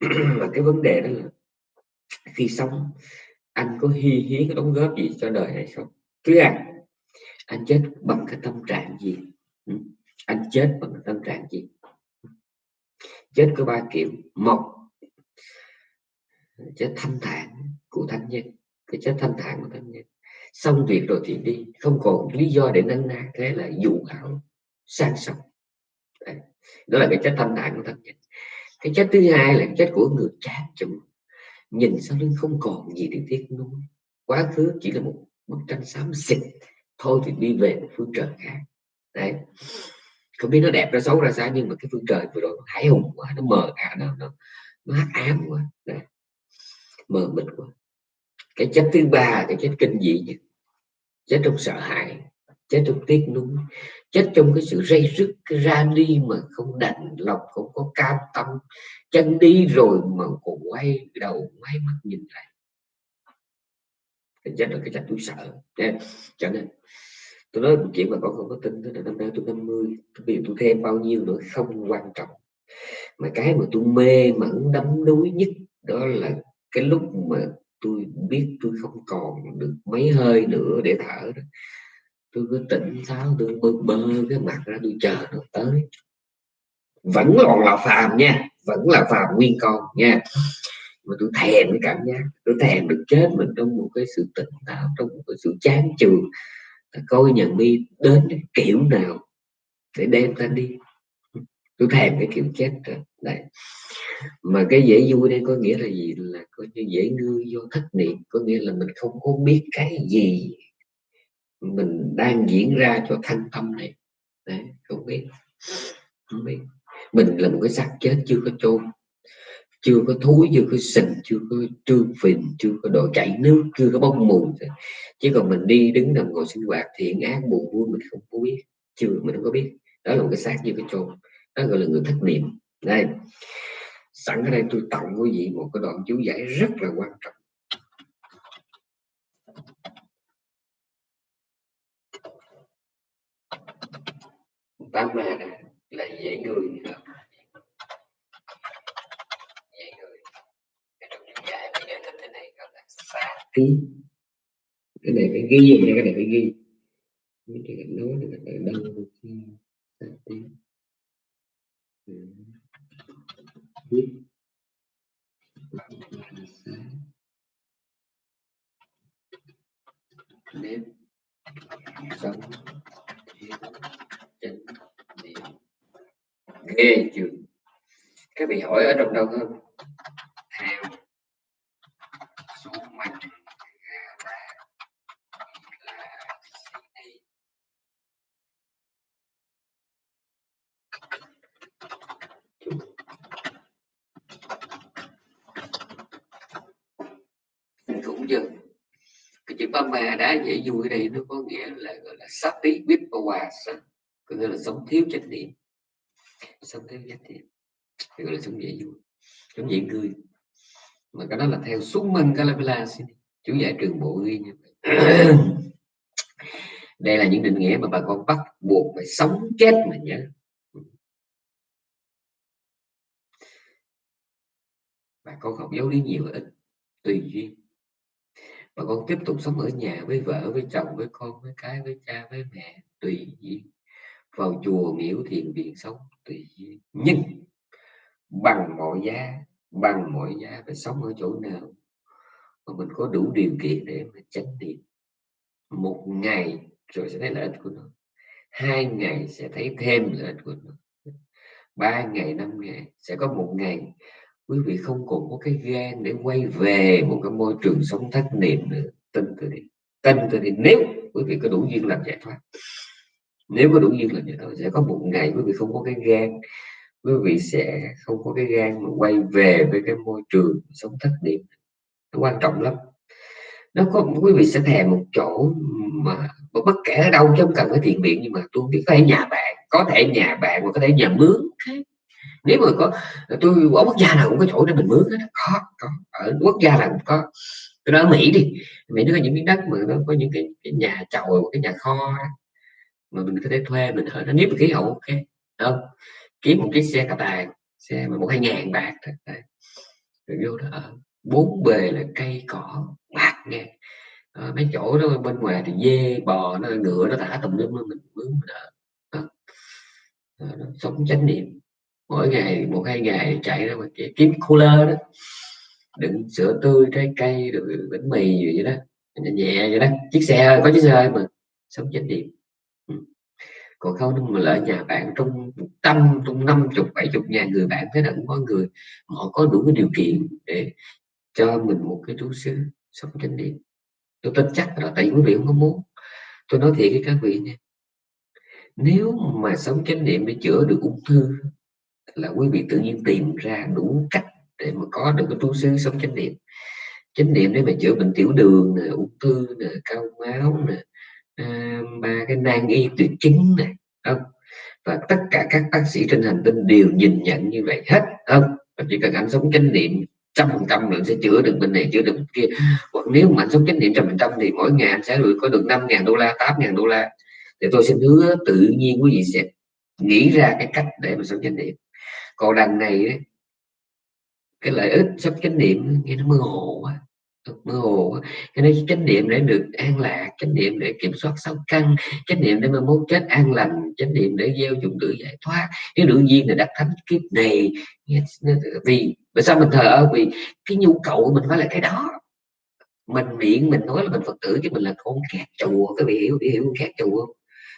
Và cái vấn đề đó là khi sống anh có hy hiến đóng góp gì cho đời hay không? Thứ hai anh chết bằng cái tâm trạng gì? Anh chết bằng tâm trạng gì? Chết có ba kiểu. Một, chết thanh thản của thánh nhân cái chết thanh thản của thánh nhân xong việc rồi thì đi. Không còn lý do để nâng na. Thế là dụ hảo sang sông. Đấy. đó là cái chết thanh thản của thanh nhân cái chết thứ hai là cái chết của người chán chồng. Nhìn sau lưng không còn gì để tiếc nuối. Quá khứ chỉ là một bức tranh xám xịt. Thôi thì đi về một phương trời khác. Đấy không biết nó đẹp nó xấu ra sao nhưng mà cái phương trời vừa rồi nó hải hùng quá nó mờ à nó nó, nó hắc ám quá. Đấy. mờ mịt quá. Cái chết thứ ba cái chết kinh dị nhất. Chết trong sợ hãi chết trong tiếc nuối chết trong cái sự dây dứt cái ra đi mà không đành lòng không có cam tâm. Chân đi rồi mà còn quay đầu quay mắt nhìn lại. Cái chết là cái chết tôi sợ. Nên, cho nên tôi nói một chuyện mà con không có tin đó là năm nay tôi 50 mươi, tôi thêm bao nhiêu nữa, không quan trọng. Mà cái mà tôi mê mẩn đắm đuối nhất đó là cái lúc mà tôi biết tôi không còn được mấy hơi nữa để thở đó. Tôi cứ tỉnh táo, tôi bơ bơ cái mặt ra, tôi chờ nó tới. Vẫn còn là phàm nha, vẫn là phàm nguyên con nha. Mà tôi thèm cái cảm giác, tôi thèm được chết mình trong một cái sự tỉnh táo, trong một cái sự chán chường coi nhà mi đến cái kiểu nào để đem ta đi. Tôi thèm cái kiểu chết rồi đấy mà cái dễ vui đây có nghĩa là gì? Là coi như dễ ngư do thất niệm. Có nghĩa là mình không có biết cái gì mình đang diễn ra cho thanh tâm này. Đấy, không biết. Không biết. Mình là một cái xác chết chưa có chôn chưa có thúi chưa có sình, chưa có trương phình, chưa có độ chảy nước, chưa có bốc mùi chứ còn mình đi đứng nằm ngồi sinh hoạt thiện ác buồn vui mình không có biết, chưa, mình không có biết. Đó là một cái xác như cái chôn. Đó gọi là người thất niệm. Đây. Sẵn ở đây tôi tặng quý vị một cái đoạn chú giải rất là quan trọng. Tám ma này là dễ người trong chú giải bây giờ thế này gọi là ghi cái này phải ghi cái này phải ghi. Mấy cái nói là đâu xá tí. Ừ. Biết nếp. Sống. Thiên chánh niệm ghê chưa? Các vị hỏi ở trong đâu không theo số mạch cũng chưa cái đã dễ vui đây nó có nghĩa là, gọi là, sát tí biết hòa có nghĩa là sống thiếu trách nhiệm. Sống thiếu trách nhiệm thì gọi là sống dễ vui sống dễ cười. Mà cái đó là theo xuống minh Calabala chú giải trường bộ ghi như vậy. Đây là những định nghĩa mà bà con bắt buộc phải sống chết mà nhớ. Bà con học giáo lý nhiều ít, tùy duyên bà con tiếp tục sống ở nhà với vợ, với chồng, với con, với cái, với cha, với mẹ, tùy duyên. Vào chùa miễu thiền viện sống tùy duyên. Nhưng bằng mọi giá, bằng mọi giá phải sống ở chỗ nào mà mình có đủ điều kiện để mà chánh niệm. Một ngày rồi sẽ thấy lợi ích của nó. Hai ngày sẽ thấy thêm lợi ích của nó. Ba ngày, năm ngày, sẽ có một ngày quý vị không còn có cái gan để quay về một cái môi trường sống thất niệm nữa tin tôi đi tin tôi đi nếu quý vị có đủ duyên làm giải thoát, nếu có đủ duyên làm giải thoát, sẽ có một ngày quý vị không có cái gan quý vị sẽ không có cái gan mà quay về với cái môi trường sống thất niệm. Nó quan trọng lắm. Nó có, quý vị sẽ thèm một chỗ mà bất kể ở đâu chứ không cần phải thiện miệng, nhưng mà tôi biết có thể nhà bạn, có thể nhà bạn và có thể nhà mướn nếu mà có tôi ở quốc gia nào cũng có chỗ để mình mướn hết có, có. Ở quốc gia nào cũng có. Tôi nói ở Mỹ đi. Mỹ nó có những miếng đất mà nó có những cái, cái nhà chầu cái nhà kho mà mình có thể thuê mình ở nó nếu mà khí hậu ok không? Kiếm một chiếc xe cà tàng xe mà một hai ngàn bạc rồi vô đó ở bốn bề là cây cỏ bạc nghe. À, mấy chỗ đó bên ngoài thì dê bò nó ngựa nó thả tùm lum mình mướn mình ở. À, sống chánh niệm mỗi ngày một hai ngày chạy ra mà kiếm cooler đó. Đựng sữa tươi trái cây rồi bánh mì gì vậy đó. Nhẹ, nhẹ vậy đó. Chiếc xe có chiếc xe mà. Sống chánh niệm ừ. còn không mà lợi nhà bạn trong trăm trong năm chục bảy chục ngàn người bạn thế là cũng có người họ có đủ cái điều kiện để cho mình một cái trú xứ sống chánh niệm tôi tin chắc là tại quý vị không có muốn. Tôi nói thiệt với các vị nha. Nếu mà sống chánh niệm để chữa được ung thư là quý vị tự nhiên tìm ra đủ cách để mà có được cái tu sư sống chánh niệm. Chánh niệm để mà chữa bệnh tiểu đường nè ung thư nè cao máu nè à, ba cái nan y tuyệt chứng này không? Và tất cả các bác sĩ trên hành tinh đều nhìn nhận như vậy hết không? Và chỉ cần anh sống chánh niệm trăm phần trăm là sẽ chữa được bệnh này chữa được bệnh kia. Hoặc nếu mà anh sống chánh niệm trăm phần trăm thì mỗi ngày anh sẽ được có được năm ngàn đô la tám ngàn đô la. Thì tôi xin hứa tự nhiên quý vị sẽ nghĩ ra cái cách để mà sống chánh niệm còn đằng này ấy, cái lợi ích sắp chánh niệm nghe nó mơ hồ quá mơ hồ quá. Cái này chánh niệm để được an lạc chánh niệm để kiểm soát sáu căn chánh niệm để mà muốn chết an lành chánh niệm để gieo dụng tử giải thoát. Cái đương nhiên là đắc thánh kiếp này vì vì sao mình thờ ơ? Vì cái nhu cầu của mình phải là cái đó. Mình miệng mình nói là mình phật tử chứ mình là con kẹt chùa cái vị hiểu hiểu kẹt chùa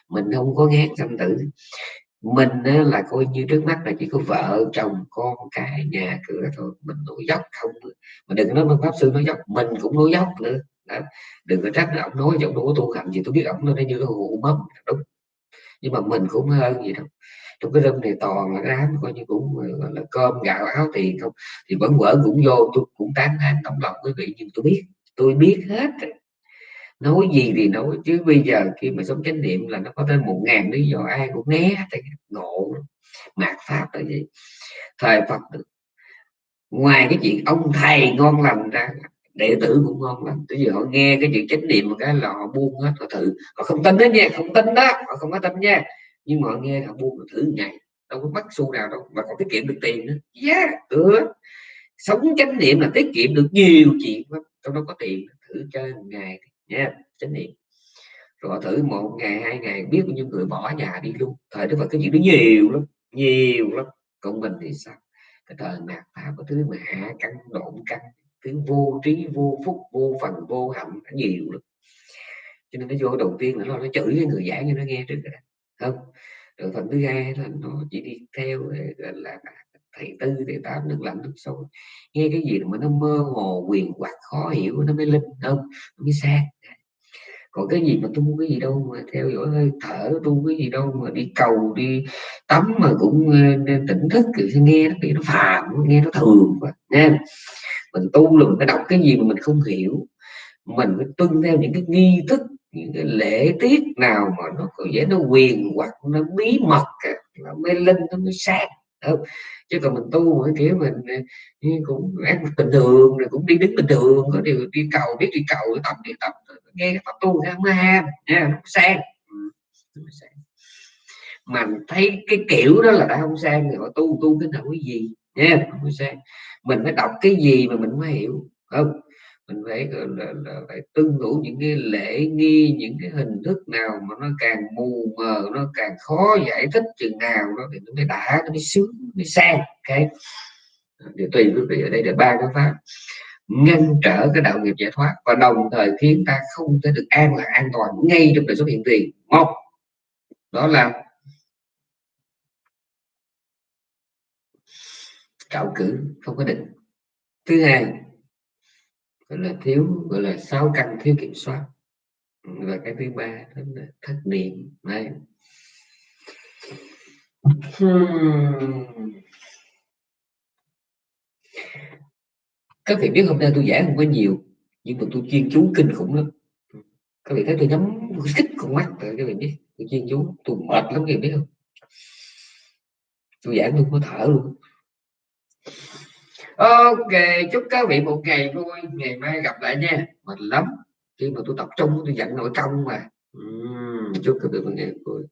mình không có ngán sanh tử mình là coi như trước mắt là chỉ có vợ, chồng, con cái nhà cửa thôi. Mình nổi dốc không mà đừng nói pháp sư nói dốc, mình cũng nổi dốc nữa. Đó. đừng có trách là ông nói giọng đâu có tu hành gì, tôi biết ông nói như cái hụ mắm đúng. Nhưng mà mình cũng hơn gì đâu trong cái râm này toàn là cái đám coi như cũng, gọi là cơm, gạo, áo tiền không. Thì vẫn vỡ cũng vô, tôi cũng tán thán tổng lòng quý vị, nhưng tôi biết tôi biết hết nói gì thì nói, chứ bây giờ khi mà sống chánh niệm là nó có tới một ngàn lý do, ai cũng né ngộ. Mạt pháp là gì thời phật ngoài cái chuyện ông thầy ngon lành ra, đệ tử cũng ngon lành. Bây giờ họ nghe cái chuyện chánh niệm một cái là họ buông hết, họ thử. Họ không tin đó nha, không tin đó, họ không có tin nha. Nhưng mà họ nghe họ buông, họ thử ngày, đâu có mất xu nào đâu, mà còn tiết kiệm được tiền nữa. Dạ, yeah ừ. sống chánh niệm là tiết kiệm được nhiều chuyện lắm trong đó có tiền, thử chơi một ngày Dạ, nha chánh niệm. Rồi thử một ngày hai ngày biết bao nhiêu người bỏ nhà đi luôn. Thời đức Phật cái chuyện đó nhiều lắm nhiều lắm. Còn mình thì sao? Cái thời mạt pháp có thứ mà hạ căn độn căn thứ vô trí vô phúc vô phần vô hạnh nhiều lắm. Cho nên nó vô đầu tiên là nó, nó chửi cái người giảng cho nó nghe trước rồi không rồi phần thứ hai là nó chỉ đi theo là thầy tư thầy tám nước lạnh nước sôi nghe cái gì mà nó mơ hồ, quyền hoặc khó hiểu, nó mới linh đâu nó mới sang còn cái gì mà tu cái gì đâu mà theo dõi hơi thở, tu cái gì đâu mà đi cầu, đi tắm mà cũng ờ, tỉnh thức thì nghe nó bị nó phàm, nghe nó thường quá nha mình tu là mình phải đọc cái gì mà mình không hiểu. Mình phải tuân theo những cái nghi thức, những cái lễ tiết nào mà nó có vẻ nó quyền hoặc nó bí mật nó mới linh, nó mới sáng không? chứ còn mình tu mỗi kiểu mình ờ, cũng ăn bình thường rồi cũng đi đứng bình thường, có điều đi cầu, biết đi cầu tập đi tập ờ, nghe cái pháp tu không ừ, mới ham nha nó sang. Mà thấy cái kiểu đó là đã không sang rồi tu tu cái nào cái gì nha không sang. Mình phải đọc cái gì mà mình mới hiểu, không? Mình phải là, là phải tuân thủ những cái lễ nghi những cái hình thức nào mà nó càng mù mờ nó càng khó giải thích chừng nào đó thì nó mới đã nó mới sướng nó mới sang cái thì tùy quý vị ở đây là ba cái pháp. Ngăn trở cái đạo nghiệp giải thoát và đồng thời khiến ta không thể được an là an toàn ngay trong đời sống hiện tiền. Một đó là trạo cử không có định. Thứ hai gọi là thiếu, gọi là sáu căn thiếu kiểm soát. Và cái thứ ba đó là thất niệm. Này hmm. các vị biết hôm nay tôi giảng không có nhiều, nhưng mà tôi chuyên chú kinh khủng lắm. Các vị thấy tôi nhắm kích con mắt rồi, các vị biết. Tôi chuyên chú, tôi mệt lắm, các vị biết không? Tôi giảng tôi có thở luôn ok chúc các vị một ngày vui ngày mai gặp lại nha. Mệt lắm. Khi mà tôi tập trung tôi dẫn nội công mà. Uhm, chúc các vị một ngày vui.